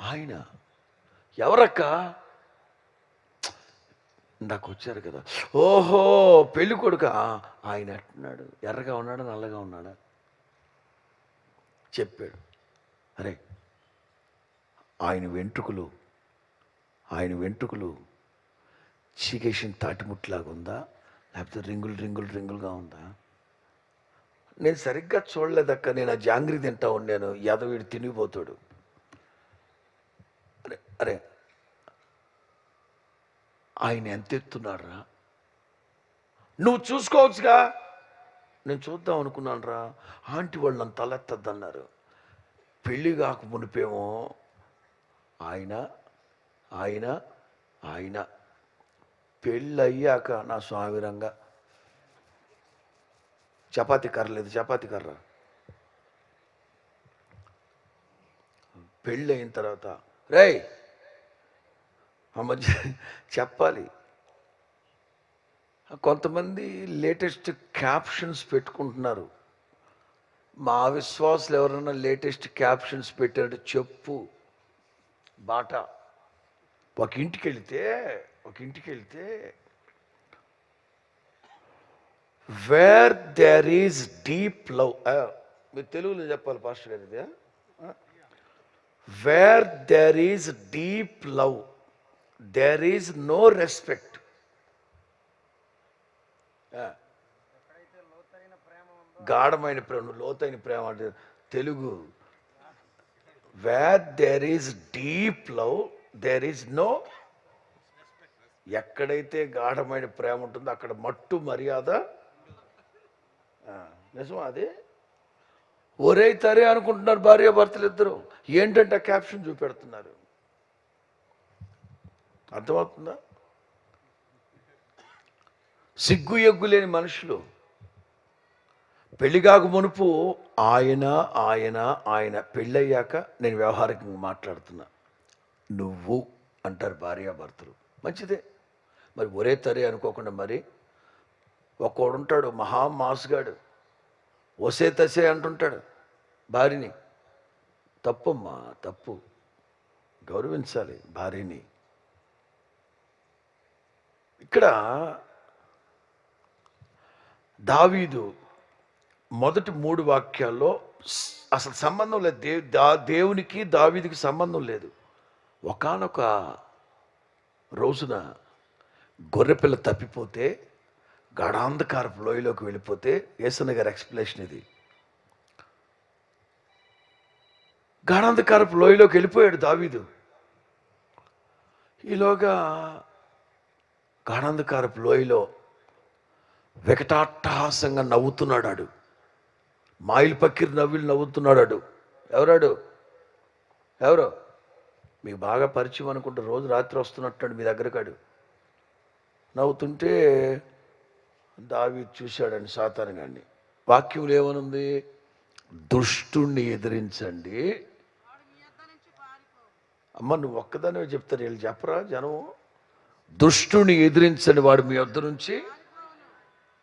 ఆయన? ఎవరక్క? ఇందాక వచ్చారు కదా. ఓహో పెళ్ళి కొడుక. ఆయన అంటున్నాడు. ఎర్రగా ఉన్నాడా? నల్లగా ఉన్నాడా? చెప్పాడు. అరే ఆయన వెంట్రుకలు ఆయన వెంట్రుకలు చీకేసిన తాటిముట్లాగా ఉందా లేకపోతే రింగులు రింగులు రింగులుగా ఉందా? నేను సరిగ్గా చూడలేదక్క నేను ఆ జాంగ్రీ తింటా ఉన్నాను యాదవీడు తినిపోతాడు. అరే అరే ఆయన ఎంత ఎత్తున్నారా నువ్వు చూసుకోవచ్చుగా? నేను చూద్దాం అనుకున్నాను రా ఆంటీ వాళ్ళు నన్ను తలెత్తద్దన్నారు. పెళ్ళి కాక మునిపేమో ఆయన ఆయన ఆయన. పెళ్ళయ్యాక నా స్వామిరంగా చపాతి కర్ర లేదు చపాతి కర్ర. పెళ్ళి అయిన తర్వాత రేయ్! ఆ మధ్య చెప్పాలి. కొంతమంది లేటెస్ట్ క్యాప్షన్స్ పెట్టుకుంటున్నారు. మా విశ్వాసులు ఎవరైనా లేటెస్ట్ క్యాప్షన్స్ పెట్టారంటే చెప్పు. బాట. ఒక ఇంటికి వెళితే ఒక ఇంటికి వెళ్తే where there is deep love మీరు తెలుగులో చెప్పాలి పాస్టర్ గారు ఇది where there is deep love there is no respect గాఢమైన ప్రేమ లోతైన ప్రేమ అంటే Telugu. Where there is deep love there is no ఎక్కడైతే గాఢమైన ప్రేమ ఉంటుందో అక్కడ మట్టు మర్యాద. నిజం నిజమా అది? ఒరే తరే అనుకుంటున్నారు భార్య భర్తలు ఇద్దరు. ఏంటంటే క్యాప్షన్ చూపెడుతున్నారు. అర్థమవుతుందా? సిగ్గు ఎగ్గు లేని మనుషులు. పెళ్ళిగాకు మునుపు ఆయన ఆయన ఆయన పెళ్ళయ్యాక నేను వ్యవహారికంగా మాట్లాడుతున్నా. నువ్వు అంటారు భార్యాభర్తలు మంచిదే. మరి ఒరే తరే అనుకోకుండా మరి ఒక్కోడు ఉంటాడు మహా మాసుగాడు ఒసే తసే అంటుంటాడు భార్యని. తప్పమ్మా తప్పు. గౌరవించాలి భార్యని. ఇక్కడ దావీదు మొదటి మూడు వాక్యాల్లో అసలు సంబంధం లేదు. దే దా దేవునికి దావీదికి సంబంధం లేదు. ఒకానొక రోజున గొర్రెపిల్ల తప్పిపోతే గాఢాంధకారపు లోయలోకి వెళ్ళిపోతే ఏసన్న గారి ఎక్స్ప్లెనేషన్ ఇది. గాఢాంధకారపు లోయలోకి వెళ్ళిపోయాడు దావీదు. ఈలోగా గాఢాంధకారపు లోయలో వికటాట్టహాసంగా నవ్వుతున్నాడు మాయిల్ పక్కిరి నవ్విలు నవ్వుతున్నాడు ఎవరాడు ఎవరో మీకు బాగా పరిచయం అనుకుంటే రోజు రాత్రి వస్తున్నట్టు మీ దగ్గరకాడు నవ్వుతుంటే దావి చూశాడండి సాతాను గారిని. వాక్యంలో ఏమనుంది? దుష్టుణ్ణి ఎదిరించండి. అమ్మ నువ్వు ఒక్కదానే చెప్తారు వీళ్ళు చెప్పరా జనం దుష్టుని ఎదిరించని వాడు మీ వద్ద నుంచి.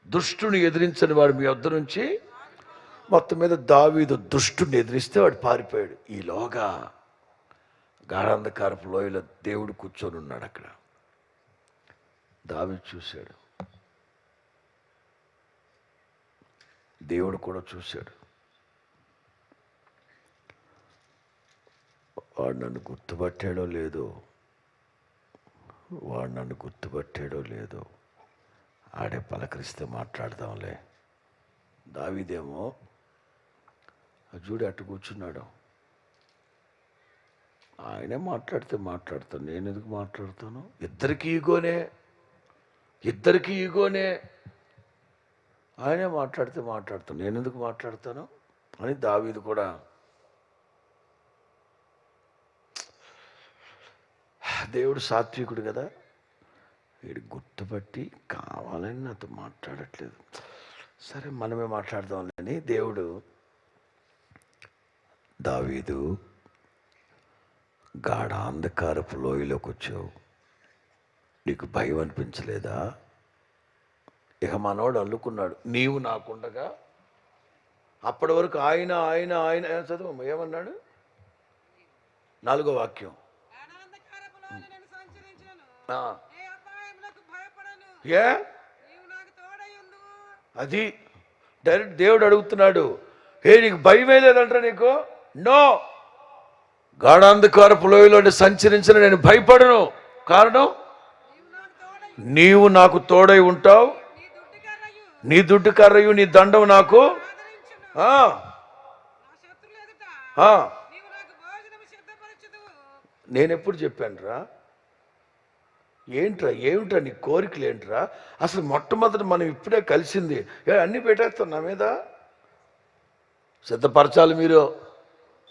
దుష్టుని ఎదిరించని వాడు మీ వద్ద నుంచి. మొత్తం మీద దావీదు దుష్టుని ఎదిరిస్తే వాడు పారిపోయాడు. ఈలోగా గాఢాంధకారపు లోయలో దేవుడు కూర్చొని ఉన్నాడు అక్కడ. దావి చూశాడు. దేవుడు కూడా చూశాడు. వాడు నన్ను గుర్తుపట్టాడో లేదో వాడు నన్ను గుర్తుపట్టాడో లేదో ఆడే పలకరిస్తే మాట్లాడదాంలే. దావిదేమో చూడు అటు కూర్చున్నాడు. ఆయనే మాట్లాడితే మాట్లాడతాను నేను ఎందుకు మాట్లాడతాను? ఇద్దరికి ఈగోనే. ఇద్దరికి ఈగోనే. ఆయనే మాట్లాడితే మాట్లాడతాను. నేను ఎందుకు మాట్లాడతాను? అని దావీదు కూడా దేవుడు సాత్వికుడు కదా. వీడు గుర్తుపట్టి కావాలని నాతో మాట్లాడట్లేదు. సరే మనమే మాట్లాడదాంలేని దేవుడు దావీదు గాఢ అంధకారపు లోయలోకి వచ్చావు. నీకు భయం అనిపించలేదా? ఇక మనోడు అల్లుకున్నాడు. నీవు నాకుండగా? అప్పటి వరకు ఆయన ఆయన ఆయన చదువు. ఏమన్నాడు? నాలుగో వాక్యం. ఏ? అది డైరెక్ట్ దేవుడు అడుగుతున్నాడు. ఏ నీకు భయమే లేదంటారా నీకు? నో. గాఢాంధకారపు లోయలో సంచరించిన నేను భయపడను. కారణం? నీవు నాకు తోడై ఉంటావు. నీ దుడ్డు కర్రయు నీ దండం నాకు. నేనెప్పుడు నేను ఎప్పుడు చెప్పానురా? ఏంట్రా ఏమిట్రా నీ కోరికలు ఏంట్రా అసలు మొట్టమొదటి మనం ఇప్పుడే కలిసింది. ఏ అన్నీ పెట్టేస్తాం నా మీద. సిద్ధపరచాలి మీరు.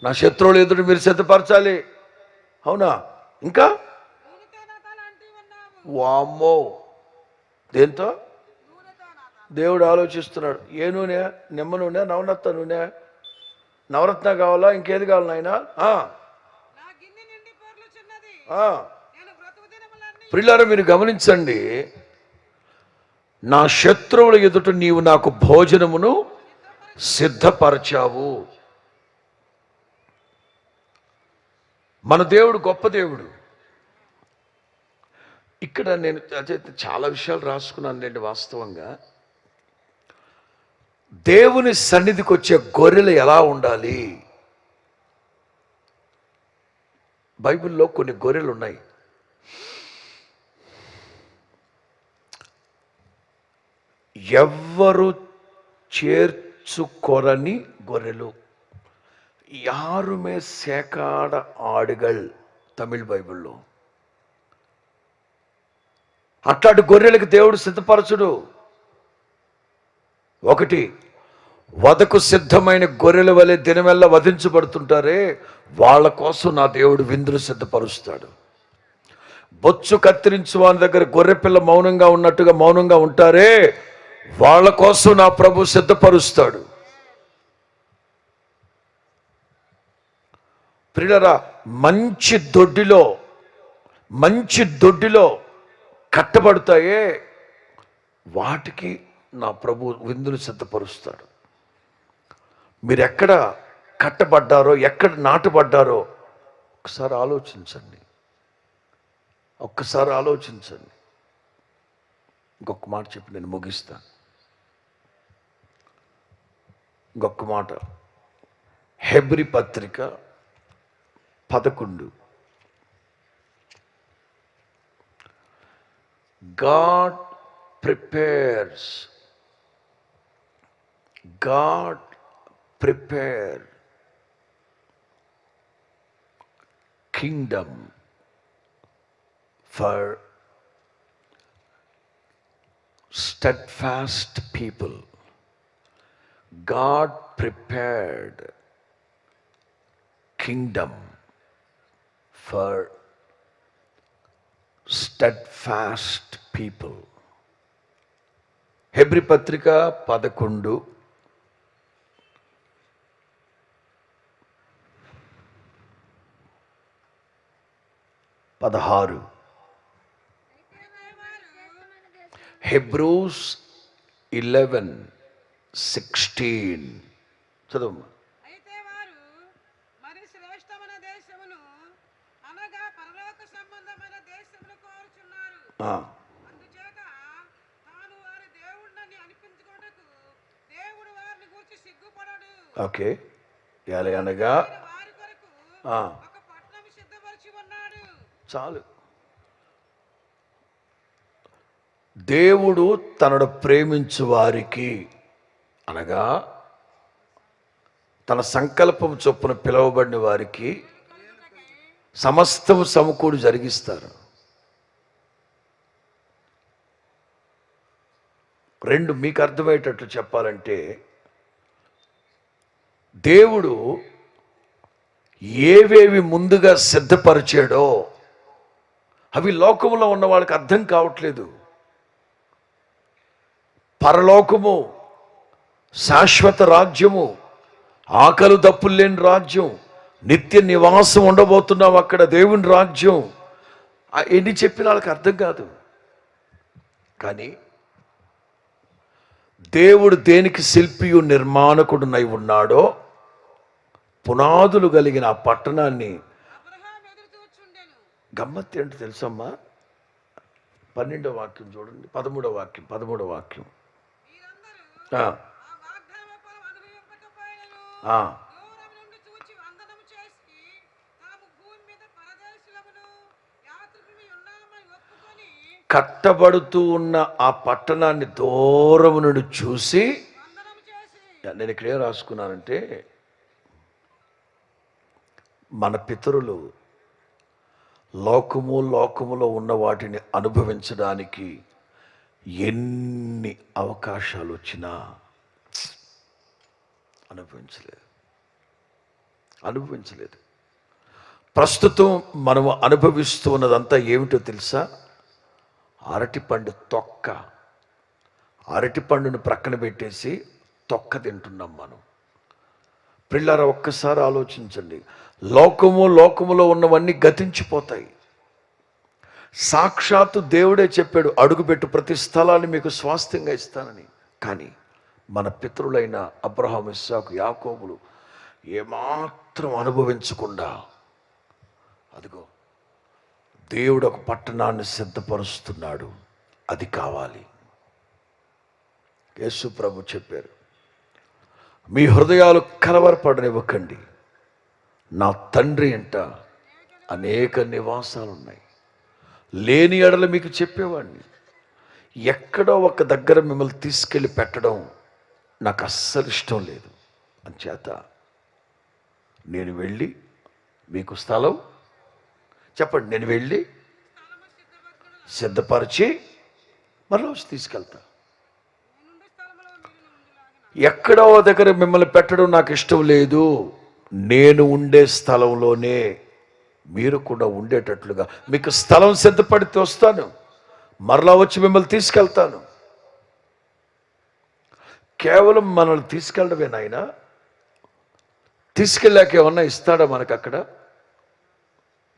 నా శత్రువులు ఎదురు మీరు సిద్ధపరచాలి. అవునా? ఇంకా నూనెతో నా తల అంటి ఉన్నావు వామ్మో. దేంతో? దేవుడు ఆలోచిస్తున్నాడు. ఏ నూనె? నిమ్మ నూనె? నవనత్త నూనె? నవరత్న కావాలా? ఇంకేది కావాలి నాయన? ప్రిల్లారా మీరు గమనించండి. నా శత్రువుల ఎదుట నీవు నాకు భోజనమును సిద్ధపరచావు. మన దేవుడు గొప్ప దేవుడు. ఇక్కడ నేను చాలా విషయాలు రాసుకున్నాను లేండి వాస్తవంగా. దేవుని సన్నిధికి వచ్చే గొర్రెలు ఎలా ఉండాలి? బైబిల్లో కొన్ని గొర్రెలు ఉన్నాయి. ఎవ్వరు చేర్చుకొరని గొర్రెలు. యారుమే సేకాడ ఆడుగల్ తమిళ్ బైబిల్లో. అట్లాంటి గొర్రెలకు దేవుడు సిద్ధపరచుడు. ఒకటి వదకు సిద్ధమైన గొర్రెల వలె దినమెల్ల వధించబడుతుంటారే వాళ్ళ కోసం నా దేవుడు విందులు సిద్ధపరుస్తాడు. బొచ్చు కత్తిరించు వాని దగ్గర గొర్రెపిల్ల మౌనంగా ఉన్నట్టుగా మౌనంగా ఉంటారే వాళ్ళ కోసం నా ప్రభు సిద్ధపరుస్తాడు. ప్రియులరా మంచి దొడ్డిలో మంచి దొడ్డిలో కట్టబడతాయే. వాటికి నా ప్రభు విందులు సిద్ధపరుస్తాడు. మీరు ఎక్కడ కట్టబడ్డారో ఎక్కడ నాటబడ్డారో ఒకసారి ఆలోచించండి. ఒక్కసారి ఆలోచించండి. ఇంకొక మాట చెప్పి నేను ముగిస్తాను. ఇంకొక మాట. హెబ్రి పత్రిక పదకొండు. God prepares. God prepare kingdom for steadfast people. God prepared kingdom for steadfast people హెబ్రి పత్రిక పదకొండు పదహారు హెబ్రూస్ ఇలెవెన్ సిక్స్టీన్ చదువు అయితే వారు మరి శ్రేష్టమైన దేశమును అనగా పరలోక సంబంధమైన దేశమును కోరుచున్నారు అందుచేత తాను వారి దేవుడిని అనిపించుకోటకు దేవుడు వారిని గురించి సిగ్గుపడడు ఓకే. ఎలా అనగా చాలు. దేవుడు తనను ప్రేమించు వారికి అనగా తన సంకల్పం చొప్పున పిలువబడిన వారికి సమస్తము సమకూడి జరిగిస్తారు. రెండు మీకు అర్థమయ్యేటట్లు చెప్పాలంటే దేవుడు ఏవేవి ముందుగా సిద్ధపరిచాడో అవి లోకంలో ఉన్న వాళ్ళకి అర్థం కావట్లేదు. పరలోకము శాశ్వత రాజ్యము ఆకలి దప్పులు లేని రాజ్యం నిత్య నివాసం ఉండబోతున్నాం అక్కడ దేవుని రాజ్యం ఎన్ని చెప్పిన వాళ్ళకి అర్థం కాదు. కానీ దేవుడు దేనికి శిల్పియు నిర్మాణకుడునై ఉన్నాడో పునాదులు కలిగిన ఆ పట్టణాన్ని అబ్రహాం ఎదురు చూచుండెను గమ్మత్ ఏంటో తెలుసమ్మా? పన్నెండో వాక్యం చూడండి. పదమూడో వాక్యం పదమూడో వాక్యం వీరందరూ ఆ, ఆ వాగ్దాన ఫలం అనుభవింపకపోయినను ఆ, దూరం నుండి చూచి వందనము చేసి తాము భూమి మీద పరదేశులమును యాత్రికులు ఉన్నామని ఒప్పుకొని కట్టబడుతూ ఉన్న ఆ పట్టణాన్ని దూరం నుండి చూసి నేను ఇక్కడ ఏం రాసుకున్నానంటే మన పితరులు లోకము లోకములో ఉన్న వాటిని అనుభవించడానికి ఎన్ని అవకాశాలు వచ్చినా అనుభవించలేదు. అనుభవించలేదు. ప్రస్తుతం మనము అనుభవిస్తూ ఉన్నదంతా ఏమిటో తెలుసా? అరటిపండు తొక్క. అరటిపండును ప్రక్కన పెట్టేసి తొక్క తింటున్నాం మనం. పిల్లర ఒక్కసారి ఆలోచించండి. లోకము లోకములో ఉన్నవన్నీ గతించిపోతాయి. సాక్షాత్తు దేవుడే చెప్పాడు అడుగుపెట్టు ప్రతి స్థలాన్ని మీకు స్వాస్థ్యంగా ఇస్తానని. కానీ మన పితరులైన అబ్రహాం ఇస్సాకు యాకోబులు ఏమాత్రం అనుభవించకుండా అదిగో దేవుడు ఒక పట్టణాన్ని సిద్ధపరుస్తున్నాడు. అది కావాలి. యేసు ప్రభు చెప్పారు మీ హృదయాలు కలవరపడనివ్వకండి. నా తండ్రి అంట అనేక నివాసాలు ఉన్నాయి లేని ఎడలు మీకు చెప్పేవాడిని. ఎక్కడో ఒక దగ్గర మిమ్మల్ని తీసుకెళ్ళి పెట్టడం నాకు అస్సలు ఇష్టం లేదు. అంచేత నేను వెళ్ళి మీకు స్థలం చెప్పండి నేను వెళ్ళి సిద్ధపరిచి మరలా వచ్చి తీసుకెళ్తా. ఎక్కడో దగ్గర మిమ్మల్ని పెట్టడం నాకు ఇష్టం లేదు. నేను ఉండే స్థలంలోనే మీరు కూడా ఉండేటట్లుగా మీకు స్థలం సిద్ధపడితే వస్తాను. మరలా వచ్చి మిమ్మల్ని తీసుకెళ్తాను. కేవలం మనల్ని తీసుకెళ్ళడమే నాయన తీసుకెళ్ళాక ఏమన్నా ఇస్తాడా మనకు అక్కడ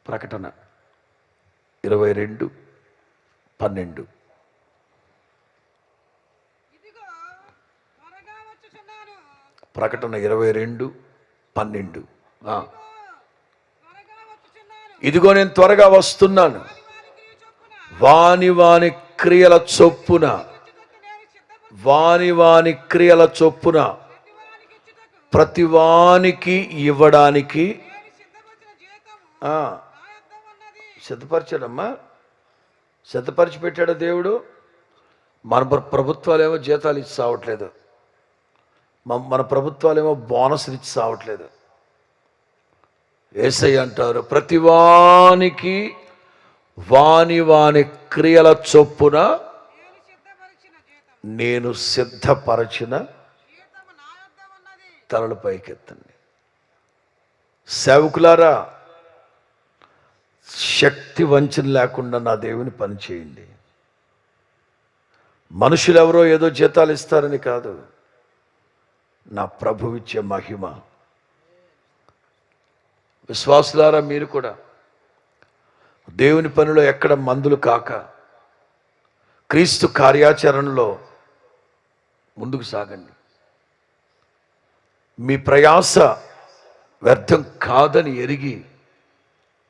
ప్రకటన. ఇరవై రెండు పన్నెండు. ఇదిగో త్వరగా వచ్చుచున్నాను. ప్రకటన ఇరవై రెండు పన్నెండు. ఆ. ఇదిగో త్వరగా వచ్చుచున్నాను. ఇదిగో నేను త్వరగా వస్తున్నాను. వాని వాని క్రియల చొప్పున. వాని వాని క్రియల చొప్పున. ప్రతి వారికి ఇచ్చుటకు ప్రతి వానికి ఇవ్వడానికి నేను సిద్ధపరిచిన జీతము ఆ, నా యొద్ద ఉన్నది సిద్ధపరిచాడమ్మా. సిద్ధపరిచి పెట్టాడు దేవుడు. మన ప్రభుత్వాలేమో జీతాలు ఇచ్చి సావట్లేదు. మన ప్రభుత్వాలేమో బోనస్లు ఇచ్చి సావట్లేదు. ఏసై అంటారు ప్రతి వానికి వాని వాని క్రియల చొప్పున నేను సిద్ధపరచిన తలలు పైకెత్తండి. సేవకులారా శక్తి వంచన లేకుండా నా దేవుని పని చేయండి. మనుషులు ఎవరో ఏదో జీతాలు ఇస్తారని కాదు. నా ప్రభు ఇచ్చే మహిమ. విశ్వాసులారా మీరు కూడా దేవుని పనిలో ఎక్కడ మందులు కాక క్రీస్తు కార్యాచరణలో ముందుకు సాగండి. మీ ప్రయాస వ్యర్థం కాదని ఎరిగి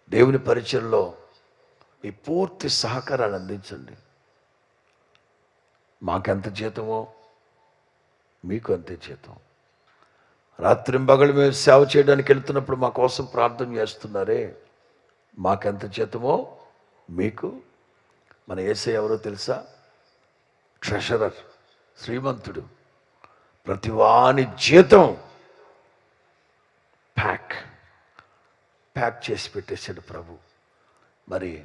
దేవుని పరిచయంలో మీ పూర్తి సహకారాన్ని అందించండి. మాకెంత జీతమో మీకు అంతే జీతం. రాత్రింబగలు మేము సేవ చేయడానికి వెళ్తున్నప్పుడు మా కోసం ప్రార్థన చేస్తున్నారే. మాకెంత జీతమో మీకు. మన ఏసై ఎవరో తెలుసా? ట్రెషరర్ శ్రీమంతుడు. ప్రతి వాని జీతం ప్యాక్. ప్యాక్ చేసి పెట్టేశాడు ప్రభు. మరి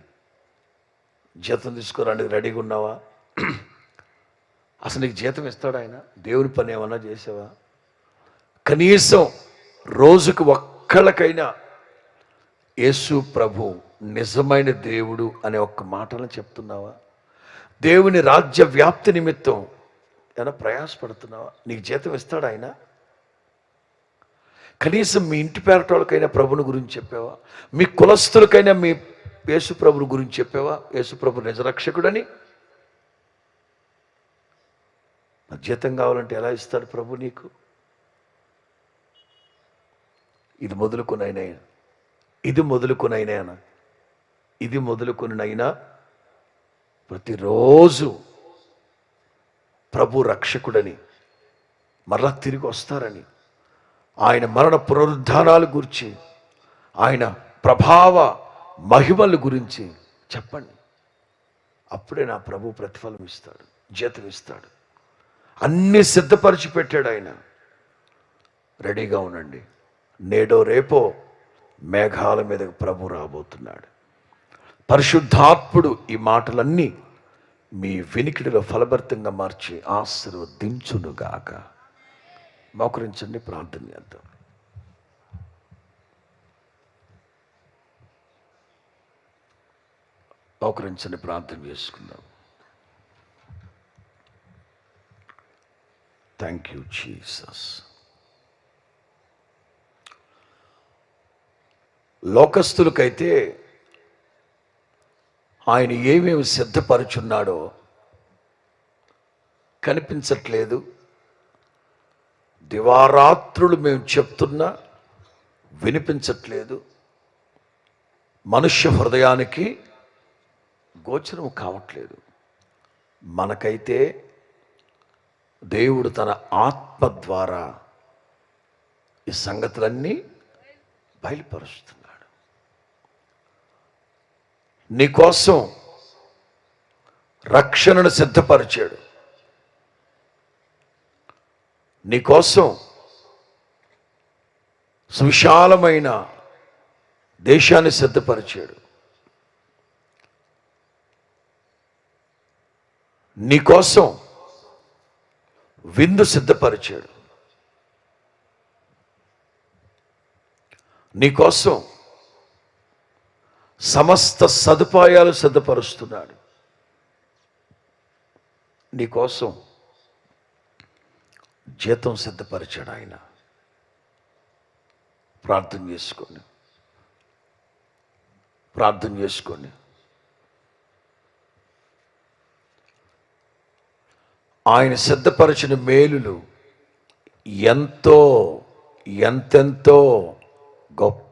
జీతం తీసుకురానికి రెడీగా ఉన్నావా? అసలు నీకు జీతం ఇస్తాడు ఆయన? దేవుని పని ఏమన్నా చేసావా? కనీసం రోజుకు ఒక్కళ్ళకైనా యేసు ప్రభు నిజమైన దేవుడు అనే ఒక్క మాటలను చెప్తున్నావా? దేవుని రాజ్య వ్యాప్తి నిమిత్తం ఏమైనా ప్రయాసపడుతున్నావా? నీకు జీతం ఇస్తాడు ఆయన? కనీసం మీ ఇంటి పేరటోళ్ళకైనా ప్రభుని గురించి చెప్పావా? మీ కులస్తులకైనా మీ యేసుప్రభుని గురించి చెప్పావా? యేసుప్రభు నిజరక్షకుడని జీతం కావాలంటే ఎలా ఇస్తాడు ప్రభు నీకు? ఇది మొదలుకొనైనా ఇది మొదలుకొనైనా ఇది మొదలుకొనైనా ప్రతిరోజు ప్రభు రక్షకుడని మరలా తిరిగి వస్తారని. ఆయన మరణ పునరుద్ధానాల గురించి ఆయన ప్రభావ మహిమల గురించి చెప్పండి. అప్పుడే నా ప్రభు ప్రతిఫలం ఇస్తాడు జీతం ఇస్తాడు. అన్నీ సిద్ధపరిచి పెట్టాడు ఆయన. రెడీగా ఉండండి. నేడో రేపో మేఘాల మీద ప్రభు రాబోతున్నాడు. పరిశుద్ధాత్ముడు ఈ మాటలన్నీ మీ వినికిడిలో ఫలభరితంగా మార్చి ఆశీర్వదించునుగాక. మోకరించండి ప్రార్థన చేద్దాం. మోకరించండి ప్రార్థన చేసుకుందాం. థ్యాంక్ యూ జీసస్ లోకస్తులకైతే ఆయన ఏమేమి సిద్ధపరుచున్నాడో కనిపించట్లేదు. దివారాత్రులు మేము చెప్తున్నా వినిపించట్లేదు. మనుష్య హృదయానికి గోచరం కావట్లేదు. మనకైతే దేవుడు తన ఆత్మ ద్వారా ఈ సంగతులన్నీ బయలుపరుస్తున్నాడు. నీకోసం రక్షణను సిద్ధపరిచాడు. నీకోసం సువిశాలమైన దేశాన్ని సిద్ధపరిచాడు. నీకోసం విందు సిద్ధపరిచాడు. నీకోసం సమస్త సదుపాయాలు సిద్ధపరుస్తున్నాడు. నీకోసం జీతం సిద్ధపరిచాడు ఆయన. ప్రార్థన చేసుకోండి. ప్రార్థన చేసుకోండి. ఆయన సిద్ధపరిచిన మేలులు ఎంతో ఎంతెంతో గొప్ప